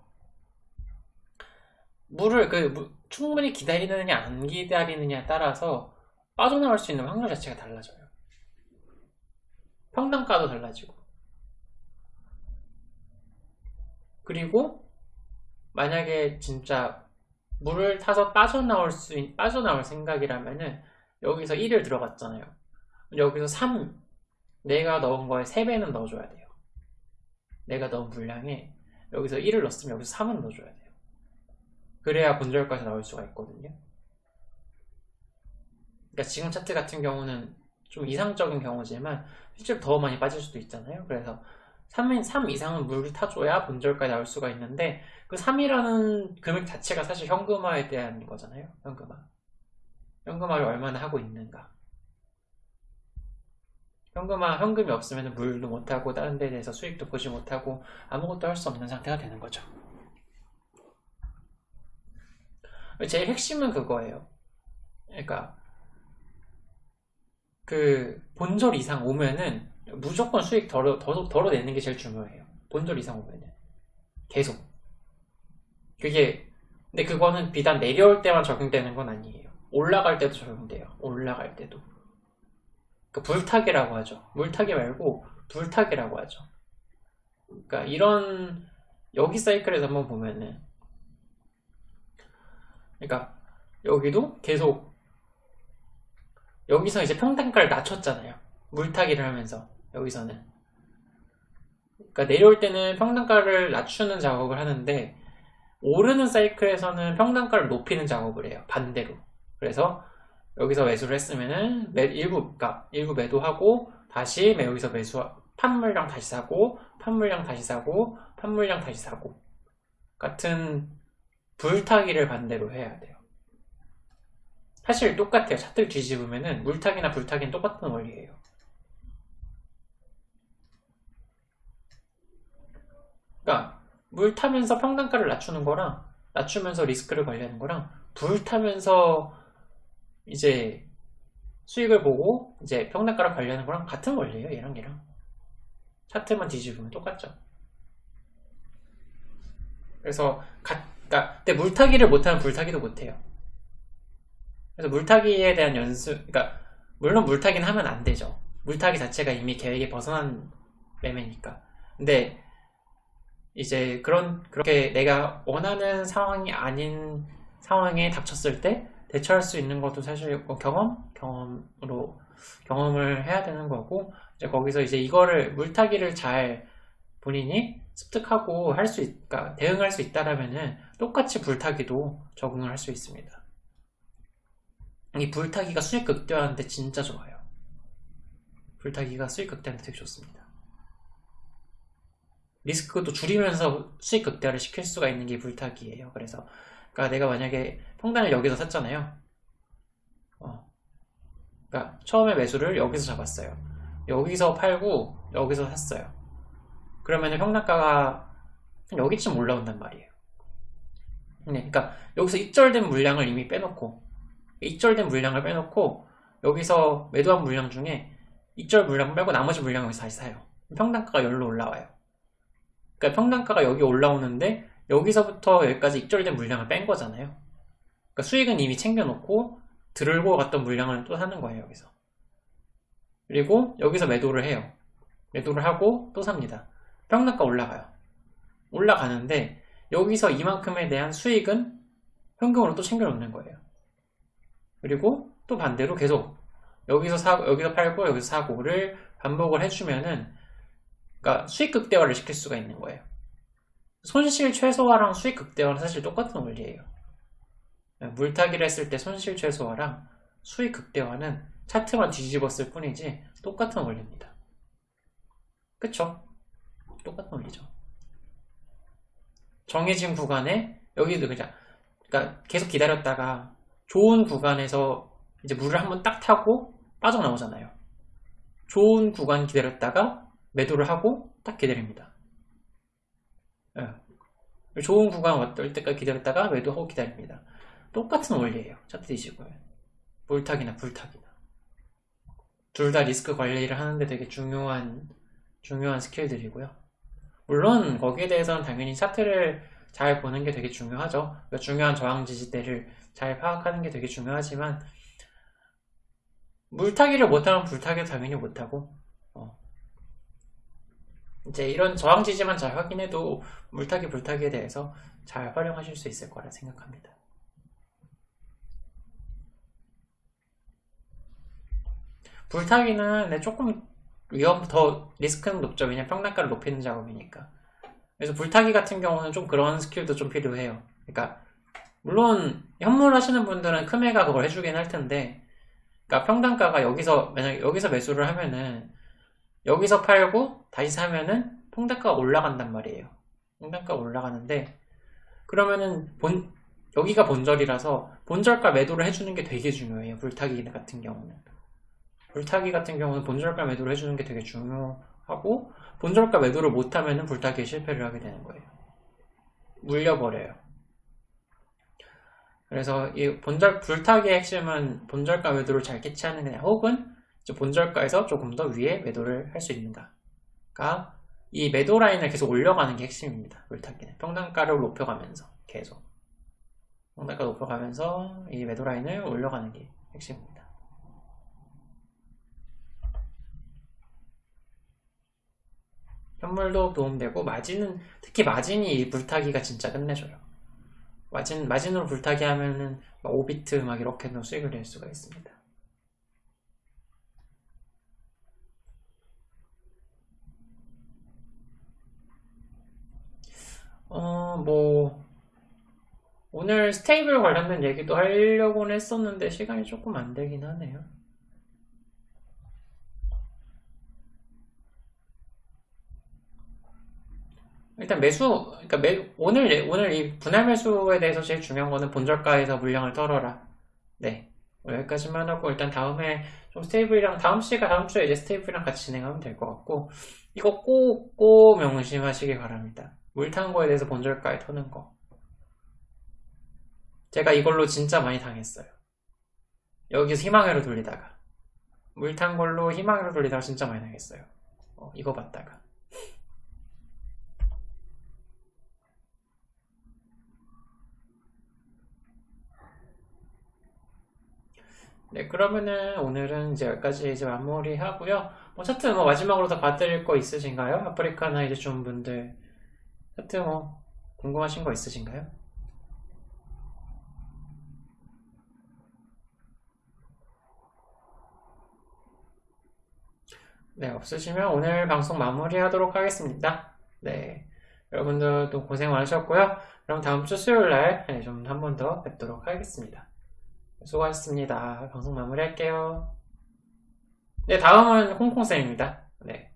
물을 그 무, 충분히 기다리느냐 안 기다리느냐에 따라서 빠져나올 수 있는 확률 자체가 달라져요 평단가도 달라지고 그리고 만약에 진짜 물을 타서 빠져나올 수 있, 빠져나올 생각이라면은 여기서 1을 들어갔잖아요. 여기서 3 내가 넣은 거에 3배는 넣어줘야 돼요. 내가 넣은 물량에 여기서 1을 넣었으면 여기서 3은 넣어줘야 돼요. 그래야 본절까지 나올 수가 있거든요. 그러니까 지금 차트 같은 경우는 좀 이상적인 경우지만 실제로 더 많이 빠질 수도 있잖아요. 그래서 3, 3 이상은 물을 타줘야 본절까지 나올 수가 있는데 그 3이라는 금액 자체가 사실 현금화에 대한 거잖아요. 현금화. 현금화를 얼마나 하고 있는가. 현금화, 현금이 없으면 물도 못하고 다른 데 대해서 수익도 보지 못하고 아무것도 할 수 없는 상태가 되는 거죠. 제일 핵심은 그거예요. 그러니까 그 본절 이상 오면은 무조건 수익 덜어, 덜어, 덜어내는 게 제일 중요해요. 본절 이상 오면은. 계속. 그게, 근데 그거는 비단 내려올 때만 적용되는 건 아니에요. 올라갈 때도 적용돼요. 올라갈 때도. 그 불타기라고 하죠. 물타기 말고 불타기라고 하죠. 그러니까 이런 여기 사이클에서 한번 보면은 그러니까 여기도 계속 여기서 이제 평단가를 낮췄잖아요. 물타기를 하면서 여기서는 그러니까 내려올 때는 평단가를 낮추는 작업을 하는데 오르는 사이클에서는 평단가를 높이는 작업을 해요 반대로 그래서 여기서 매수를 했으면은 일부 그러니까 일부 매도하고 다시 여기서 매수 판물량 다시 사고 판물량 다시 사고 판물량 다시 사고 같은 불타기를 반대로 해야 돼요. 사실 똑같아요. 차트를 뒤집으면은 물타기나 불타기는 똑같은 원리예요. 그러니까 물 타면서 평단가를 낮추는 거랑 낮추면서 리스크를 관리하는 거랑 불 타면서 이제 수익을 보고 이제 평단가를 관리하는 거랑 같은 원리예요. 얘랑 얘랑. 차트만 뒤집으면 똑같죠. 그래서 가, 그러니까 근데 물타기를 못하면 불타기도 못해요. 그래서 물타기에 대한 연습, 그러니까 물론 물타기는 하면 안 되죠. 물타기 자체가 이미 계획에 벗어난 매매니까. 근데 이제 그런 그렇게 내가 원하는 상황이 아닌 상황에 닥쳤을 때 대처할 수 있는 것도 사실 뭐 경험 경험으로 경험을 해야 되는 거고 이제 거기서 이제 이거를 물타기를 잘 본인이 습득하고 할 수 있, 그러니까 대응할 수 있다라면은 똑같이 불타기도 적응을 할 수 있습니다. 이 불타기가 수익 극대화하는데 진짜 좋아요. 불타기가 수익 극대화하는데 되게 좋습니다. 리스크도 줄이면서 수익 극대화를 시킬 수가 있는 게 불타기예요. 그래서 그러니까 내가 만약에 평단을 여기서 샀잖아요. 어. 그러니까 처음에 매수를 여기서 잡았어요. 여기서 팔고 여기서 샀어요. 그러면 평단가가 여기쯤 올라온단 말이에요. 네, 그러니까 여기서 입절된 물량을 이미 빼놓고 입절된 물량을 빼놓고 여기서 매도한 물량 중에 입절 물량 빼고 나머지 물량을 다시 사요. 평단가가 열로 올라와요. 그러니까 평단가가 여기 올라오는데 여기서부터 여기까지 입절된 물량을 뺀 거잖아요. 그러니까 수익은 이미 챙겨놓고 들고 갔던 물량을 또 사는 거예요, 여기서. 그리고 여기서 매도를 해요. 매도를 하고 또 삽니다. 평단가 올라가요. 올라가는데 여기서 이만큼에 대한 수익은 현금으로 또 챙겨놓는 거예요. 그리고 또 반대로 계속 여기서 사 여기서 팔고 여기서 사고를 반복을 해주면은 그러니까 수익 극대화를 시킬 수가 있는 거예요. 손실 최소화랑 수익 극대화는 사실 똑같은 원리예요. 물타기를 했을 때 손실 최소화랑 수익 극대화는 차트만 뒤집었을 뿐이지 똑같은 원리입니다. 그쵸? 똑같은 원리죠. 정해진 구간에 여기도 그냥 그러니까 계속 기다렸다가 좋은 구간에서 이제 물을 한번 딱 타고 빠져나오잖아요. 좋은 구간 기다렸다가 매도를 하고 딱 기다립니다. 네. 좋은 구간 왔을 때까지 기다렸다가 매도하고 기다립니다. 똑같은 원리예요. 차트 뒤지고 물타기나 불타기나 둘 다 리스크 관리를 하는데 되게 중요한 중요한 스킬들이고요. 물론 거기에 대해서는 당연히 차트를 잘 보는 게 되게 중요하죠. 그러니까 중요한 저항 지지대를 잘 파악하는 게 되게 중요하지만 물타기를 못하면 불타기도 당연히 못하고 어. 이제 이런 저항 지지만 잘 확인해도 물타기 불타기에 대해서 잘 활용하실 수 있을 거라 생각합니다. 불타기는 조금 위험 더 리스크는 높죠. 왜냐 평단가를 높이는 작업이니까. 그래서 불타기 같은 경우는 좀 그런 스킬도 좀 필요해요. 그러니까 물론 현물 하시는 분들은 크메가 그걸 해주긴 할 텐데 그러니까 평단가가 여기서 만약 여기서 매수를 하면은 여기서 팔고 다시 사면은 평단가가 올라간단 말이에요. 평단가가 올라가는데 그러면은 본 여기가 본절이라서 본절가 매도를 해주는 게 되게 중요해요. 불타기 같은 경우는. 불타기 같은 경우는 본절가 매도를 해주는 게 되게 중요하고 본절가 매도를 못하면 불타기에 실패를 하게 되는 거예요. 물려버려요. 그래서 이 본절 불타기의 핵심은 본절가 매도를 잘 캐치하는 거냐 혹은 본절가에서 조금 더 위에 매도를 할 수 있는가가 이 매도 라인을 계속 올려가는 게 핵심입니다. 물타기는 평단가를 높여가면서 계속 평단가 높여가면서 이 매도 라인을 올려가는 게 핵심입니다. 현물도 도움되고 마진은 특히 마진이 이 불타기가 진짜 끝내줘요. 마진 마진으로 불타기 하면은 5비트 막 이렇게 도 수익을 낼 수가 있습니다. 어, 뭐, 오늘 stable 관련된 얘기도 하려고는 했었는데 시간이 조금 안 되긴 하네요. 일단 매수, 그러니까 매, 오늘, 오늘 이 분할 매수에 대해서 제일 중요한 거는 본절가에서 물량을 털어라. 네. 여기까지만 하고 일단 다음에 좀 stable이랑 다음 시가 다음 주에 이제 stable이랑 같이 진행하면 될 것 같고 이거 꼭꼭 명심하시길 바랍니다. 물 탄 거에 대해서 본저가에 터는 거. 제가 이걸로 진짜 많이 당했어요. 여기서 희망회로 돌리다가 물 탄 걸로 희망회로 돌리다가 진짜 많이 당했어요. 어, 이거 봤다가. 네, 그러면은 오늘은 이제 여기까지 이제 마무리 하고요. 뭐 차트 뭐 마지막으로 더 봐드릴 거 있으신가요? 아프리카나 이제 좀 분들 차트 뭐 궁금하신 거 있으신가요? 네, 없으시면 오늘 방송 마무리하도록 하겠습니다. 네, 여러분들도 고생 많으셨고요. 그럼 다음 주 수요일 날 좀 한 번 더 뵙도록 하겠습니다. 수고하셨습니다. 방송 마무리할게요. 네, 다음은 홍콩쌤입니다. 네.